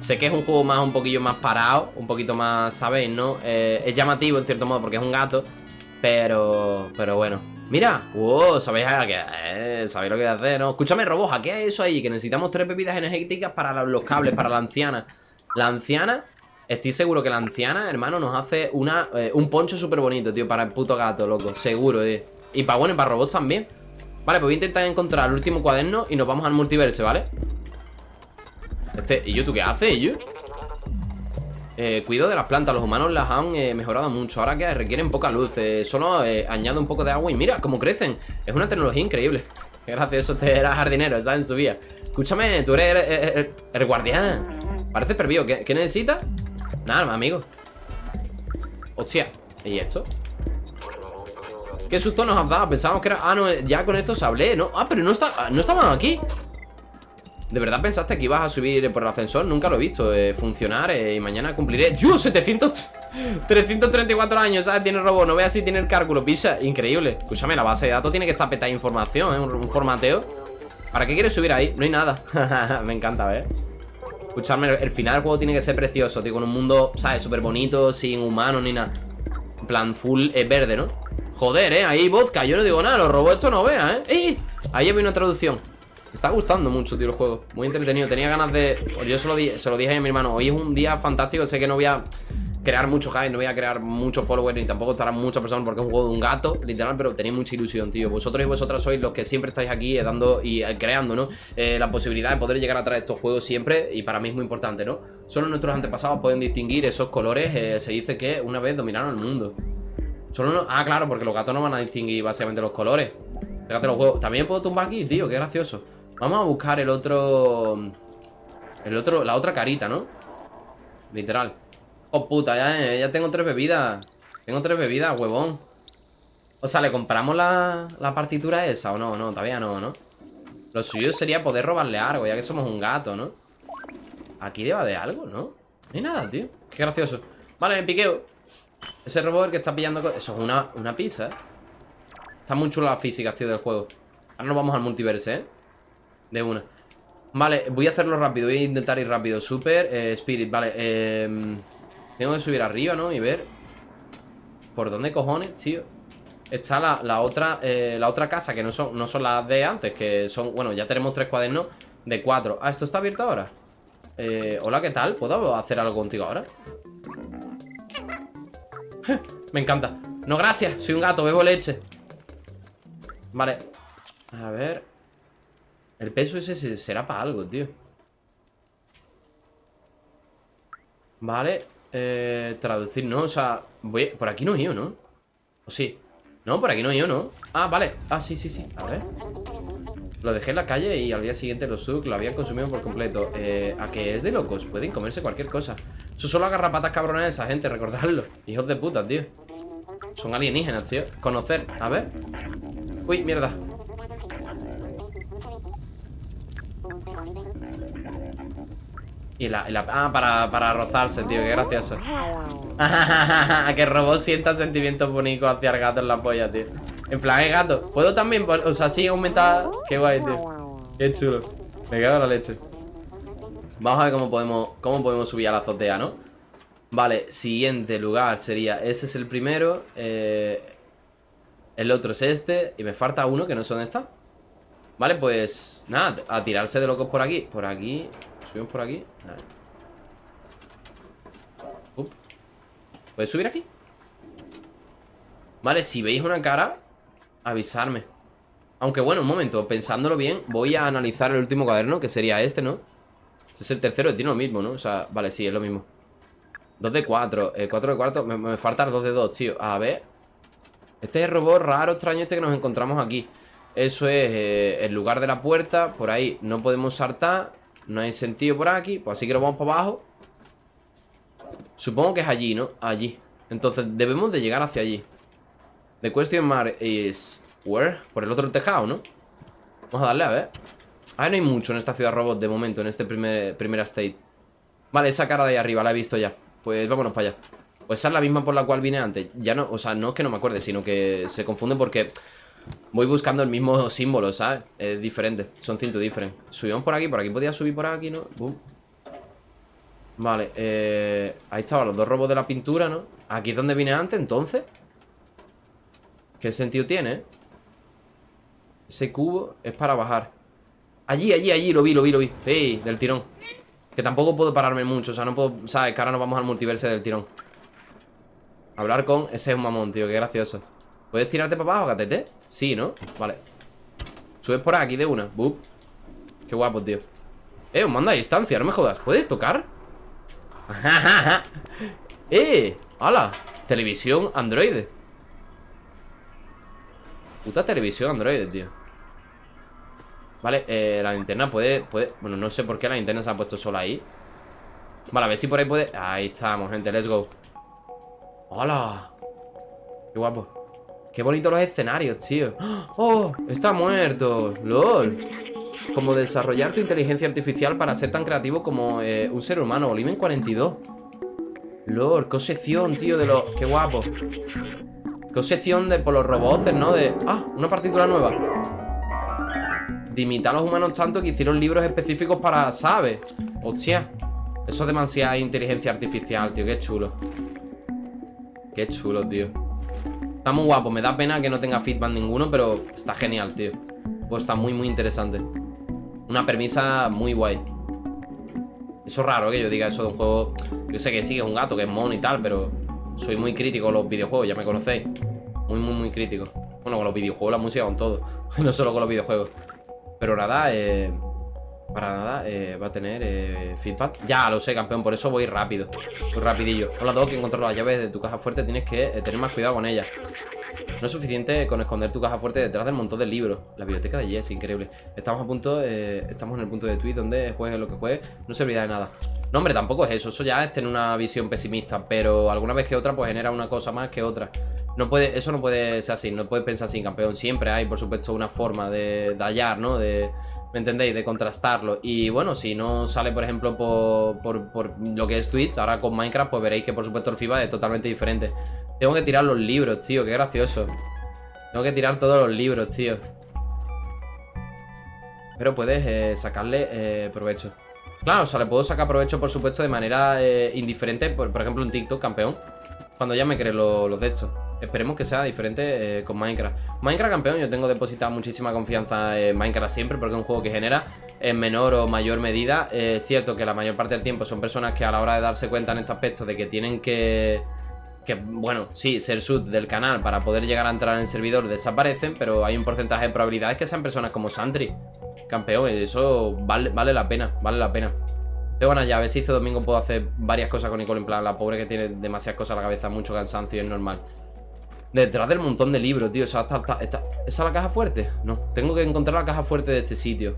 [SPEAKER 1] Sé que es un juego más un poquillo más parado, un poquito más, ¿sabéis, no? Eh, es llamativo en cierto modo porque es un gato, pero pero bueno. Mira, wow, ¿sabéis a qué? ¿Sabéis lo que hacer, no? Escúchame, robot, ¿qué es eso ahí? Que necesitamos tres bebidas energéticas para los cables, para la anciana. La anciana, estoy seguro que la anciana, hermano, nos hace una, eh, un poncho súper bonito, tío, para el puto gato, loco. Seguro, eh. Y para, bueno, y para robots también. Vale, pues voy a intentar encontrar el último cuaderno y nos vamos al multiverso, ¿vale? Este, ¿y yo tú qué haces, yo? Eh, cuido de las plantas, los humanos las han eh, mejorado mucho Ahora que requieren poca luz, eh, solo eh, añado un poco de agua y mira cómo crecen Es una tecnología increíble Qué gracioso, te era jardinero, estás en su vía Escúchame, tú eres el, guardián Parece pervivo, ¿Qué, ¿qué necesitas? Nada, amigo Hostia, ¿y esto? ¿Qué susto nos has dado? Pensábamos que era... Ah, no, ya con esto se hablé, ¿no? Ah, pero no, está... no estaban aquí ¿De verdad pensaste que ibas a subir por el ascensor? Nunca lo he visto eh, funcionar eh, y mañana cumpliré... ¡Dios! 700... 334 años, ¿sabes? Tiene el robot, no veas si tiene el cálculo, pisa Increíble Escúchame, la base de datos tiene que estar petada de información, ¿eh? Un, formateo ¿Para qué quieres subir ahí? No hay nada Me encanta, ver Escúchame, el final del juego tiene que ser precioso, tío Con un mundo, ¿sabes? Súper bonito, sin humanos ni nada En plan, full eh, verde, ¿no? Joder, ¿eh? Ahí vodka, yo no digo nada Los robots esto no vean, ¿eh? ¡Eh! Ahí había una traducción me está gustando mucho, tío, el juego. Muy entretenido, tenía ganas de... Yo se lo, se lo dije a mi hermano Hoy es un día fantástico, sé que no voy a crear mucho hype No voy a crear muchos followers Ni tampoco estarán muchas personas porque es un juego de un gato Literal, pero tenéis mucha ilusión, tío. Vosotros y vosotras sois los que siempre estáis aquí eh, Dando y eh, creando, ¿no? Eh, la posibilidad de poder llegar a traer estos juegos siempre Y para mí es muy importante, ¿no? Solo nuestros antepasados pueden distinguir esos colores Se dice que una vez dominaron el mundo. Solo no... Ah, claro, porque los gatos no van a distinguir básicamente los colores. Fíjate los juegos. También puedo tumbar aquí, tío, qué gracioso Vamos a buscar el otro... El otro... La otra carita, ¿no? Literal Oh, puta, ya, ya tengo tres bebidas. Tengo tres bebidas, huevón. O sea, ¿le compramos la, la partitura esa o no? No, todavía no, ¿no? Lo suyo sería poder robarle algo, ya que somos un gato, ¿no? Aquí deba de algo, ¿no? No hay nada, tío. Qué gracioso. Vale, me piqueo. Ese robot que está pillando... Eso es una, una pizza, ¿eh? Está muy chula la física, tío, del juego. Ahora nos vamos al multiverse, ¿eh? De una. Vale, voy a hacerlo rápido. Voy a intentar ir rápido. Super, eh, Spirit, vale. Eh, tengo que subir arriba, ¿no? Y ver... ¿Por dónde cojones, tío? Está la, la otra eh, la otra casa, que no son, no son las de antes, que son... Bueno, ya tenemos tres cuadernos de cuatro. Ah, ¿esto está abierto ahora? Eh, hola, ¿qué tal? ¿Puedo hacer algo contigo ahora? Me encanta No, gracias, soy un gato, bebo leche Vale A ver El peso ese será para algo, tío Vale eh, Traducir, no, o sea voy... Por aquí no he ido, ¿no? ¿O sí? No, por aquí no he ido, ¿no? Ah, vale Ah, sí, sí, sí A ver lo dejé en la calle y al día siguiente los Suk lo habían consumido por completo. Eh, ¿A qué es de locos? Pueden comerse cualquier cosa. Eso solo agarra patas cabronas de esa gente, recordadlo. Hijos de puta, tío. Son alienígenas, tío. Conocer. A ver. Uy, mierda. Y la, ah, para, para rozarse, tío, qué gracioso. Que el robot sienta sentimientos bonitos hacia el gato en la polla, tío. En plan, el gato ¿Puedo también, o sea, sí aumentar? Qué guay, tío. Qué chulo. Me cago la leche. Vamos a ver cómo podemos, cómo podemos subir a la azotea, ¿no? Vale, siguiente lugar sería Ese es el primero eh, El otro es este Y me falta uno que no sé dónde Vale, pues nada, a tirarse de locos por aquí. Por aquí Subimos por aquí. ¿Puedes subir aquí? Vale, si veis una cara Avisarme. Aunque bueno, un momento, pensándolo bien Voy a analizar el último cuaderno, que sería este, ¿no? Este es el tercero, tiene lo mismo, ¿no? O sea, vale, sí, es lo mismo. 2 de 4, el 4 de cuarto Me, me faltan 2 de 2, tío. A ver. Este es el robot raro, extraño este que nos encontramos aquí. Eso es eh, el lugar de la puerta Por ahí no podemos saltar no hay sentido por aquí Pues así que lo vamos para abajo. Supongo que es allí, ¿no? Allí. Entonces debemos de llegar hacia allí. The question mark is Where? Por el otro tejado, ¿no? Vamos a darle a ver. Ah, no hay mucho en esta ciudad robot de momento En este primer, primera state Vale, esa cara de ahí arriba la he visto ya. Pues vámonos para allá. Pues esa es la misma por la cual vine antes. Ya no, o sea, no es que no me acuerde Sino que se confunde porque Voy buscando el mismo símbolo, ¿sabes? Es diferente, son cintos diferentes Subimos por aquí, por aquí podía subir por aquí, ¿no? Vale, eh, ahí estaban los dos robos de la pintura, ¿no? Aquí es donde vine antes, entonces ¿Qué sentido tiene? Ese cubo es para bajar Allí, allí, allí, lo vi, lo vi, lo vi Sí, del tirón Que tampoco puedo pararme mucho, o sea, no puedo ¿Sabes? Que ahora nos vamos al multiverse del tirón Hablar con... Ese es un mamón, tío, qué gracioso ¿Puedes tirarte para abajo, gatete? Sí, ¿no? Vale Subes por aquí de una Bup Qué guapo, tío Eh, un manda a distancia, no me jodas ¿Puedes tocar? ¡Eh! ¡Hala! Televisión Android Puta televisión Android, tío Vale, eh, la linterna puede, puede Bueno, no sé por qué la linterna se ha puesto sola ahí Vale, a ver si por ahí puede Ahí estamos, gente, let's go ¡Hala! Qué guapo Qué bonitos los escenarios, tío ¡Oh! Está muerto ¡Lol! Como desarrollar tu inteligencia artificial para ser tan creativo como eh, un ser humano Oliven 42 ¡Lol! ¡Qué sección, tío! De los... ¡Qué guapo! ¡Qué sección de por los robots, ¿no? De... ¡Ah! Una partícula nueva De imitar a los humanos tanto que hicieron libros específicos para... ¿Sabes? ¡Hostia! Eso es demasiada inteligencia artificial, tío Qué chulo Qué chulo, tío Está muy guapo, me da pena que no tenga feedback ninguno Pero está genial, tío. Pues está muy, muy interesante. Una premisa muy guay. Eso es raro que yo diga eso de un juego Yo sé que sí, que es un gato, que es mono y tal Pero soy muy crítico con los videojuegos, ya me conocéis. Muy, muy, muy crítico. Bueno, con los videojuegos, la música, con todo No solo con los videojuegos. Pero nada, eh... Para nada, eh, va a tener eh, feedback Ya lo sé, campeón, por eso voy rápido Muy rapidillo Hola, Doc, que encontrado las llaves de tu caja fuerte Tienes que eh, tener más cuidado con ellas No es suficiente con esconder tu caja fuerte detrás del montón de libros. La biblioteca de Jess, increíble. Estamos a punto, eh, estamos en el punto de tweet donde juegues lo que juegues, no servirá de nada. No, hombre, tampoco es eso. Eso ya es tener una visión pesimista. Pero alguna vez que otra, pues genera una cosa más que otra. No puede, eso no puede ser así, no puedes pensar así, campeón. Siempre hay, por supuesto, una forma de, de hallar, ¿no? De, ¿Me entendéis? De contrastarlo. Y bueno, si no sale, por ejemplo, por, por, por, lo que es Twitch, ahora con Minecraft, pues veréis que, por supuesto, el FIBA es totalmente diferente. Tengo que tirar los libros, tío, qué gracioso. Tengo que tirar todos los libros, tío. Pero puedes eh, sacarle eh, provecho. Claro, o sea, le puedo sacar provecho, por supuesto, de manera eh, indiferente. Por, por, ejemplo, un TikTok, campeón. Cuando ya me cree los lo de estos. Esperemos que sea diferente eh, con Minecraft. Minecraft campeón, yo tengo depositada muchísima confianza en Minecraft siempre porque es un juego que genera en menor o mayor medida. Eh, es cierto que la mayor parte del tiempo son personas que a la hora de darse cuenta en este aspecto de que tienen que... Que, bueno, sí, ser sub del canal para poder llegar a entrar en el servidor desaparecen, pero hay un porcentaje de probabilidades que sean personas como Santry. Campeón, eso vale, vale la pena, vale la pena. Pero bueno, ya a ver si este domingo puedo hacer varias cosas con Nicole En plan, la pobre que tiene demasiadas cosas a la cabeza Mucho cansancio, es normal Detrás del montón de libros, tío ¿Esa, está, está, ¿Esa es la caja fuerte? No, tengo que encontrar la caja fuerte de este sitio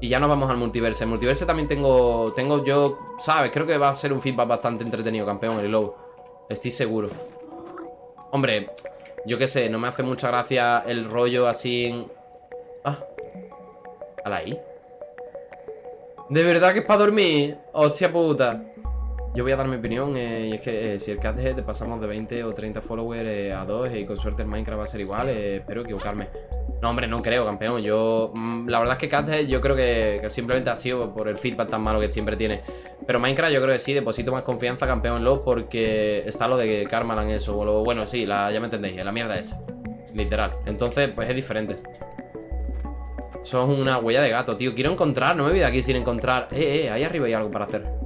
[SPEAKER 1] Y ya nos vamos al multiverse El multiverse también tengo, tengo yo, ¿sabes? Creo que va a ser un feedback bastante entretenido, campeón, el lobo Estoy seguro Hombre, yo qué sé, no me hace mucha gracia el rollo así en... Ah, ahí. ¿De verdad que es para dormir? Hostia puta. Yo voy a dar mi opinión eh, y es que eh, si el Cathead te pasamos de 20 o 30 followers eh, a 2 y con suerte el Minecraft va a ser igual, espero equivocarme. No, hombre, no creo, campeón. Yo, mmm, la verdad es que Cathead yo creo que, simplemente ha sido por el feedback tan malo que siempre tiene. Pero Minecraft yo creo que sí, deposito más confianza, campeón, en lo porque está lo de Karmalan eso. O lo, bueno, sí, ya me entendéis, la mierda esa. Literal. Entonces, pues es diferente. Eso es una huella de gato, tío Quiero encontrar, no me voy de aquí sin encontrar Eh, eh, ahí arriba hay algo para hacer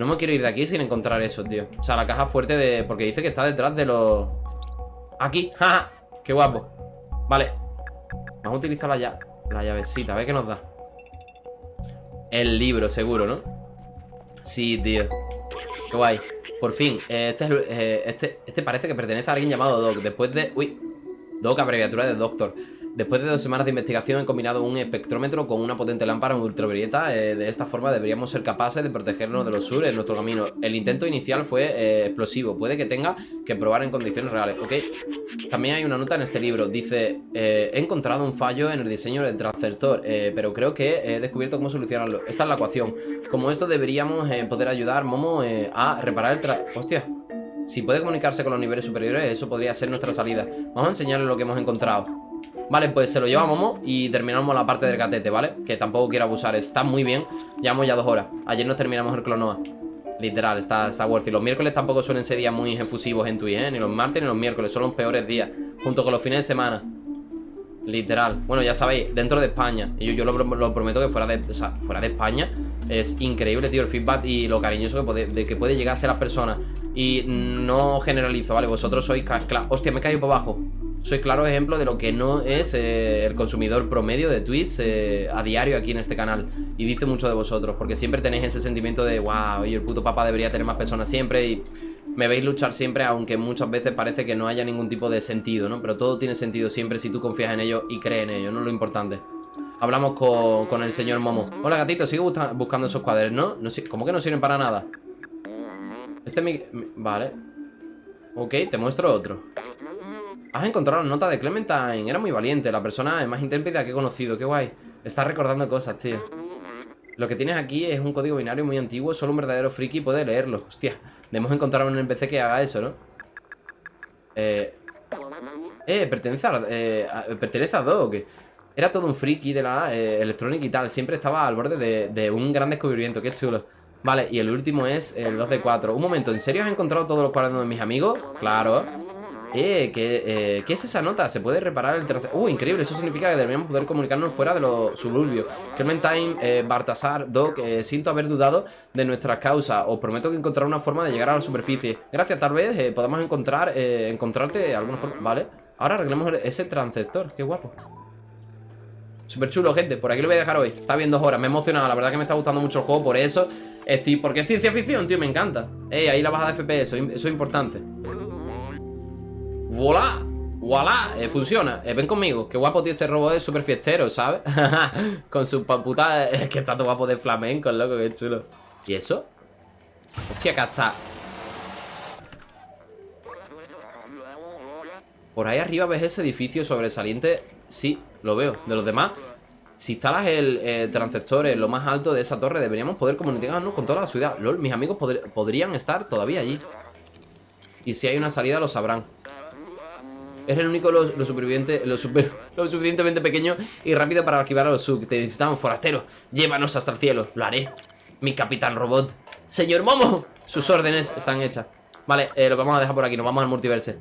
[SPEAKER 1] No me quiero ir de aquí sin encontrar eso, tío. O sea, la caja fuerte de... Porque dice que está detrás de los... Aquí, jaja Qué guapo. Vale. Vamos a utilizar la, la llavecita, a ver qué nos da. El libro, seguro, ¿no? Sí, tío. Qué guay. Por fin Este, es, eh, este, este parece que pertenece a alguien llamado Doc Después de... Uy Doc, abreviatura de Doctor Después de dos semanas de investigación he combinado un espectrómetro con una potente lámpara ultravioleta. Eh, de esta forma deberíamos ser capaces de protegernos de los sur en nuestro camino. El intento inicial fue eh, explosivo. Puede que tenga que probar en condiciones reales. Ok. También hay una nota en este libro. Dice, eh, he encontrado un fallo en el diseño del transceptor, pero creo que he descubierto cómo solucionarlo. Esta es la ecuación. Como esto deberíamos poder ayudar Momo a reparar el tra... Hostia. Si puede comunicarse con los niveles superiores, eso podría ser nuestra salida. Vamos a enseñarle lo que hemos encontrado. Vale, pues se lo lleva Momo y terminamos la parte del gatete, ¿vale? Que tampoco quiero abusar, está muy bien. Llevamos ya dos horas, ayer nos terminamos el Clonoa. Literal, está, está worth it. Los miércoles tampoco suelen ser días muy efusivos en Twitch, ¿eh? Ni los martes ni los miércoles, son los peores días. Junto con los fines de semana Literal, bueno ya sabéis, dentro de España. Y yo, yo lo, prometo que fuera de, fuera de España. Es increíble, tío, el feedback y lo cariñoso que puede, de que puede llegar a las personas. Y no generalizo, ¿vale? Vosotros sois, hostia, me he caído por abajo. Soy claro ejemplo de lo que no es eh, el consumidor promedio de tweets eh, a diario aquí en este canal. Y dice mucho de vosotros, porque siempre tenéis ese sentimiento de, wow, y el puto papá debería tener más personas siempre y me veis luchar siempre, aunque muchas veces parece que no haya ningún tipo de sentido, ¿no? Pero todo tiene sentido siempre si tú confías en ello y crees en ello, ¿no? Lo importante. Hablamos con, con el señor Momo. Hola, gatito, sigo buscando esos cuadernos, ¿no? ¿Cómo que no sirven para nada? Este es mi... Vale. Ok, te muestro otro. Has encontrado la nota de Clementine. Era muy valiente, la persona más intrépida que he conocido. Qué guay. Estás recordando cosas, tío. Lo que tienes aquí es un código binario muy antiguo. Solo un verdadero friki puede leerlo. Hostia, debemos encontrar un NPC que haga eso, ¿no? Eh... Eh, pertenece a, eh, pertenece a. Era todo un friki de la eh, electrónica y tal. Siempre estaba al borde de, de un gran descubrimiento. Qué chulo. Vale, y el último es el 2 de 4 Un momento, ¿en serio has encontrado todos los cuadernos de mis amigos? Claro eh, ¿qué, eh, ¿qué es esa nota? ¿Se puede reparar el tercer...? Uh, increíble, eso significa que deberíamos poder comunicarnos fuera de los suburbios Clementine, eh, Bartasar, Doc, eh, siento haber dudado de nuestras causas Os prometo que encontraré una forma de llegar a la superficie Gracias, tal vez eh, podamos encontrar, eh, encontrarte alguna forma Vale, ahora arreglemos ese transceptor, qué guapo Súper chulo, gente. Por aquí lo voy a dejar hoy. Está bien dos horas. Me he emocionado. La verdad que me está gustando mucho el juego. Por eso estoy... Porque es ciencia ficción, tío. Me encanta. Ey, ahí la baja de FPS. Eso es importante. ¡Voilà! ¡Voilà! Eh, funciona. Eh, ven conmigo. Qué guapo, tío. Este robot es súper fiestero, ¿sabes? Con su pa- puta... Es que está todo guapo de flamenco, loco. Qué chulo. ¿Y eso? Hostia, acá está. Por ahí arriba ves ese edificio sobresaliente. Sí, lo veo. De los demás. Si instalas el eh, transceptor en lo más alto de esa torre, deberíamos poder comunicarnos con toda la ciudad. LOL, mis amigos podr- podrían estar todavía allí. Y si hay una salida, lo sabrán. Es el único lo, superviviente, lo, lo suficientemente pequeño y rápido para archivar a los sub. Te necesitamos, forastero. Llévanos hasta el cielo. Lo haré. Mi capitán robot. Señor Momo. Sus órdenes están hechas. Vale, eh, lo vamos a dejar por aquí. Nos vamos al multiverse.